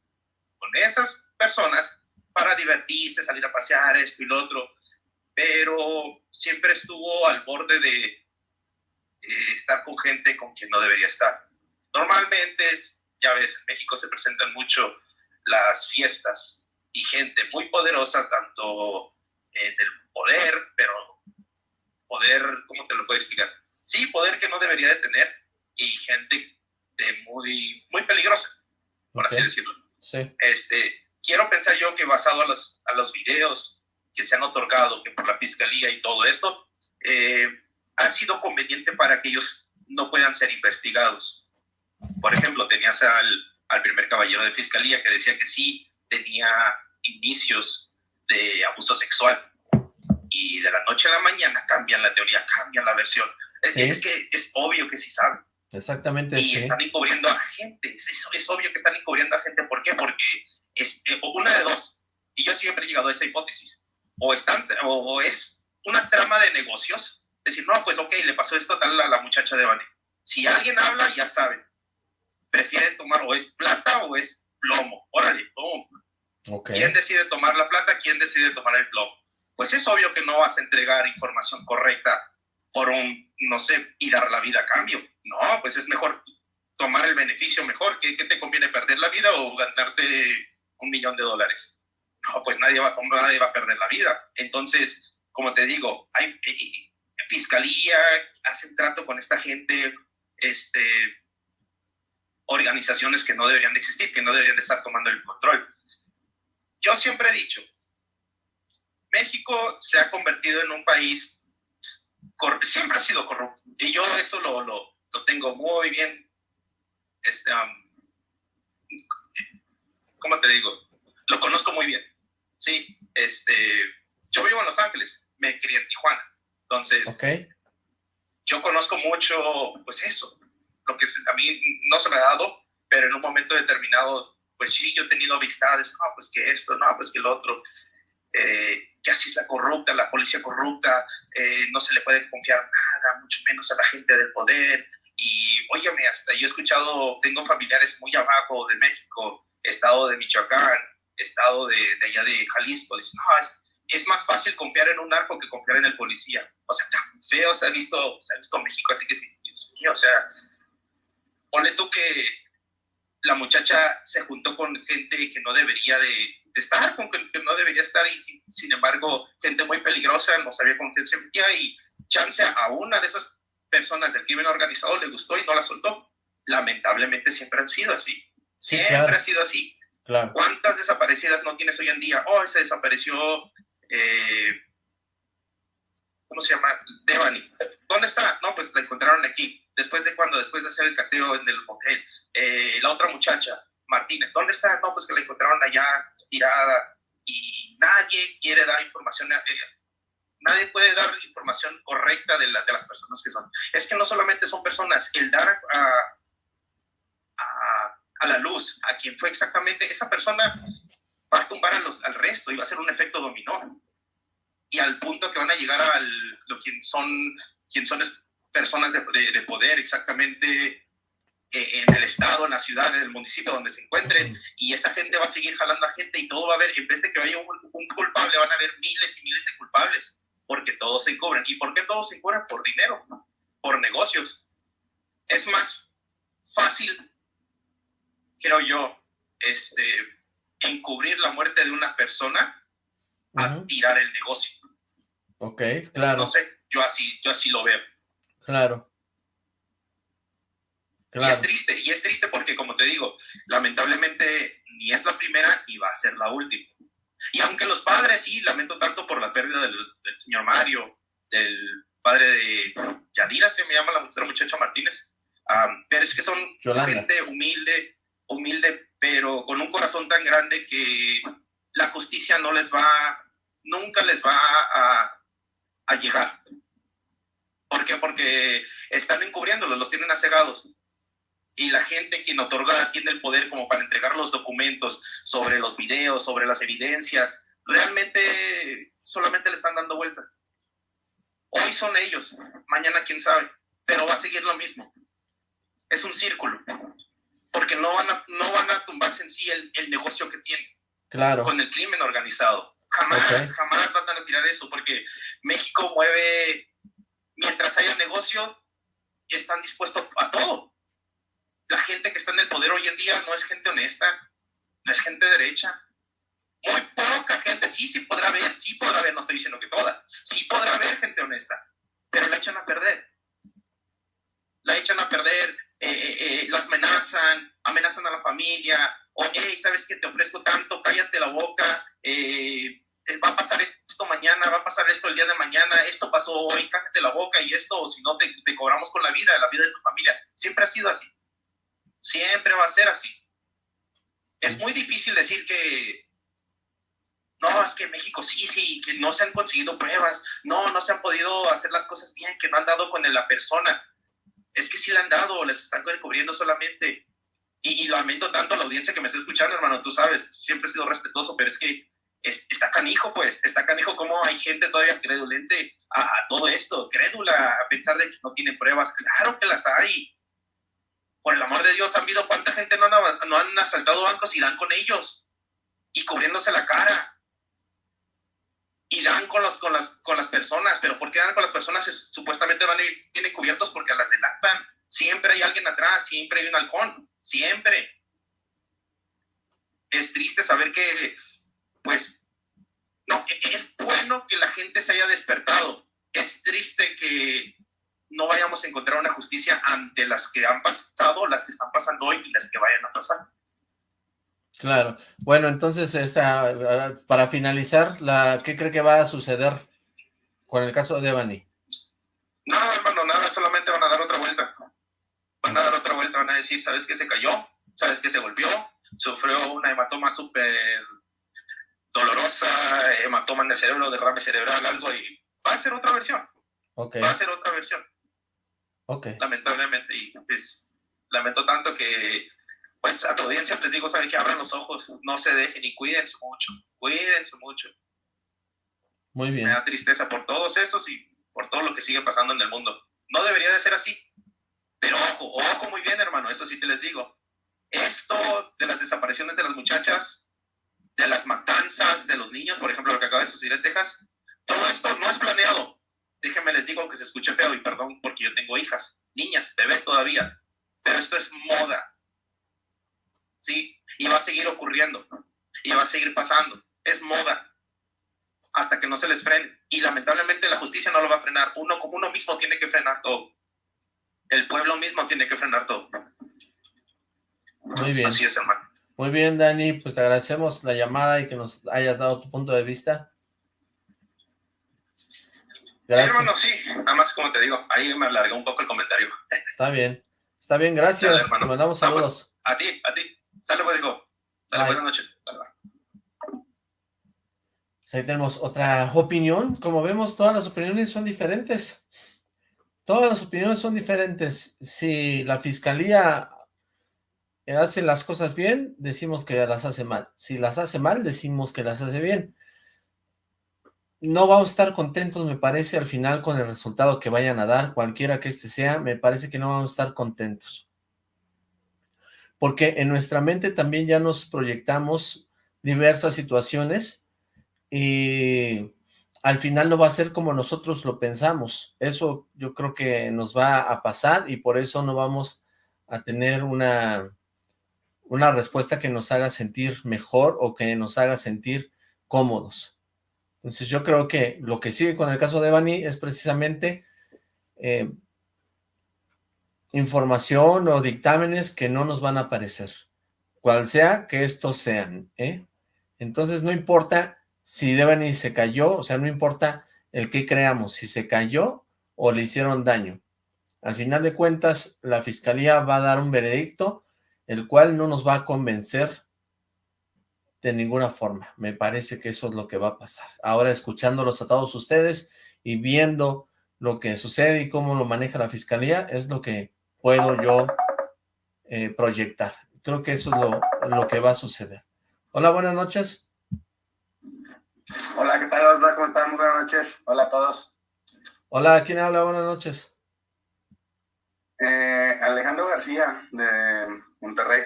con esas personas para divertirse, salir a pasear, esto y lo otro, pero siempre estuvo al borde de eh, estar con gente con quien no debería estar. Normalmente, ya ves, en México se presentan mucho las fiestas y gente muy poderosa, tanto en el poder, pero poder, ¿cómo te lo puedo explicar? sí, poder que no debería de tener y gente de muy, muy peligrosa, por así decirlo. Sí. Este, quiero pensar yo que basado a los, a los videos que se han otorgado, que por la fiscalía y todo esto, eh, ha sido conveniente para que ellos no puedan ser investigados. Por ejemplo, tenías al, al primer caballero de fiscalía que decía que sí tenía indicios de abuso sexual y de la noche a la mañana cambian la teoría, cambian la versión. Es, que es obvio que sí saben. Exactamente. Y están encubriendo a gente. Es, es, obvio que están encubriendo a gente. ¿Por qué? Porque es eh, una de dos. Y yo siempre he llegado a esa hipótesis. O, están, o, es una trama de negocios. Decir, no, pues ok, le pasó esto tal a la muchacha de Bane. Si alguien habla, ya saben. Prefieren tomar o es plata o es plomo. Órale, plomo. Okay. ¿Quién decide tomar la plata? ¿Quién decide tomar el plomo? Pues es obvio que no vas a entregar información correcta por un, no sé, y dar la vida a cambio. No, pues es mejor tomar el beneficio mejor. ¿Qué, te conviene perder la vida o ganarte un millón de dólares? No, pues nadie va, nadie va a perder la vida. Entonces, como te digo, hay eh, eh, fiscalía, hacen trato con esta gente, este, organizaciones que no deberían existir, que no deberían estar tomando el control. yo siempre he dicho, México se ha convertido en un país, siempre ha sido corrupto, y yo eso lo, lo, lo tengo muy bien, este, ¿cómo te digo? Lo conozco muy bien, sí, este, yo vivo en Los Ángeles, me crié en Tijuana, entonces, okay. yo conozco mucho, pues eso, lo que a mí no se me ha dado, pero en un momento determinado, pues sí, yo he tenido amistades, no, pues que esto, no, pues que el otro, eh, que así es la corrupta, la policía corrupta, eh, no se le puede confiar nada, mucho menos a la gente del poder. Y óyeme, hasta yo he escuchado, tengo familiares muy abajo de México, estado de Michoacán, estado de, allá de Jalisco, dicen, no, es, más fácil confiar en un narco que confiar en el policía. O sea, tan feo se ha visto, se ha visto México, así que sí, Dios mío, o sea, ponle tú que la muchacha se juntó con gente que no debería de, estar, con que, no debería estar y sin, embargo gente muy peligrosa, no sabía con quién se metía y chance a una de esas personas del crimen organizado le gustó y no la soltó. Lamentablemente siempre han sido así. Siempre ha sido así. ¿Cuántas desaparecidas no tienes hoy en día? Oh, se desapareció, eh, ¿cómo se llama? Devani. ¿Dónde está? No, pues la encontraron aquí. ¿Después de cuándo? Después de hacer el cateo en el hotel. Eh, la otra muchacha, Martínez, ¿dónde está? No, pues que la encontraron allá tirada y nadie quiere dar información. Eh, nadie puede dar información correcta de, de, las personas que son. Es que no solamente son personas, el dar a, a, la luz a quien fue exactamente esa persona va a tumbar a los, al resto y va a ser un efecto dominó. Y al punto que van a llegar a lo quien son, quien son personas de, de, poder exactamente eh, en el estado, en la ciudad, en el municipio donde se encuentren, y esa gente va a seguir jalando a gente y todo va a haber, en vez de que haya un, culpable, van a haber miles y miles de culpables, porque todos se encubren. ¿Y por qué todos se encubren? Por dinero, por negocios. Es más fácil, creo yo, este, encubrir la muerte de una persona a tirar el negocio. Ok, claro. No sé, yo así, yo así lo veo. Claro. Y es triste, y es triste porque, como te digo, lamentablemente ni es la primera ni va a ser la última. Y aunque los padres, sí, lamento tanto por la pérdida del, señor Mario, del padre de Yadira, se me llama la, muchacha Martínez, pero es que son gente humilde, humilde, pero con un corazón tan grande que la justicia no les va, nunca les va a, llegar. ¿Por qué? Porque están encubriéndolos, los tienen asegados. Y la gente quien otorga tiene el poder como para entregar los documentos sobre los videos, sobre las evidencias. Realmente solamente le están dando vueltas. Hoy son ellos, mañana quién sabe, pero va a seguir lo mismo. Es un círculo, porque no van a, no van a tumbarse en sí el, el negocio que tienen claro. con el crimen organizado. Jamás, jamás van a tirar eso, porque México mueve mientras haya negocio, están dispuestos a todo. La gente que está en el poder hoy en día no es gente honesta, no es gente derecha. Muy poca gente, sí, sí podrá haber, sí podrá haber, no estoy diciendo que toda, sí podrá haber gente honesta, pero la echan a perder. La echan a perder, eh, eh, amenazan, amenazan a la familia, o, hey, ¿sabes que te ofrezco tanto? Cállate la boca, eh, eh, va a pasar esto mañana, va a pasar esto el día de mañana, esto pasó hoy, cállate la boca y esto, o si no, te, te cobramos con la vida, la vida de tu familia. Siempre ha sido así. Siempre va a ser así. Es muy difícil decir que, no, es que México sí, sí, que no se han conseguido pruebas, no, no se han podido hacer las cosas bien, que no han dado con la persona. Es que sí le han dado, les están cubriendo solamente. Y, y lamento tanto a la audiencia que me está escuchando, hermano, tú sabes, siempre he sido respetuoso, pero es que está canijo, pues, está canijo cómo hay gente todavía credulente a, todo esto, crédula, a pensar de que no tiene pruebas. Claro que las hay. Por el amor de Dios, han visto cuánta gente no, no han asaltado bancos y dan con ellos y cubriéndose la cara. Y dan con, los, con, las, con las personas, pero ¿por qué dan con las personas? supuestamente van a ir, tienen cubiertos porque las delatan. Siempre hay alguien atrás, siempre hay un halcón, siempre. Es triste saber que pues no, es bueno que la gente se haya despertado. Es triste que no vayamos a encontrar una justicia ante las que han pasado, las que están pasando hoy y las que vayan a pasar. Claro. Bueno, entonces, esa, para finalizar, la, ¿qué cree que va a suceder con el caso de Devani? No, hermano, nada, solamente van a dar otra vuelta. Van a dar otra vuelta, van a decir, ¿sabes qué se cayó? ¿Sabes qué se volvió? Sufrió una hematoma súper dolorosa, hematoma en el cerebro, derrame cerebral, algo, y va a ser otra versión. Okay. Va a ser otra versión. Ok. Lamentablemente, y pues lamento tanto que pues a tu audiencia les digo, saben que abran los ojos, no se dejen y cuídense mucho, cuídense mucho. Muy bien. Me da tristeza por todos estos y por todo lo que sigue pasando en el mundo. No debería de ser así. Pero ojo, ojo muy bien, hermano, eso sí te les digo. Esto de las desapariciones de las muchachas, de las matanzas de los niños, por ejemplo, lo que acaba de suceder en Texas, todo esto no es planeado. Déjenme les digo que se escuche feo y perdón porque yo tengo hijas, niñas, bebés todavía. Pero esto es moda ¿sí? Y va a seguir ocurriendo, y va a seguir pasando. Es moda hasta que no se les frene. Y lamentablemente la justicia no lo va a frenar. Uno como uno mismo tiene que frenar todo. El pueblo mismo tiene que frenar todo. Muy bien. Así es, hermano. Muy bien, Dani. Pues te agradecemos la llamada y que nos hayas dado tu punto de vista. Gracias. Sí, hermano, sí. Nada más, como te digo, ahí me alargué un poco el comentario. Está bien. Está bien, gracias. te mandamos saludos. a ti, a ti. Sale, pues, digo. Sale, buenas noches. Pues ahí tenemos otra opinión. Como vemos, todas las opiniones son diferentes. Todas las opiniones son diferentes. Si la fiscalía hace las cosas bien, decimos que las hace mal. Si las hace mal, decimos que las hace bien. No vamos a estar contentos, me parece, al final con el resultado que vayan a dar, cualquiera que este sea, me parece que no vamos a estar contentos porque en nuestra mente también ya nos proyectamos diversas situaciones y al final no va a ser como nosotros lo pensamos. Eso yo creo que nos va a pasar y por eso no vamos a tener una, una respuesta que nos haga sentir mejor o que nos haga sentir cómodos. Entonces yo creo que lo que sigue con el caso de Bani es precisamente eh, información o dictámenes que no nos van a aparecer, cual sea que estos sean, ¿eh? Entonces no importa si Devani se cayó, o sea, no importa el que creamos, si se cayó o le hicieron daño. Al final de cuentas, la fiscalía va a dar un veredicto, el cual no nos va a convencer de ninguna forma. Me parece que eso es lo que va a pasar. Ahora, escuchándolos a todos ustedes y viendo lo que sucede y cómo lo maneja la fiscalía, es lo que puedo yo eh, proyectar. Creo que eso es lo, que va a suceder. Hola, buenas noches. Hola, ¿qué tal, Osla? ¿Cómo están? Buenas noches. Hola a todos. Hola, ¿quién habla? Buenas noches. Eh, Alejandro García, de Monterrey.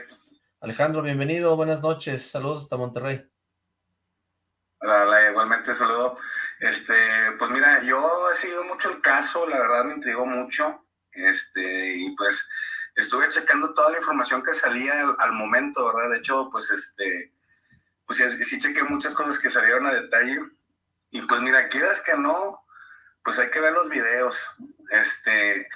Alejandro, bienvenido, buenas noches. Saludos hasta Monterrey. Hola, igualmente saludo. Este, pues mira, yo he seguido mucho el caso, la verdad me intrigó mucho. Este, y pues estuve checando toda la información que salía al, momento, ¿verdad? De hecho, pues este, pues sí, sí, chequé muchas cosas que salieron a detalle. Y pues mira, quieras que no, pues hay que ver los videos. Este,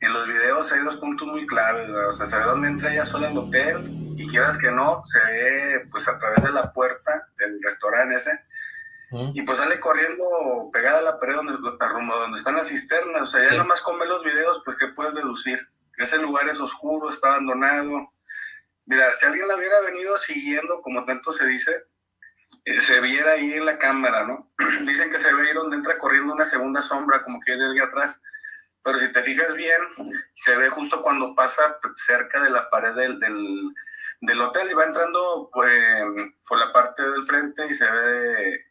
en los videos hay dos puntos muy claves, ¿verdad? o sea, se dónde entra ella sola al hotel y quieras que no, se ve pues a través de la puerta del restaurante ese, y pues sale corriendo pegada a la pared donde, donde están las cisternas. O sea, ya nada más con ver los videos, pues ¿qué puedes deducir? Ese lugar es oscuro, está abandonado. Mira, si alguien la hubiera venido siguiendo, como tanto se dice, eh, se viera ahí en la cámara, ¿no? Dicen que se ve ahí donde entra corriendo una segunda sombra, como que viene de atrás. Pero si te fijas bien, se ve justo cuando pasa cerca de la pared del, del, del hotel y va entrando pues, por la parte del frente y se ve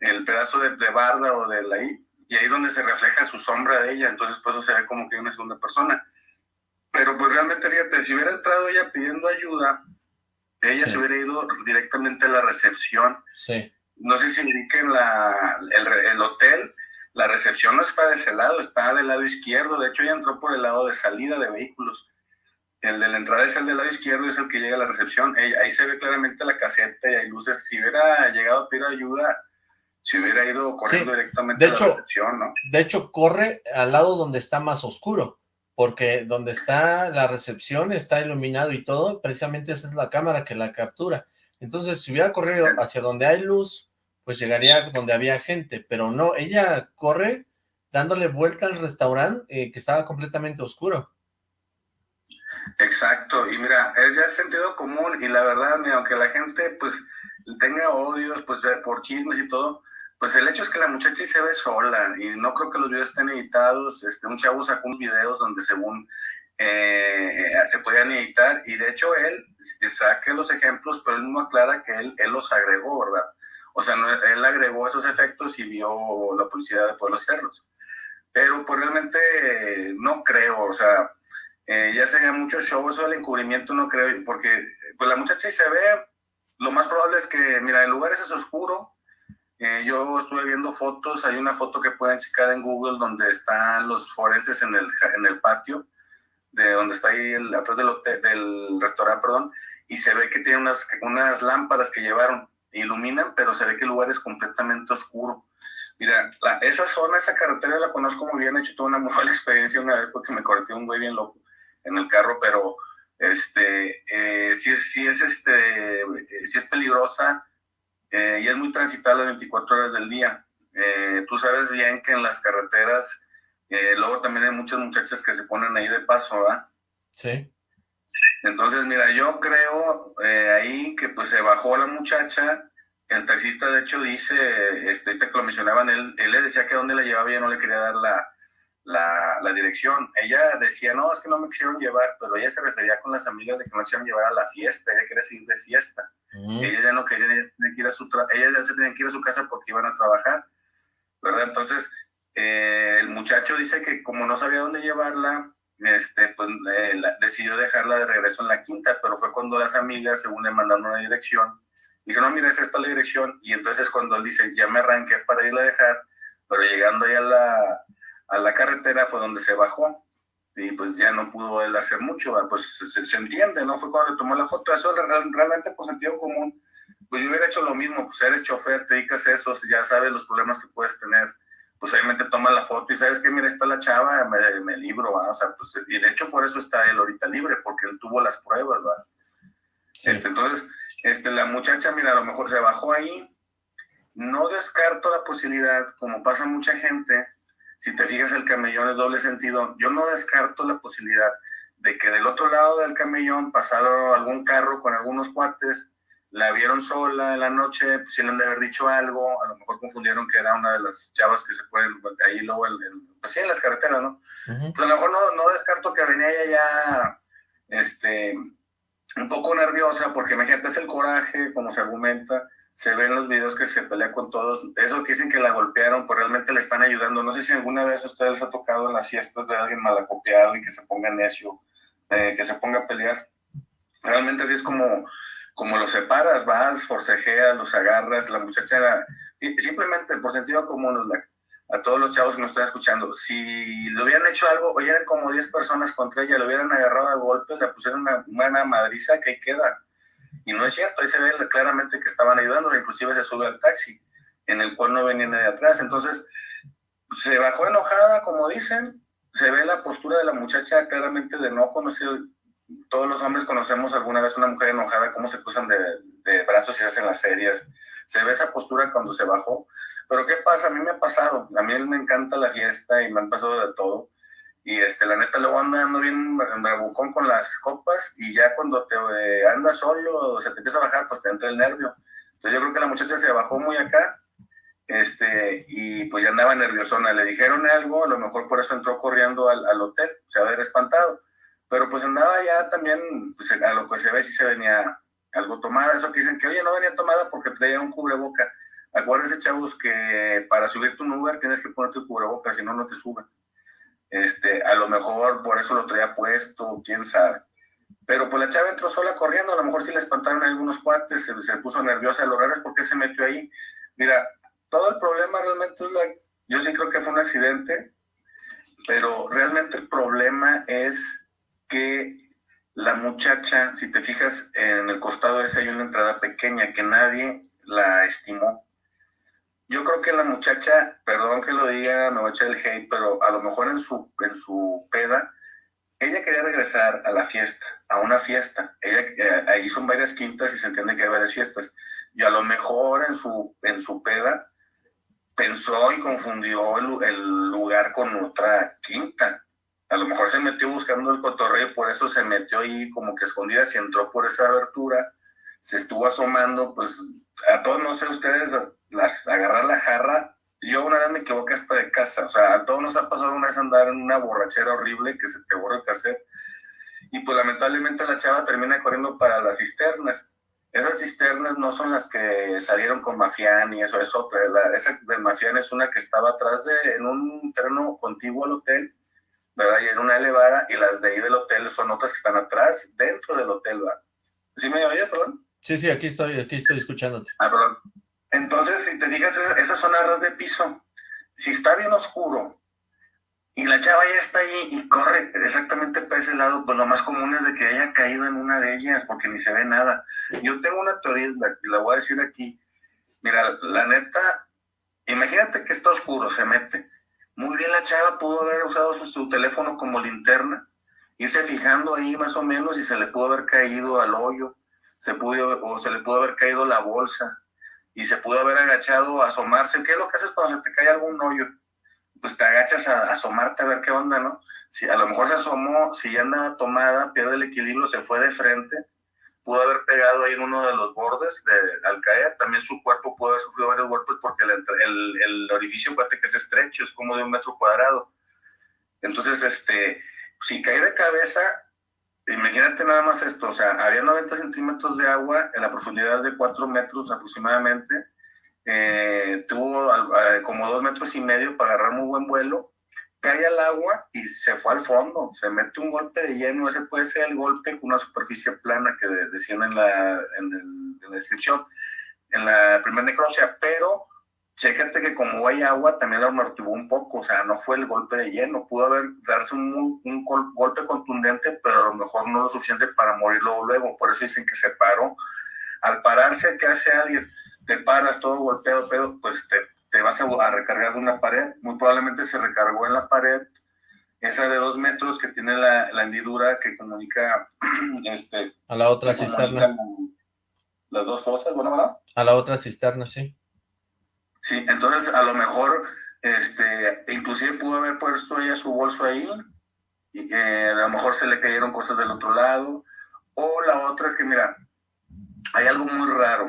el pedazo de, barda o de la I, y ahí es donde se refleja su sombra de ella, entonces pues eso se ve como que una segunda persona. Pero pues realmente, fíjate, si hubiera entrado ella pidiendo ayuda, ella se hubiera ido directamente a la recepción. Sí. No sé si indiquen la, el, el hotel, la recepción no está de ese lado, está del lado izquierdo, de hecho ella entró por el lado de salida de vehículos. El de la entrada es el del lado izquierdo, es el que llega a la recepción. ahí se ve claramente la caseta y hay luces. Si hubiera llegado a pedir ayuda, si hubiera ido corriendo directamente de a la recepción, ¿no? De hecho, corre al lado donde está más oscuro, porque donde está la recepción está iluminado y todo, precisamente esa es la cámara que la captura. Entonces, si hubiera corrido hacia donde hay luz, pues llegaría donde había gente, pero no, ella corre dándole vuelta al restaurante eh, que estaba completamente oscuro. Exacto, y mira, es ya sentido común y la verdad, mira, aunque la gente pues tenga odios pues por chismes y todo, pues el hecho es que la muchacha se ve sola y no creo que los videos estén editados. Este, un chavo sacó unos videos donde según eh, se podían editar y de hecho él saque los ejemplos, pero él no aclara que él, él los agregó, ¿verdad? O sea, él agregó esos efectos y vio la publicidad de poder hacerlos. Pero pues realmente no creo, o sea, eh, ya sería mucho show, eso del encubrimiento no creo, porque pues la muchacha se ve, lo más probable es que, mira, el lugar es oscuro, eh, yo estuve viendo fotos, hay una foto que pueden checar en Google donde están los forenses en el, en el patio, de donde está ahí el, atrás del, del restaurante, perdón, y se ve que tiene unas, unas lámparas que llevaron, iluminan, pero se ve que el lugar es completamente oscuro. Mira, esa zona, esa carretera la conozco muy bien, he hecho toda una muy buena experiencia una vez porque me corté un güey bien loco en el carro, pero este, eh, sí, sí, es este, sí es peligrosa, eh, y es muy transitable 24 horas del día. Eh, tú sabes bien que en las carreteras, eh, luego también hay muchas muchachas que se ponen ahí de paso, ¿verdad? Sí. Entonces, mira, yo creo ahí que pues se bajó la muchacha, el taxista de hecho dice, este, que lo mencionaban, él, él le decía que dónde la llevaba y no le quería dar la, la, la, dirección. Ella decía, no, es que no me quisieron llevar, pero ella se refería con las amigas de que no quisieron llevar a la fiesta, ella quería seguir de fiesta. Mm. Ella ya no quería, ella, que ir a su ella ya se tenía que ir a su casa porque iban a trabajar, ¿verdad? Entonces, eh, el muchacho dice que como no sabía dónde llevarla, este, pues eh, decidió dejarla de regreso en la quinta, pero fue cuando las amigas, según le mandaron una dirección, dijeron, no, mira, es esta la dirección, y entonces cuando él dice, ya me arranqué para irla a dejar, pero llegando ahí a la, a la carretera fue donde se bajó y pues ya no pudo él hacer mucho, pues se, entiende, ¿no? Fue cuando le tomó la foto, eso realmente por sentido común, pues yo hubiera hecho lo mismo, pues eres chofer, te dedicas a eso, ya sabes los problemas que puedes tener, pues obviamente toma la foto y sabes que mira, está la chava, me, me libro, o sea, pues, y de hecho por eso está él ahorita libre, porque él tuvo las pruebas, ¿verdad? Este, entonces, este, la muchacha, mira, a lo mejor se bajó ahí, no descarto la posibilidad, como pasa mucha gente, si te fijas, el camellón es doble sentido. Yo no descarto la posibilidad de que del otro lado del camellón pasara algún carro con algunos cuates, la vieron sola en la noche, pues, si le han de haber dicho algo, a lo mejor confundieron que era una de las chavas que se pueden ahí luego, el, pues en las carreteras, ¿no? Pues a lo mejor no, no descarto que venía ella ya, este, un poco nerviosa, porque imagínate, es el coraje, como se argumenta, se ven los videos que se pelea con todos. Eso que dicen que la golpearon, pues realmente le están ayudando. No sé si alguna vez a ustedes ha tocado en las fiestas ver a alguien malacopiado y que se ponga necio, eh, que se ponga a pelear. Realmente así es como, como los separas, vas, forcejeas, los agarras. La muchacha, simplemente por sentido común, a todos los chavos que nos están escuchando, si le hubieran hecho algo, o eran como 10 personas contra ella, le hubieran agarrado a golpe, le pusieron una, una madriza que queda y no es cierto, ahí se ve claramente que estaban ayudando, inclusive se sube al taxi, en el cual no venía nadie atrás. Entonces, se bajó enojada, como dicen, se ve la postura de la muchacha claramente de enojo, no sé, todos los hombres conocemos alguna vez una mujer enojada, cómo se cruzan de, de brazos y se hacen las series. Se ve esa postura cuando se bajó. Pero ¿qué pasa? A mí me ha pasado. A mí me encanta la fiesta y me han pasado de todo. Y este, la neta, luego anda ando bien bravucón con las copas y ya cuando te eh, andas solo o se te empieza a bajar, pues te entra el nervio. Entonces yo creo que la muchacha se bajó muy acá este, y pues ya andaba nerviosona. Le dijeron algo, a lo mejor por eso entró corriendo al, al hotel, se haber espantado. Pero pues andaba ya también, pues a lo que se ve si se venía algo tomada. Eso que dicen que, oye, no venía tomada porque traía un cubreboca. Acuérdense, chavos, que para subir tu Uber tienes que ponerte el cubreboca, si no, no te suben. Este, a lo mejor por eso lo traía puesto, quién sabe. Pero pues la chava entró sola corriendo, a lo mejor sí le espantaron algunos cuates, se, puso nerviosa, lo raro es por qué se metió ahí. Mira, todo el problema realmente es la... Yo sí creo que fue un accidente, pero realmente el problema es que la muchacha, si te fijas en el costado ese hay una entrada pequeña que nadie la estimó yo creo que la muchacha, perdón que lo diga, me voy a echar el hate, pero a lo mejor en su, en su peda ella quería regresar a la fiesta, a una fiesta. Ella, eh, ahí son varias quintas y se entiende que hay varias fiestas. Y a lo mejor en su, en su peda pensó y confundió el, lugar con otra quinta. A lo mejor se metió buscando el cotorreo por eso se metió ahí como que escondida, y entró por esa abertura, se estuvo asomando, pues a todos, no sé ustedes, las, agarrar la jarra. Yo una vez me equivoqué hasta de casa, o sea, a todos nos ha pasado una vez andar en una borrachera horrible que se te borra el cassette. Y pues lamentablemente la chava termina corriendo para las cisternas. Esas cisternas no son las que salieron con Mafián y eso es otra. esa del Mafián es una que estaba atrás de, en un terreno contiguo al hotel, ¿verdad? Y en una elevada, y las de ahí del hotel son otras que están atrás, dentro del hotel, ¿verdad? ¿Sí me oye, perdón? Sí, sí, aquí estoy, aquí estoy escuchándote. Ah, perdón. Entonces, si te fijas, esas son arras de piso. Si está bien oscuro y la chava ya está ahí y corre exactamente para ese lado, pues lo más común es de que haya caído en una de ellas porque ni se ve nada. Yo tengo una teoría, la, la voy a decir aquí. Mira, la neta, imagínate que está oscuro, se mete. Muy bien la chava pudo haber usado su teléfono como linterna, irse fijando ahí más o menos y se le pudo haber caído al hoyo se pudo, o se le pudo haber caído la bolsa y se pudo haber agachado a asomarse. ¿Qué es lo que haces cuando se te cae algún hoyo? Pues te agachas a, asomarte a ver qué onda, ¿no? Si a lo mejor se asomó, si ya andaba tomada, pierde el equilibrio, se fue de frente, pudo haber pegado ahí en uno de los bordes de, al caer. También su cuerpo pudo haber sufrido varios golpes porque el, el, el orificio, que es estrecho, es como de un metro cuadrado. Entonces, este, si cae de cabeza, Imagínate nada más esto, o sea, había 90 centímetros de agua en la profundidad de 4 metros aproximadamente, eh, tuvo eh, como 2 metros y medio para agarrar muy buen vuelo, cae al agua y se fue al fondo, se mete un golpe de lleno, ese puede ser el golpe con una superficie plana que decían en la, en, la descripción, en la primera necropsia, pero chécate que como hay agua, también lo amortiguó un poco, o sea, no fue el golpe de lleno, pudo haber darse un, un, golpe contundente, mejor no lo suficiente para morir luego, por eso dicen que se paró. Al pararse, ¿qué hace alguien? Te paras todo golpeado, pero pues te, te vas a, recargar de una pared, muy probablemente se recargó en la pared, esa de dos metros que tiene la, la hendidura que comunica este, a la otra cisterna. Las dos fosas, bueno, ¿verdad? A la otra cisterna, sí. Sí, entonces a lo mejor, este, inclusive pudo haber puesto ella su bolso ahí, y a lo mejor se le cayeron cosas del otro lado, o la otra es que, mira, hay algo muy raro,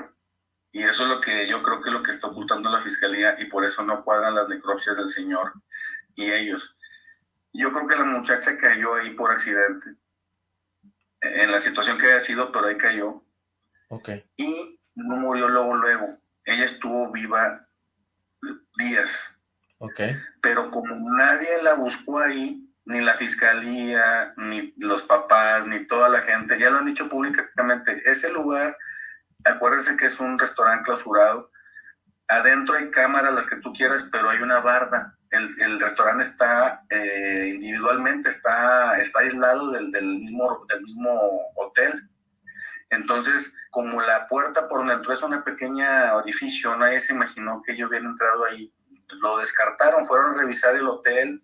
y eso es lo que yo creo que es lo que está ocultando la fiscalía, y por eso no cuadran las necropsias del señor y ellos. Yo creo que la muchacha cayó ahí por accidente, en la situación que haya sido, pero ahí cayó. Okay. Y no murió luego, luego. Ella estuvo viva días. Ok. Pero como nadie la buscó ahí, ni la fiscalía, ni los papás, ni toda la gente, ya lo han dicho públicamente, ese lugar, acuérdense que es un restaurante clausurado, adentro hay cámaras, las que tú quieras, pero hay una barda. El, restaurante está eh, individualmente, está, está aislado del, del, mismo, del mismo hotel. Entonces, como la puerta por donde entró es una pequeña orificio, nadie se imaginó que yo hubiera entrado ahí. Lo descartaron, fueron a revisar el hotel,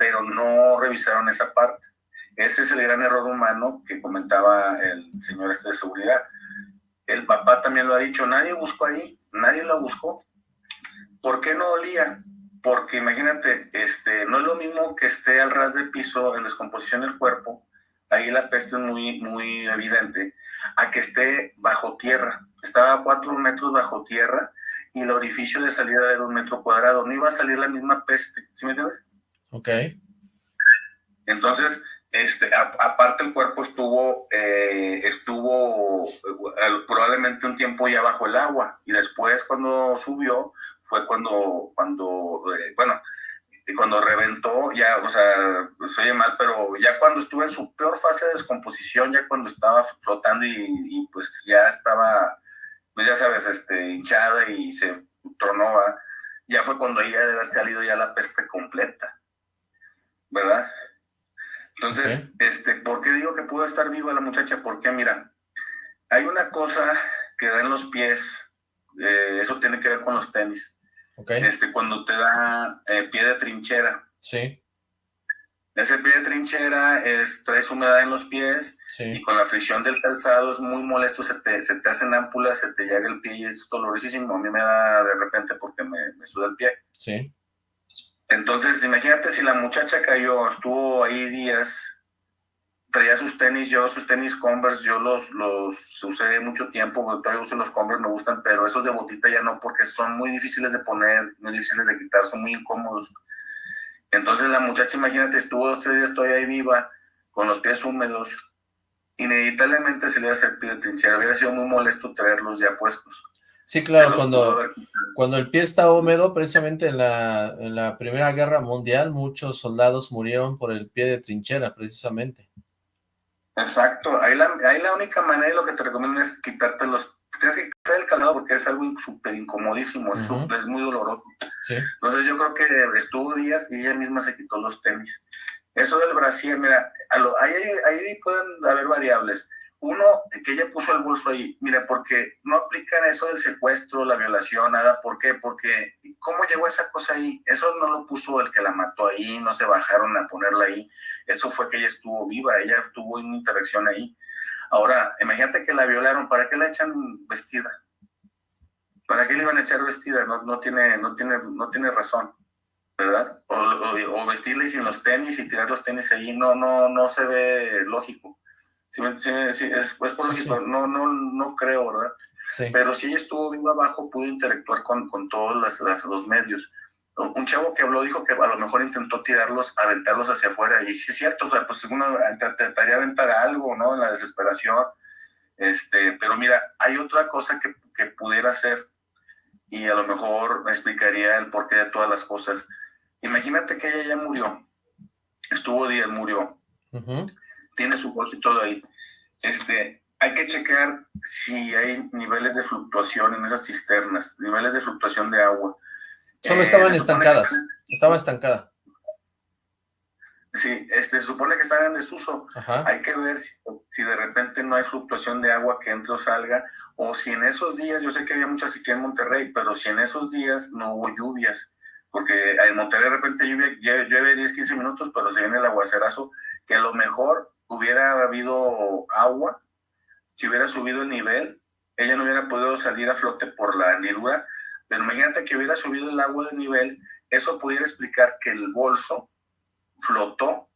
pero no revisaron esa parte. Ese es el gran error humano que comentaba el señor este de seguridad. El papá también lo ha dicho, nadie buscó ahí, nadie lo buscó. ¿Por qué no olía? Porque imagínate, este, no es lo mismo que esté al ras de piso en descomposición del cuerpo ahí la peste es muy, muy evidente, a que esté bajo tierra. Estaba a cuatro metros bajo tierra y el orificio de salida era un metro cuadrado. No iba a salir la misma peste, ¿sí me entiendes? Ok. Entonces, este, aparte el cuerpo estuvo, eh, estuvo eh, probablemente un tiempo ya bajo el agua. Y después cuando subió fue cuando, cuando eh, bueno, y cuando reventó, ya, o sea, se oye mal, pero ya cuando estuvo en su peor fase de descomposición, ya cuando estaba flotando y, pues ya estaba, pues ya sabes, este, hinchada y se tronó, ya fue cuando ella debe haber salido ya la peste completa, ¿verdad? Entonces, este, ¿por qué digo que pudo estar viva la muchacha? Porque, mira, hay una cosa que da en los pies, eh, eso tiene que ver con los tenis este, cuando te da eh, pie de trinchera. Sí. Ese pie de trinchera es, traes humedad en los pies y con la fricción del calzado es muy molesto, se te, se te hacen ámpulas, se te llaga el pie y es dolorosísimo. A mí me da de repente porque me, me suda el pie. Sí. Entonces, imagínate si la muchacha cayó, estuvo ahí días, traía sus tenis, yo sus tenis Converse, yo los, los usé mucho tiempo, todavía uso los Converse, me gustan, pero esos de botita ya no, porque son muy difíciles de poner, muy difíciles de quitar, son muy incómodos. Entonces la muchacha, imagínate, estuvo dos, tres días todavía ahí viva, con los pies húmedos, inevitablemente se le a hacer pie de trinchera, hubiera sido muy molesto traerlos ya puestos. Sí, claro, cuando, cuando el pie está húmedo, precisamente en la, en la Primera Guerra Mundial, muchos soldados murieron por el pie de trinchera, precisamente. Exacto, ahí la, ahí la única manera, lo que te recomiendo es quitarte los, tienes que quitar el calado porque es algo súper incomodísimo, es, es, muy doloroso. Entonces yo creo que estuvo días y ella misma se quitó los tenis. Eso del Brasil, mira, ahí, ahí pueden haber variables. Uno, que ella puso el bolso ahí, mira, porque no aplican eso del secuestro, la violación, nada. ¿Por qué? Porque, ¿cómo llegó esa cosa ahí? Eso no lo puso el que la mató ahí, no se bajaron a ponerla ahí. Eso fue que ella estuvo viva, ella tuvo una interacción ahí. Ahora, imagínate que la violaron, ¿para qué la echan vestida? ¿Para qué le iban a echar vestida? No, no, tiene, no, tiene, no tiene razón, ¿verdad? O, o, vestirla y sin los tenis y tirar los tenis ahí, no, no, no se ve lógico. Sí, sí, es, por lógico, no, no, no creo, ¿verdad? Pero si ella estuvo viva abajo, pudo interactuar con, con todos los medios. Un chavo que habló dijo que a lo mejor intentó tirarlos, aventarlos hacia afuera, y sí es cierto, o sea, pues uno trataría de aventar algo, ¿no? En la desesperación. Este, pero mira, hay otra cosa que, que pudiera hacer, y a lo mejor me explicaría el porqué de todas las cosas. Imagínate que ella ya murió, estuvo días, murió tiene su bolso y todo ahí. Este, hay que checar si hay niveles de fluctuación en esas cisternas, niveles de fluctuación de agua. Solo estaban eh, estancadas, estaba estancada. Sí, este, se supone que están en desuso. Hay que ver si, si, de repente no hay fluctuación de agua que entre o salga, o si en esos días, yo sé que había mucha sequía en Monterrey, pero si en esos días no hubo lluvias, porque en Monterrey de repente llueve, llueve 10, 15 minutos, pero se viene el aguacerazo, que a lo mejor hubiera habido agua, que hubiera subido el nivel, ella no hubiera podido salir a flote por la hendidura, pero imagínate que hubiera subido el agua de nivel, eso pudiera explicar que el bolso flotó,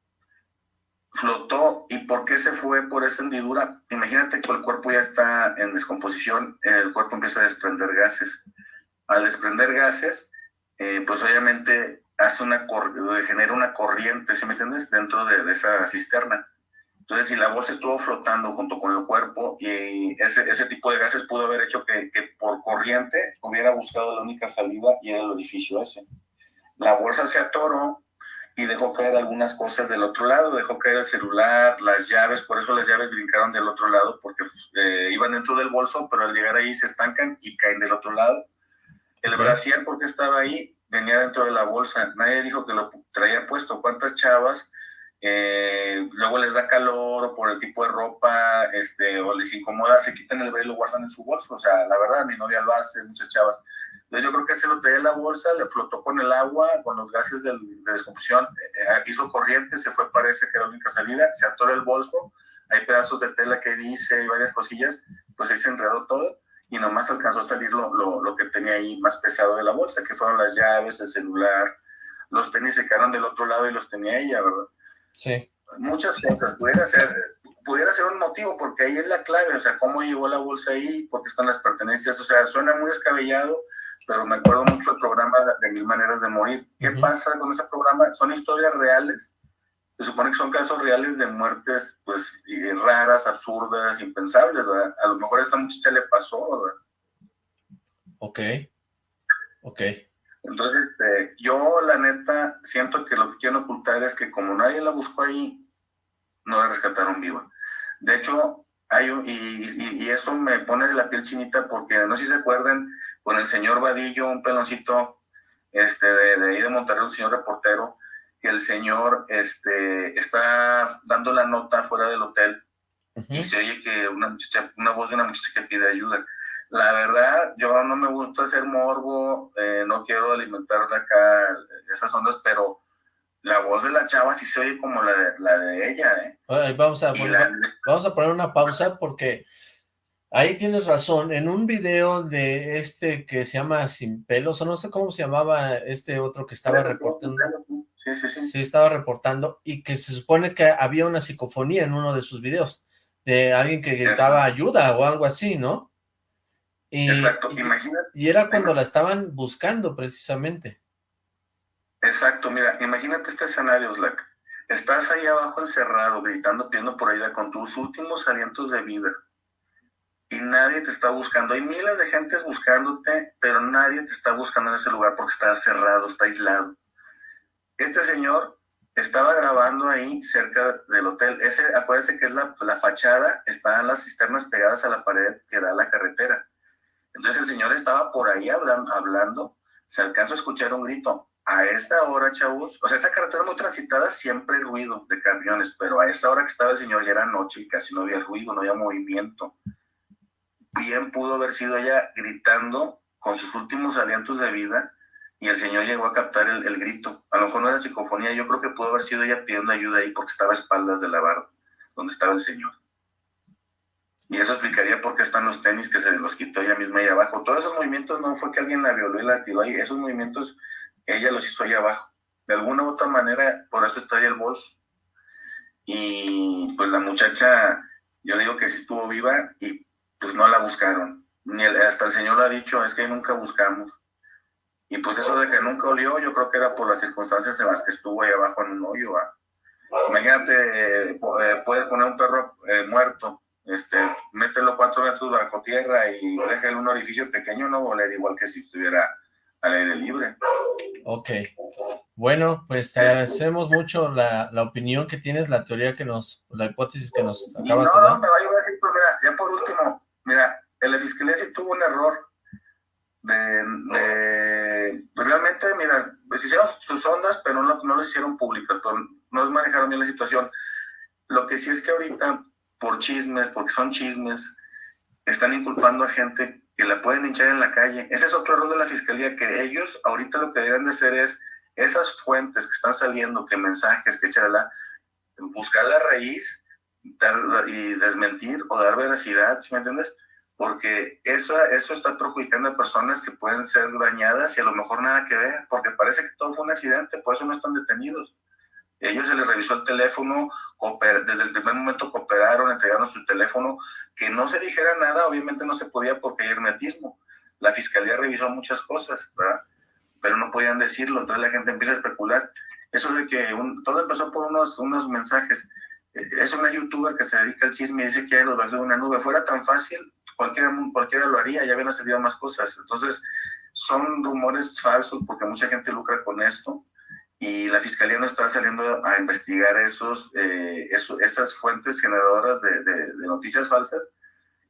flotó, ¿y por qué se fue por esa hendidura? Imagínate que el cuerpo ya está en descomposición, el cuerpo empieza a desprender gases. Al desprender gases, eh, pues obviamente hace una genera una corriente, ¿sí me entiendes? Dentro de esa cisterna. Entonces, si la bolsa estuvo flotando junto con el cuerpo y ese, ese tipo de gases pudo haber hecho que, que, por corriente hubiera buscado la única salida y era el orificio ese. La bolsa se atoró y dejó caer algunas cosas del otro lado, dejó caer el celular, las llaves, por eso las llaves brincaron del otro lado, porque eh, iban dentro del bolso, pero al llegar ahí se estancan y caen del otro lado. El brasier, porque estaba ahí, venía dentro de la bolsa, nadie dijo que lo traía puesto. ¿Cuántas chavas eh, luego les da calor o por el tipo de ropa, este, o les incomoda, se quitan el velo y lo guardan en su bolso. O sea, la verdad, mi novia lo hace, muchas chavas. Entonces yo creo que se lo traía en la bolsa, le flotó con el agua, con los gases de, descomposición, eh, eh, hizo corriente, se fue, parece que era la única salida, se atoró el bolso, hay pedazos de tela que dice y varias cosillas, pues ahí se enredó todo y nomás alcanzó a salir lo, lo, lo que tenía ahí más pesado de la bolsa, que fueron las llaves, el celular, los tenis se quedaron del otro lado y los tenía ella, ¿verdad? Sí. Muchas cosas. Pudiera ser, pudiera ser un motivo, porque ahí es la clave, o sea, cómo llegó la bolsa ahí, por qué están las pertenencias, o sea, suena muy descabellado, pero me acuerdo mucho del programa de Mil Maneras de Morir. ¿Qué pasa con ese programa? Son historias reales, se supone que son casos reales de muertes, pues, raras, absurdas, impensables, ¿verdad? A lo mejor a esta muchacha le pasó, ¿verdad? Ok, ok. Entonces, este, yo la neta siento que lo que quieren ocultar es que como nadie la buscó ahí, no la rescataron viva. De hecho, hay y, eso me pone la piel chinita porque no sé si se acuerdan con el señor Vadillo, un peloncito este, de, ahí de Monterrey, un señor reportero, que el señor este, está dando la nota fuera del hotel y se oye que una muchacha, una voz de una muchacha que pide ayuda. La verdad, yo no me gusta hacer morbo, eh, no quiero alimentar acá esas ondas, pero la voz de la chava sí se oye como la de, la de ella, ¿eh? vamos, a poner, vamos a poner una pausa porque ahí tienes razón. En un video de este que se llama Sin Pelos, o no sé cómo se llamaba este otro que estaba reportando. Sí, sí, sí. Sí, estaba reportando y que se supone que había una psicofonía en uno de sus videos de alguien que gritaba ayuda o algo así, ¿no? Exacto, imagínate. Y era cuando la estaban buscando precisamente. Exacto, mira, imagínate este escenario, Slack. Estás ahí abajo encerrado, gritando, pidiendo por ayuda con tus últimos alientos de vida. Y nadie te está buscando. Hay miles de gentes buscándote, pero nadie te está buscando en ese lugar porque está cerrado, está aislado. Este señor estaba grabando ahí cerca del hotel. Ese, acuérdense que es la, la fachada, están las cisternas pegadas a la pared que da la carretera. Entonces el señor estaba por ahí hablando, hablando, se alcanzó a escuchar un grito. A esa hora, chavos, o sea, esa carretera muy transitada, siempre hay ruido de camiones, pero a esa hora que estaba el señor ya era noche y casi no había ruido, no había movimiento. Bien pudo haber sido ella gritando con sus últimos alientos de vida y el señor llegó a captar el, grito. A lo mejor no era psicofonía, yo creo que pudo haber sido ella pidiendo ayuda ahí porque estaba a espaldas de la barra donde estaba el señor. Y eso explicaría por qué están los tenis que se los quitó ella misma ahí abajo. Todos esos movimientos no fue que alguien la violó y la tiró ahí, esos movimientos ella los hizo ahí abajo. De alguna u otra manera, por eso está ahí el bolso. Y pues la muchacha, yo digo que sí estuvo viva y pues no la buscaron. Ni hasta el señor lo ha dicho, es que nunca buscamos. Y pues eso de que nunca olió, yo creo que era por las circunstancias en las que estuvo ahí abajo en un hoyo. Imagínate, eh, puedes poner un perro eh, muerto, este, mételo cuatro metros bajo tierra y déjale un orificio pequeño, no oler igual que si estuviera al aire libre. Ok. Bueno, pues te agradecemos mucho la, la, opinión que tienes, la teoría que nos, la hipótesis que nos acabas de dar. No, me va a ayudar, mira, ya por último, mira, la fiscalía tuvo un error de, pues realmente, mira, pues hicieron sus ondas, pero no, no las hicieron públicas, no manejaron bien la situación. Lo que sí es que ahorita, por chismes, porque son chismes, están inculpando a gente que la pueden hinchar en la calle. Ese es otro error de la fiscalía, que ellos ahorita lo que deberían de hacer es esas fuentes que están saliendo, que mensajes, que echarla, buscar la raíz y desmentir o dar veracidad, ¿sí me entiendes? porque eso, eso está perjudicando a personas que pueden ser dañadas y a lo mejor nada que ver, porque parece que todo fue un accidente, por eso no están detenidos. Ellos se les revisó el teléfono, desde el primer momento cooperaron, entregaron su teléfono, que no se dijera nada, obviamente no se podía porque hay hermetismo. La fiscalía revisó muchas cosas. Pero no podían decirlo, entonces la gente empieza a especular. Eso de que todo empezó por unos, unos mensajes. Es una youtuber que se dedica al chisme y dice que hay los bajó de una nube. Fuera tan fácil, cualquiera, cualquiera lo haría, ya habían salido más cosas. Entonces, son rumores falsos porque mucha gente lucra con esto y la fiscalía no está saliendo a investigar esos, eh, esas fuentes generadoras de, noticias falsas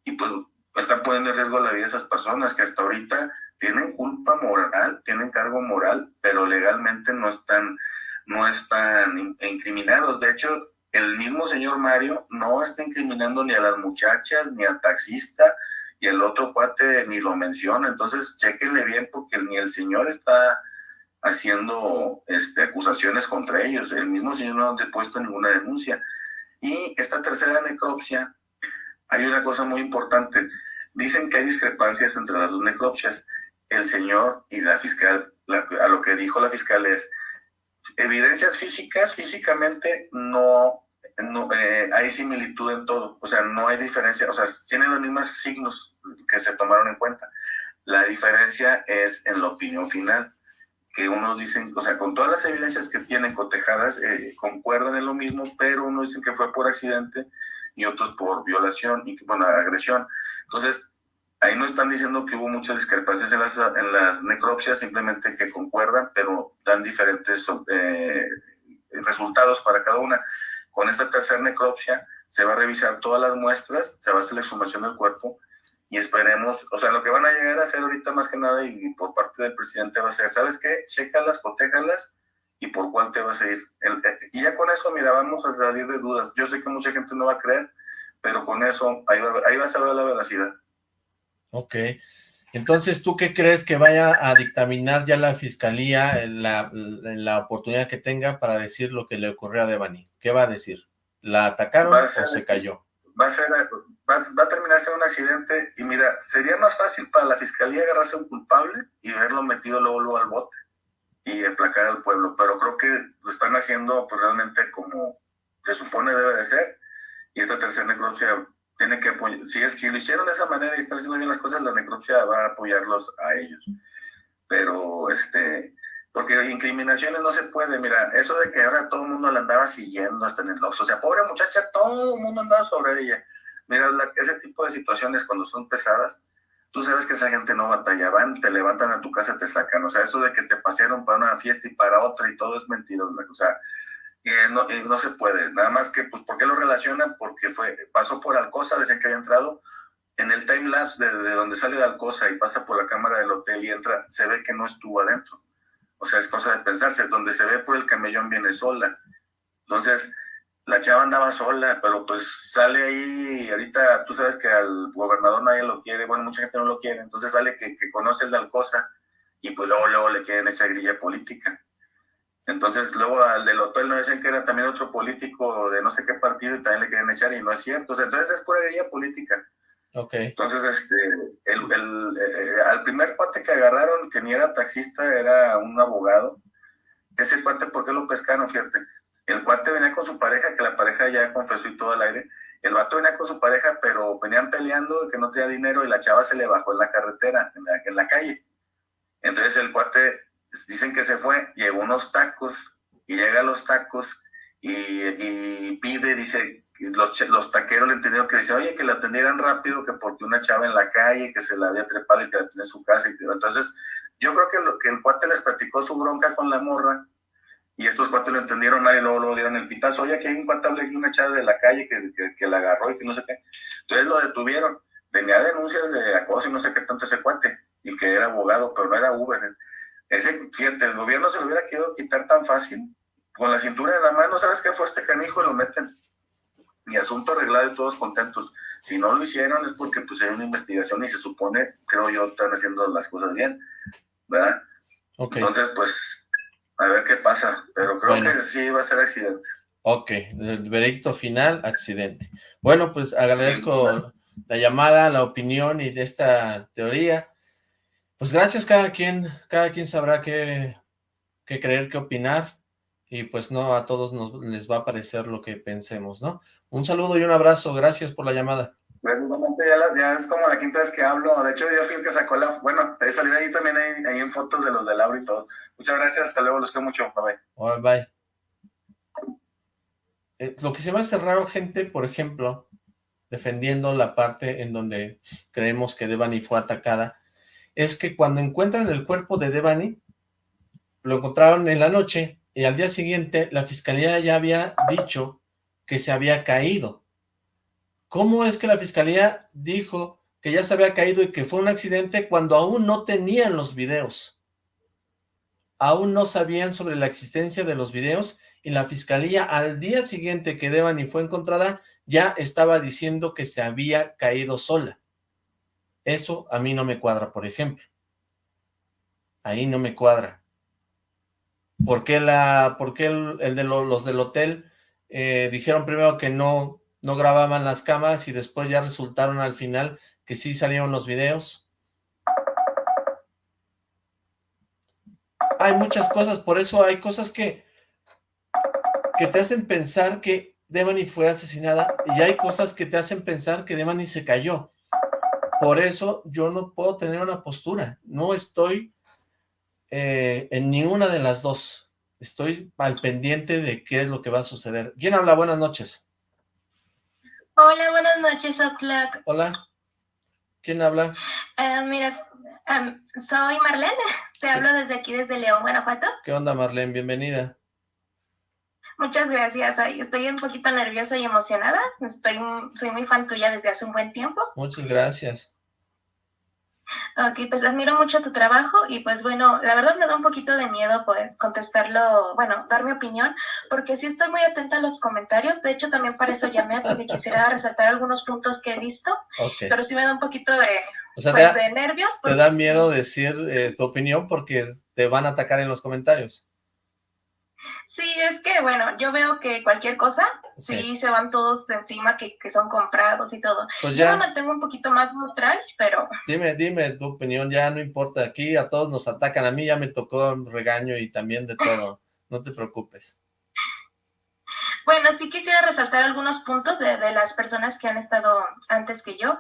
y pues están poniendo en riesgo la vida de esas personas que hasta ahorita tienen culpa moral, tienen cargo moral, pero legalmente no están, no están incriminados. De hecho, el mismo señor Mario no está incriminando ni a las muchachas, ni al taxista, y el otro cuate ni lo menciona. Entonces, chequenle bien porque ni el señor está haciendo este, acusaciones contra ellos. El mismo señor no ha depuesto ninguna denuncia. Y esta tercera necropsia, hay una cosa muy importante. Dicen que hay discrepancias entre las dos necropsias. El señor y la fiscal, a lo que dijo la fiscal es, evidencias físicas, físicamente no no, eh, hay similitud en todo, o sea, no hay diferencia, o sea, tienen los mismos signos que se tomaron en cuenta. La diferencia es en la opinión final, que unos dicen, o sea, con todas las evidencias que tienen cotejadas, eh, concuerdan en lo mismo, pero unos dicen que fue por accidente y otros por violación y, bueno, agresión. Entonces, ahí no están diciendo que hubo muchas discrepancias en las, en las necropsias, simplemente que concuerdan, pero dan diferentes eh, resultados para cada una. Con esta tercera necropsia se va a revisar todas las muestras, se va a hacer la exhumación del cuerpo y esperemos, o sea, lo que van a llegar a hacer ahorita más que nada y por parte del presidente va a ser, ¿sabes qué? Chécalas, cotéjalas y por cuál te vas a ir. Eh, y ya con eso, mira, vamos a salir de dudas. Yo sé que mucha gente no va a creer, pero con eso ahí, va, ahí vas a ver la veracidad. Ok. Entonces, ¿tú qué crees que vaya a dictaminar ya la fiscalía en la, la oportunidad que tenga para decir lo que le ocurrió a Devani? ¿Qué va a decir? ¿La atacaron o se cayó? Va a, ser, va, a terminar un accidente y mira, sería más fácil para la fiscalía agarrarse a un culpable y verlo metido luego, luego al bote y aplacar al pueblo, pero creo que lo están haciendo pues realmente como se supone debe de ser y esta tercera necropsia tiene que si, si lo hicieron de esa manera y están haciendo bien las cosas, la necropsia va a apoyarlos a ellos. Pero, este, porque incriminaciones no se puede, mira, eso de que ahora todo el mundo la andaba siguiendo hasta en el Oxxo, o sea, pobre muchacha, todo el mundo andaba sobre ella. Mira, ese tipo de situaciones cuando son pesadas, tú sabes que esa gente no batalla, van, te levantan a tu casa, te sacan, o sea, eso de que te pasearon para una fiesta y para otra y todo es mentira, o sea, no, no, se puede. Nada más que, pues, ¿por qué lo relacionan? Porque fue, pasó por Alcosa, decían que había entrado. En el time lapse de, donde sale de Alcosa y pasa por la cámara del hotel y entra, se ve que no estuvo adentro. O sea, es cosa de pensarse. Donde se ve por el camellón viene sola. Entonces, la chava andaba sola, pero pues sale ahí ahorita tú sabes que al gobernador nadie lo quiere, bueno, mucha gente no lo quiere, entonces sale que, que conoce el de Alcosa y pues luego, luego le quieren echar grilla política. Entonces, luego al del hotel no decían que era también otro político de no sé qué partido y también le querían echar y no es cierto. entonces es pura guía política. Okay. Entonces, este, el, el, eh, al primer cuate que agarraron, que ni era taxista, era un abogado. Ese cuate, ¿por qué lo pescaron? Fíjate. El cuate venía con su pareja, que la pareja ya confesó y todo al aire. El vato venía con su pareja, pero venían peleando, que no tenía dinero y la chava se le bajó en la carretera, en la, en calle. Entonces el cuate dicen que se fue, llegó unos tacos y llega a los tacos y, pide, dice, los, los taqueros le entendieron que dice, oye, que la atendieran rápido, que porque una chava en la calle, que se la había trepado y que la tenía en su casa. Y, entonces, yo creo que, lo, que el cuate les platicó su bronca con la morra y estos cuates lo entendieron y luego, lo dieron el pitazo, oye, que hay un cuate y una chava de la calle que, que, que, la agarró y que no sé qué. Entonces lo detuvieron. Tenía denuncias de acoso y no sé qué tanto ese cuate y que era abogado, pero no era Uber. Ese, fíjate, el gobierno se lo hubiera querido quitar tan fácil, con la cintura de la mano, ¿sabes qué fue este canijo? Lo meten. Mi asunto arreglado y todos contentos. Si no lo hicieron es porque pues hay una investigación y se supone, creo yo, están haciendo las cosas bien, ¿verdad? Entonces, pues, a ver qué pasa. Pero creo que sí va a ser accidente. Ok, el veredicto final, accidente. Bueno, pues agradezco la llamada, la opinión y de esta teoría. Pues gracias cada quien, cada quien sabrá qué, creer, qué opinar, y pues no a todos nos les va a parecer lo que pensemos, ¿no? Un saludo y un abrazo, gracias por la llamada. Bueno, ya, ya es como la quinta vez que hablo, de hecho yo fui el que sacó la, bueno, he salido ahí también ahí, en fotos de los de Laura y todo. Muchas gracias, hasta luego, los quiero mucho, bye bye. bye. Eh, lo que se me hace raro, gente, por ejemplo, defendiendo la parte en donde creemos que Devani fue atacada, es que cuando encuentran el cuerpo de Devani, lo encontraron en la noche y al día siguiente la fiscalía ya había dicho que se había caído. ¿Cómo es que la fiscalía dijo que ya se había caído y que fue un accidente cuando aún no tenían los videos? Aún no sabían sobre la existencia de los videos y la fiscalía al día siguiente que Devani fue encontrada ya estaba diciendo que se había caído sola. Eso a mí no me cuadra, por ejemplo. Ahí no me cuadra. ¿Por qué, la, por el, de los del hotel eh, dijeron primero que no, no grababan las cámaras y después ya resultaron al final que sí salieron los videos? Hay muchas cosas, por eso hay cosas que, que te hacen pensar que Devani fue asesinada y hay cosas que te hacen pensar que Devani se cayó. Por eso yo no puedo tener una postura. No estoy eh, en ninguna de las dos. Estoy al pendiente de qué es lo que va a suceder. ¿Quién habla? Buenas noches. Hola, buenas noches, Oxlack. Hola. ¿Quién habla? Eh, mira, soy Marlene. Te hablo desde aquí, desde León, Guanajuato. ¿Qué onda, Marlene? Bienvenida. Muchas gracias. Estoy un poquito nerviosa y emocionada. Estoy, soy muy fan tuya desde hace un buen tiempo. Muchas gracias. Ok, pues admiro mucho tu trabajo y pues bueno, la verdad me da un poquito de miedo pues contestarlo, bueno, dar mi opinión, porque sí estoy muy atenta a los comentarios, de hecho también para eso llamé, porque quisiera resaltar algunos puntos que he visto, pero sí me da un poquito de, pues, de nervios. Te da miedo decir eh, tu opinión porque te van a atacar en los comentarios. Sí, es que, bueno, yo veo que cualquier cosa, sí, se van todos de encima que, son comprados y todo. Pues yo me mantengo un poquito más neutral, pero... Dime, dime tu opinión, ya no importa, aquí a todos nos atacan, a mí ya me tocó regaño y también de todo, no te preocupes. Bueno, sí quisiera resaltar algunos puntos de, de las personas que han estado antes que yo.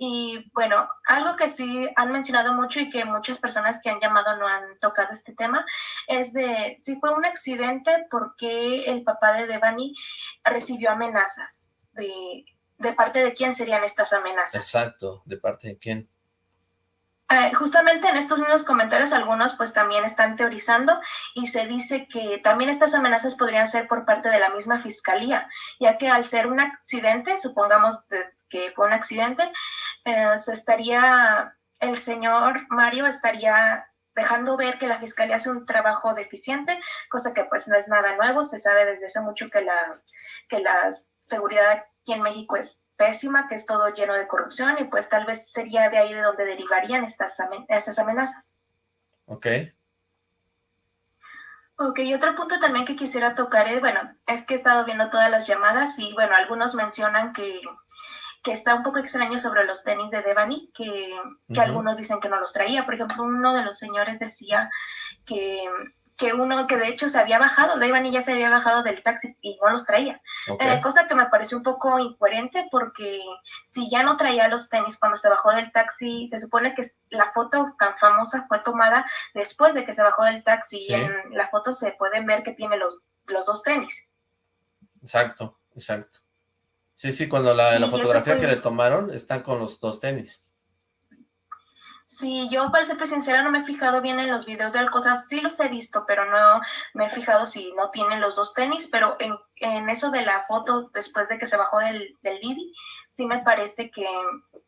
Y bueno, algo que sí han mencionado mucho y que muchas personas que han llamado no han tocado este tema es de si fue un accidente, ¿por qué el papá de Devani recibió amenazas? ¿De, de parte de quién serían estas amenazas? Exacto, ¿de parte de quién? Eh, justamente en estos mismos comentarios algunos pues también están teorizando y se dice que también estas amenazas podrían ser por parte de la misma fiscalía, ya que al ser un accidente, supongamos que fue un accidente, eh, se estaría, el señor Mario estaría dejando ver que la fiscalía hace un trabajo deficiente, cosa que pues no es nada nuevo, se sabe desde hace mucho que la, que la seguridad aquí en México es pésima, que es todo lleno de corrupción y pues tal vez sería de ahí de donde derivarían estas, estas amenazas. Ok. Ok, y otro punto también que quisiera tocar es, bueno, es que he estado viendo todas las llamadas y bueno, algunos mencionan que que está un poco extraño sobre los tenis de Devani, que, que algunos dicen que no los traía. Por ejemplo, uno de los señores decía que, que uno que de hecho se había bajado, Devani ya se había bajado del taxi y no los traía. Eh, cosa que me pareció un poco incoherente porque si ya no traía los tenis cuando se bajó del taxi, se supone que la foto tan famosa fue tomada después de que se bajó del taxi y en la foto se pueden ver que tiene los, los dos tenis. Exacto, exacto. Sí, sí, cuando la, la fotografía que le tomaron están con los dos tenis. Sí, yo para serte sincera no me he fijado bien en los videos de cosas, sí los he visto, pero no me he fijado si no tienen los dos tenis, pero en, en eso de la foto después de que se bajó del, del Didi, sí me parece que,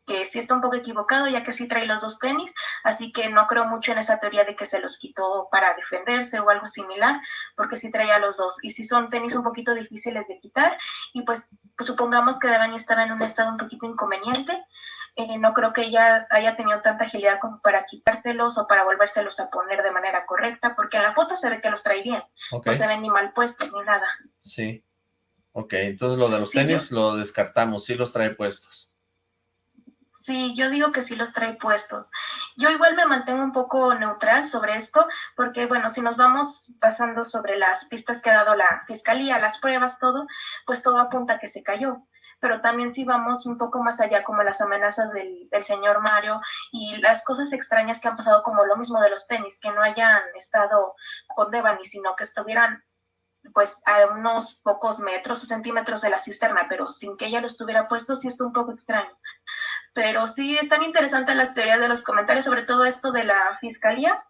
que sí está un poco equivocado, ya que sí trae los dos tenis, así que no creo mucho en esa teoría de que se los quitó para defenderse o algo similar, porque sí traía los dos, y sí son tenis un poquito difíciles de quitar, y pues, pues supongamos que Devani estaba en un estado un poquito inconveniente, eh, no creo que ella haya tenido tanta agilidad como para quitárselos o para volvérselos a poner de manera correcta, porque en la foto se ve que los trae bien, no se ven ni mal puestos ni nada. Sí, ok, entonces lo de los tenis lo descartamos, sí los trae puestos. Sí, yo digo que sí los trae puestos. Yo igual me mantengo un poco neutral sobre esto, porque bueno, si nos vamos pasando sobre las pistas que ha dado la fiscalía, las pruebas, todo, pues todo apunta a que se cayó. Pero también si vamos un poco más allá, como las amenazas del, del señor Mario y las cosas extrañas que han pasado, como lo mismo de los tenis, que no hayan estado con Devani, sino que estuvieran pues a unos pocos metros o centímetros de la cisterna, pero sin que ella lo estuviera puesto, sí está un poco extraño. Pero sí están interesantes las teorías de los comentarios, sobre todo esto de la fiscalía,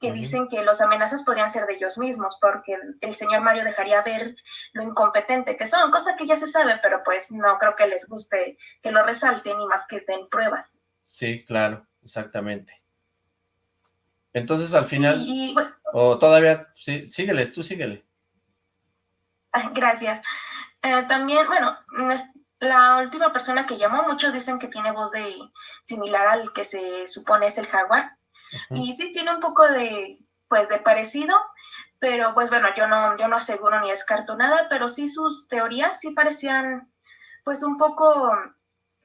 que dicen que los amenazas podrían ser de ellos mismos, porque el, señor Mario dejaría ver lo incompetente que son, cosa que ya se sabe, pero pues no creo que les guste que lo resalten y más que den pruebas. Sí, claro, exactamente. Entonces al final, o todavía, sí, síguele, tú síguele. Gracias. Eh, también, bueno, la última persona que llamó, muchos dicen que tiene voz de similar al que se supone es el jaguar. Y sí tiene un poco de, pues, de parecido, pero pues bueno, yo no, yo no aseguro ni descarto nada, pero sí sus teorías sí parecían, pues, un poco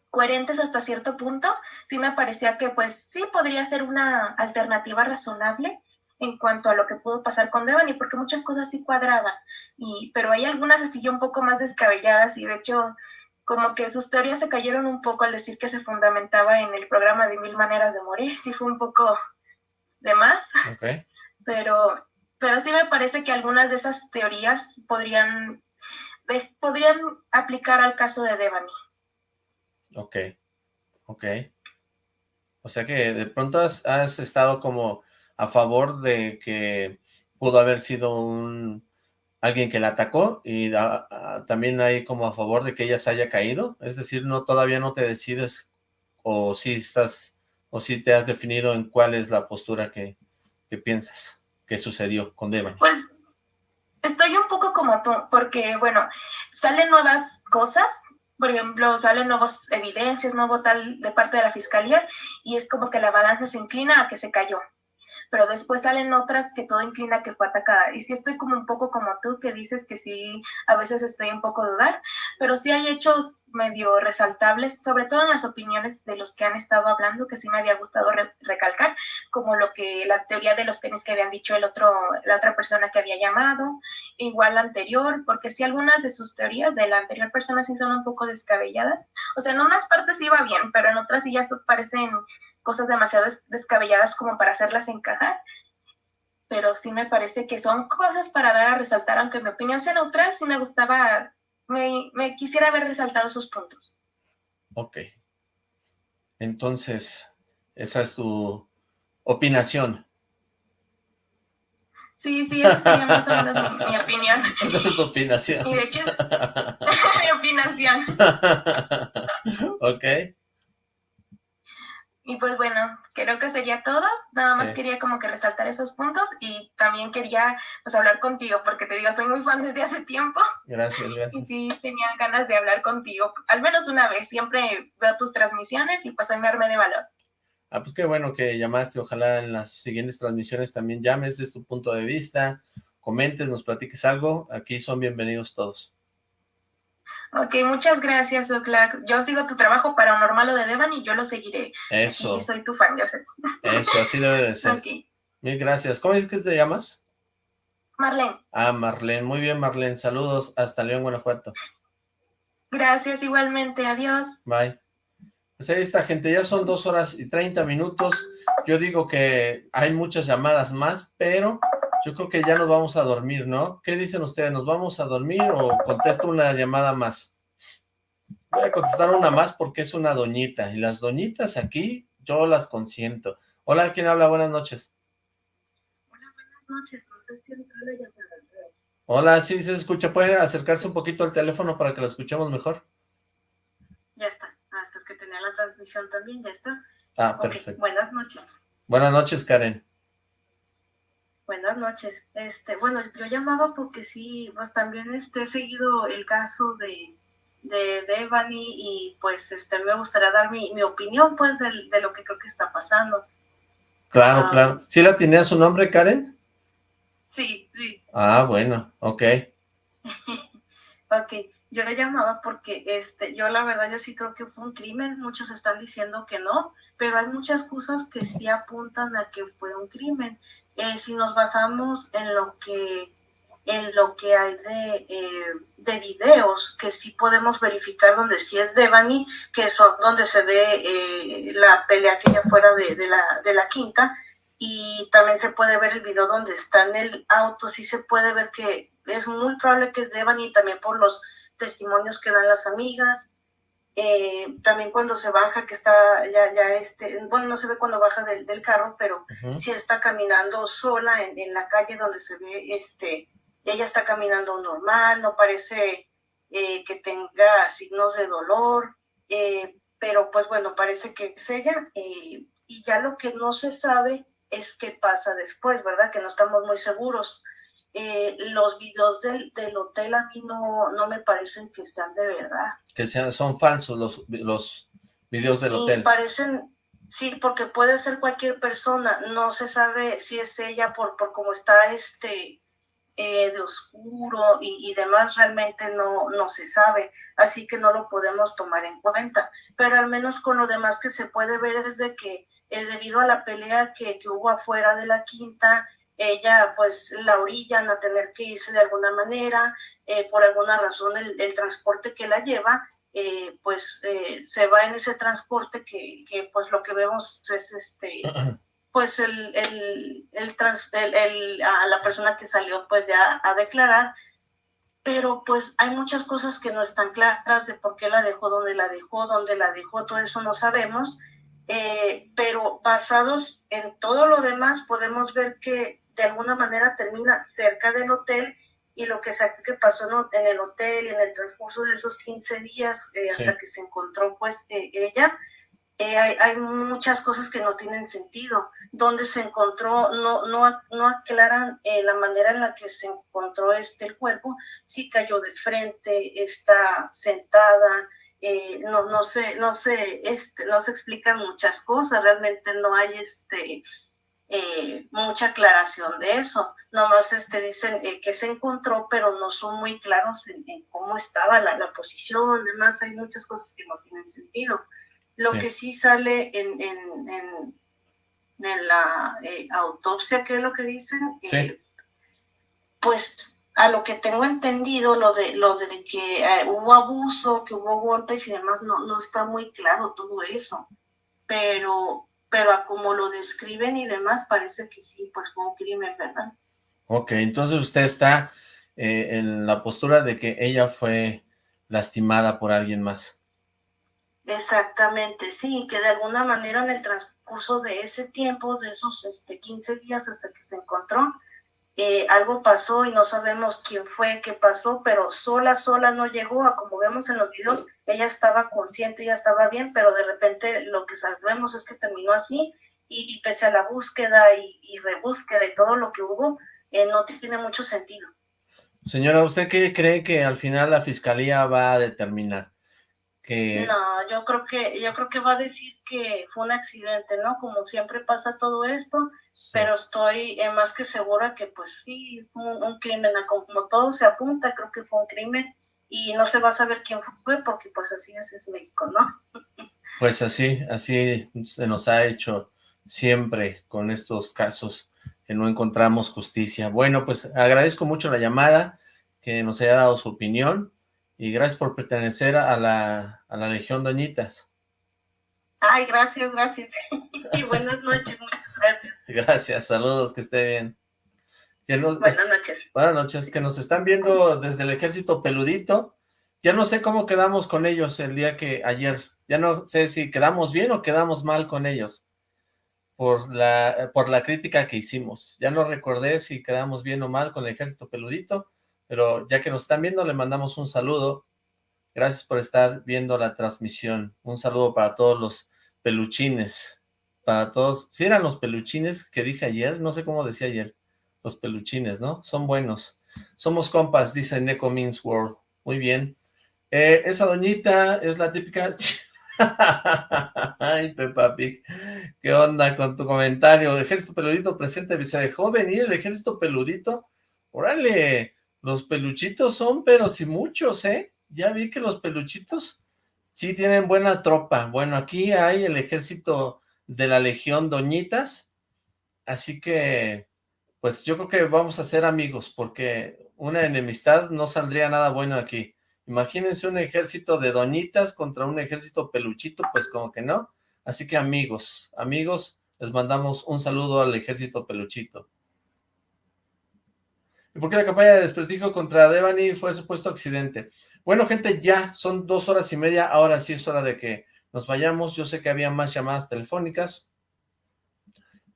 coherentes hasta cierto punto. Sí me parecía que, pues, sí podría ser una alternativa razonable en cuanto a lo que pudo pasar con Devani, porque muchas cosas sí cuadraban, y, pero hay algunas así un poco más descabelladas y de hecho como que sus teorías se cayeron un poco al decir que se fundamentaba en el programa de Mil Maneras de Morir, sí fue un poco de más, pero, pero sí me parece que algunas de esas teorías podrían, podrían aplicar al caso de Devani. Ok, ok. O sea que de pronto has, has estado como a favor de que pudo haber sido un alguien que la atacó y también hay como a favor de que ella se haya caído, es decir, no todavía no te decides o si estás o si te has definido en cuál es la postura que, piensas que sucedió con Devani. Pues estoy un poco como tú, porque bueno, salen nuevas cosas por ejemplo, salen nuevas evidencias, nuevo tal de parte de la fiscalía y es como que la balanza se inclina a que se cayó pero después salen otras que todo inclina que fue atacada. Y sí estoy como un poco como tú, que dices que sí, a veces estoy un poco dudar, pero sí hay hechos medio resaltables, sobre todo en las opiniones de los que han estado hablando, que sí me había gustado recalcar, como lo que la teoría de los tenis que habían dicho el otro, la otra persona que había llamado, igual la anterior, porque sí algunas de sus teorías de la anterior persona sí son un poco descabelladas. O sea, en unas partes iba bien, pero en otras sí ya parecen cosas demasiado descabelladas como para hacerlas encajar, pero sí me parece que son cosas para dar a resaltar, aunque mi opinión sea neutral, sí me gustaba, me, me quisiera haber resaltado sus puntos. Ok. Entonces, esa es tu opinación. Sí, sí, esa sería más o menos mi, mi opinión. Esa es tu opinación. Y de hecho, mi opinación. ok. Y pues bueno, creo que sería todo. Nada más quería como que resaltar esos puntos y también quería pues hablar contigo porque te digo, soy muy fan desde hace tiempo. Gracias, gracias. Y sí, tenía ganas de hablar contigo, al menos una vez. Siempre veo tus transmisiones y pues hoy me armé de valor. Ah, pues qué bueno que llamaste. Ojalá en las siguientes transmisiones también llames desde tu punto de vista, comentes, nos platiques algo. Aquí son bienvenidos todos. Ok, muchas gracias, Oclac. Yo sigo tu trabajo paranormal o de Devan y yo lo seguiré. Eso. Y soy tu fan, yo sé. Eso, así debe de ser. Mil gracias. ¿Cómo es que te llamas? Marlene. Ah, Marlene. Muy bien, Marlene. Saludos hasta León, Guanajuato. Gracias, igualmente. Adiós. Bye. Pues ahí está, gente. Ya son dos horas y treinta minutos. Yo digo que hay muchas llamadas más, pero yo creo que ya nos vamos a dormir, ¿no? ¿Qué dicen ustedes? ¿Nos vamos a dormir o contesto una llamada más? Voy a contestar una más porque es una doñita. Y las doñitas aquí, yo las consiento. Hola, ¿quién habla? Buenas noches. Hola, buenas noches. La llamada. Hola, sí, se escucha. ¿Puede acercarse un poquito al teléfono para que lo escuchemos mejor? Ya está. Hasta que tenía la transmisión también, ya está. Ah, perfecto. Buenas noches. Buenas noches, Karen. Buenas noches. Este, bueno, yo llamaba porque sí, pues también este, he seguido el caso de, de, Devani y pues este, me gustaría dar mi, opinión pues de, lo que creo que está pasando. Claro, ah. claro. ¿Sí la tenía su nombre, Karen? Sí, sí. Ah, bueno, ok. ok, yo le llamaba porque este, yo la verdad yo sí creo que fue un crimen, muchos están diciendo que no, pero hay muchas cosas que sí apuntan a que fue un crimen. Eh, si nos basamos en lo que en lo que hay de, eh, de videos que sí podemos verificar donde sí es Devani, que son donde se ve eh, la pelea que ya fuera de, de, la, de la quinta, y también se puede ver el video donde está en el auto, sí se puede ver que es muy probable que es Devani, también por los testimonios que dan las amigas, eh, también cuando se baja, que está ya, ya este, bueno, no se ve cuando baja del, del carro, pero si está caminando sola en, en, la calle donde se ve, este, ella está caminando normal, no parece eh, que tenga signos de dolor, eh, pero pues bueno, parece que es ella, y ya lo que no se sabe es qué pasa después, ¿verdad? Que no estamos muy seguros. Eh, los videos del, del, hotel a mí no, no me parecen que sean de verdad. Que sean, son falsos los, los videos del hotel. Sí, parecen, sí, porque puede ser cualquier persona, no se sabe si es ella por, por cómo está este eh, de oscuro y, y, demás, realmente no, no se sabe, así que no lo podemos tomar en cuenta, pero al menos con lo demás que se puede ver es de que eh, debido a la pelea que, que hubo afuera de la quinta, ella pues la orillan a tener que irse de alguna manera, eh, por alguna razón el, transporte que la lleva, eh, pues eh, se va en ese transporte que, que, pues lo que vemos es este, pues el, el, el, a la persona que salió pues ya a declarar, pero pues hay muchas cosas que no están claras de por qué la dejó, dónde la dejó, dónde la dejó, todo eso no sabemos, pero basados en todo lo demás podemos ver que de alguna manera termina cerca del hotel y lo que, que pasó en el hotel y en el transcurso de esos 15 días eh, hasta que se encontró pues eh, ella, eh, hay, muchas cosas que no tienen sentido. Donde se encontró, no, no, no aclaran la manera en la que se encontró este el cuerpo, si cayó de frente, está sentada, no, no, se, no, se, este, no se explican muchas cosas, realmente no hay este, eh, mucha aclaración de eso. Nomás este, dicen eh, que se encontró, pero no son muy claros en, cómo estaba la, la, posición, además hay muchas cosas que no tienen sentido. Lo que sí sale en, en, en, en la autopsia, que es lo que dicen, pues a lo que tengo entendido, lo de, lo de que eh, hubo abuso, que hubo golpes y demás, no, no está muy claro todo eso. Pero, pero a como lo describen y demás, parece que sí, pues fue un crimen, ¿verdad? Ok, entonces usted está eh, en la postura de que ella fue lastimada por alguien más. Exactamente, sí, que de alguna manera en el transcurso de ese tiempo, de esos este, 15 días hasta que se encontró, eh, algo pasó y no sabemos quién fue, qué pasó, pero sola, sola no llegó a como vemos en los videos, ella estaba consciente, ella estaba bien, pero de repente lo que sabemos es que terminó así y, pese a la búsqueda y, rebúsqueda y todo lo que hubo, eh, no tiene mucho sentido. Señora, ¿usted qué cree que al final la fiscalía va a determinar? Que... No, yo creo que yo creo que va a decir que fue un accidente, ¿no? Como siempre pasa todo esto, pero estoy eh, más que segura que pues sí, un, un crimen, como todo se apunta, creo que fue un crimen y no se va a saber quién fue porque pues así es, es México, ¿no? Pues así, así se nos ha hecho siempre con estos casos que no encontramos justicia. Bueno, pues agradezco mucho la llamada, que nos haya dado su opinión y gracias por pertenecer a la, a la Legión Doñitas. Ay, gracias, gracias. y buenas noches, muchas gracias. Gracias, saludos, que esté bien. buenas noches. Buenas noches, que nos están viendo desde el ejército peludito. Ya no sé cómo quedamos con ellos el día que ayer. Ya no sé si quedamos bien o quedamos mal con ellos por la, por la crítica que hicimos. Ya no recordé si quedamos bien o mal con el ejército peludito, pero ya que nos están viendo, le mandamos un saludo. Gracias por estar viendo la transmisión. Un saludo para todos los peluchines, para todos, si eran los peluchines que dije ayer, no sé cómo decía ayer, los peluchines, ¿no? Son buenos. Somos compas, dice Neko Means World. Muy bien. Eh, esa doñita es la típica... Ay, Peppa Pig, ¿qué onda con tu comentario? Ejército peludito presente, se dejó venir el ejército peludito. Órale, los peluchitos son, pero si muchos, ¿eh? Ya vi que los peluchitos Sí, tienen buena tropa. Bueno, aquí hay el ejército de la Legión Doñitas, así que, pues yo creo que vamos a ser amigos, porque una enemistad no saldría nada bueno aquí. Imagínense un ejército de doñitas contra un ejército peluchito, pues como que no. Así que amigos, amigos, les mandamos un saludo al ejército peluchito. ¿Y por qué la campaña de desprestigio contra Devani fue supuesto accidente? Bueno, gente, ya son dos horas y media, ahora sí es hora de que nos vayamos. Yo sé que había más llamadas telefónicas,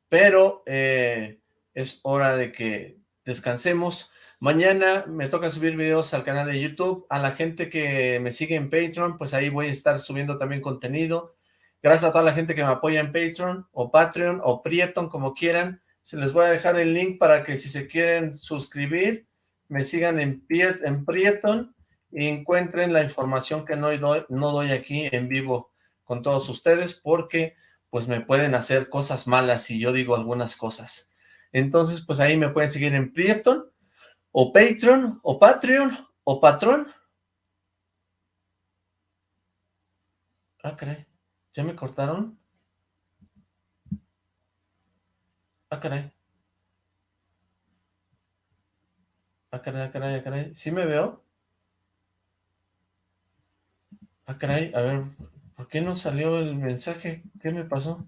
pero eh, es hora de que descansemos. Mañana me toca subir videos al canal de YouTube. A la gente que me sigue en Patreon, pues ahí voy a estar subiendo también contenido. Gracias a toda la gente que me apoya en Patreon, o Patreon, o Prieton, como quieran. Se les voy a dejar el link para que si se quieren suscribir, me sigan en, Prieton y encuentren la información que no doy aquí en vivo con todos ustedes porque pues me pueden hacer cosas malas si yo digo algunas cosas. Entonces, pues ahí me pueden seguir en Prieton, o Patreon, o Patreon, o Patrón. Ah, caray, ¿ya me cortaron? Ah, caray. Ah, caray, ah, caray, ah, caray. ¿Sí me veo? Ah, caray, a ver, ¿por qué no salió el mensaje? ¿Qué me pasó?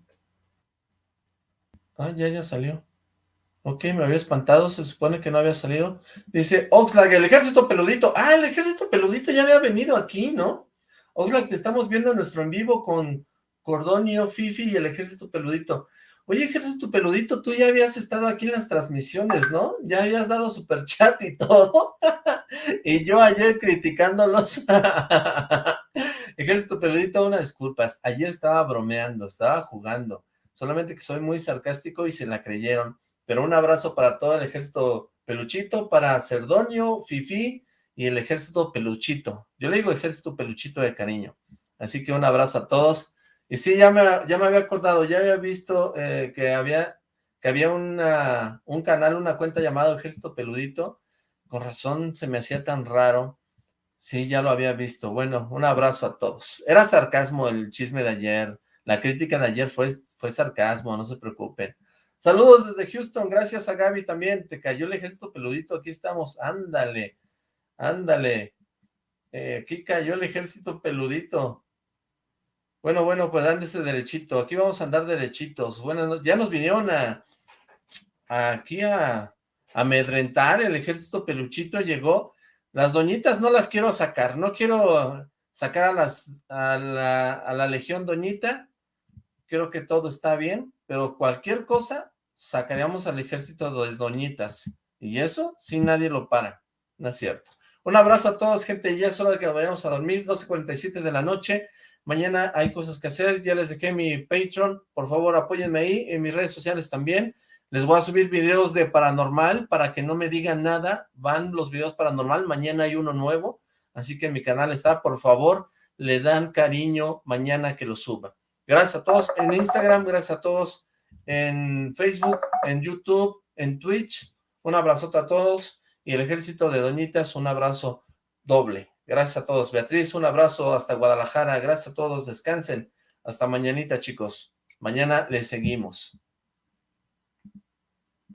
Ah, ya, ya salió. Ok, me había espantado, se supone que no había salido. Dice, Oxlack, el ejército peludito. Ah, el ejército peludito ya había venido aquí, ¿no? Oxlack, te estamos viendo en nuestro en vivo con Cordonio, Fifi y el ejército peludito. Oye, Ejército Peludito, tú ya habías estado aquí en las transmisiones, ¿no? Ya habías dado super chat y todo. y yo ayer criticándolos. Ejército Peludito, una disculpas. Ayer estaba bromeando, estaba jugando. Solamente que soy muy sarcástico y se la creyeron. Pero un abrazo para todo el Ejército Peluchito, para Cerdonio, Fifi y el ejército peluchito. Yo le digo ejército peluchito de cariño. Así que un abrazo a todos. Y sí, ya me, ya me había acordado, ya había visto eh, que había, que había un canal, una cuenta llamada Ejército Peludito. Con razón se me hacía tan raro. Sí, ya lo había visto. Bueno, un abrazo a todos. Era sarcasmo el chisme de ayer. La crítica de ayer fue, fue sarcasmo, no se preocupen. Saludos desde Houston, gracias a Gaby también. Te cayó el ejército peludito, aquí estamos. Ándale, ándale. Eh, aquí cayó el ejército peludito. Bueno, bueno, pues ándese derechito. Aquí vamos a andar derechitos. Bueno, ya nos vinieron a, aquí a, amedrentar. El ejército peluchito llegó. Las doñitas no las quiero sacar. No quiero sacar a, las, a, la, a la legión doñita. Creo que todo está bien. Pero cualquier cosa, sacaríamos al ejército de doñitas. Y eso, si nadie lo para. No es cierto. Un abrazo a todos, gente. Ya es hora de que vayamos a dormir. 12.47 de la noche. Mañana hay cosas que hacer, ya les dejé mi Patreon, por favor apóyenme ahí, en mis redes sociales también. Les voy a subir videos de paranormal para que no me digan nada, van los videos paranormal, mañana hay uno nuevo, así que mi canal está, por favor, le dan cariño mañana que lo suba. Gracias a todos en Instagram, gracias a todos en Facebook, en YouTube, en Twitch, un abrazote a todos y el ejército de Doñitas, un abrazo doble. Gracias a todos. Beatriz, un abrazo hasta Guadalajara. Gracias a todos. Descansen. Hasta mañanita, chicos. Mañana les seguimos.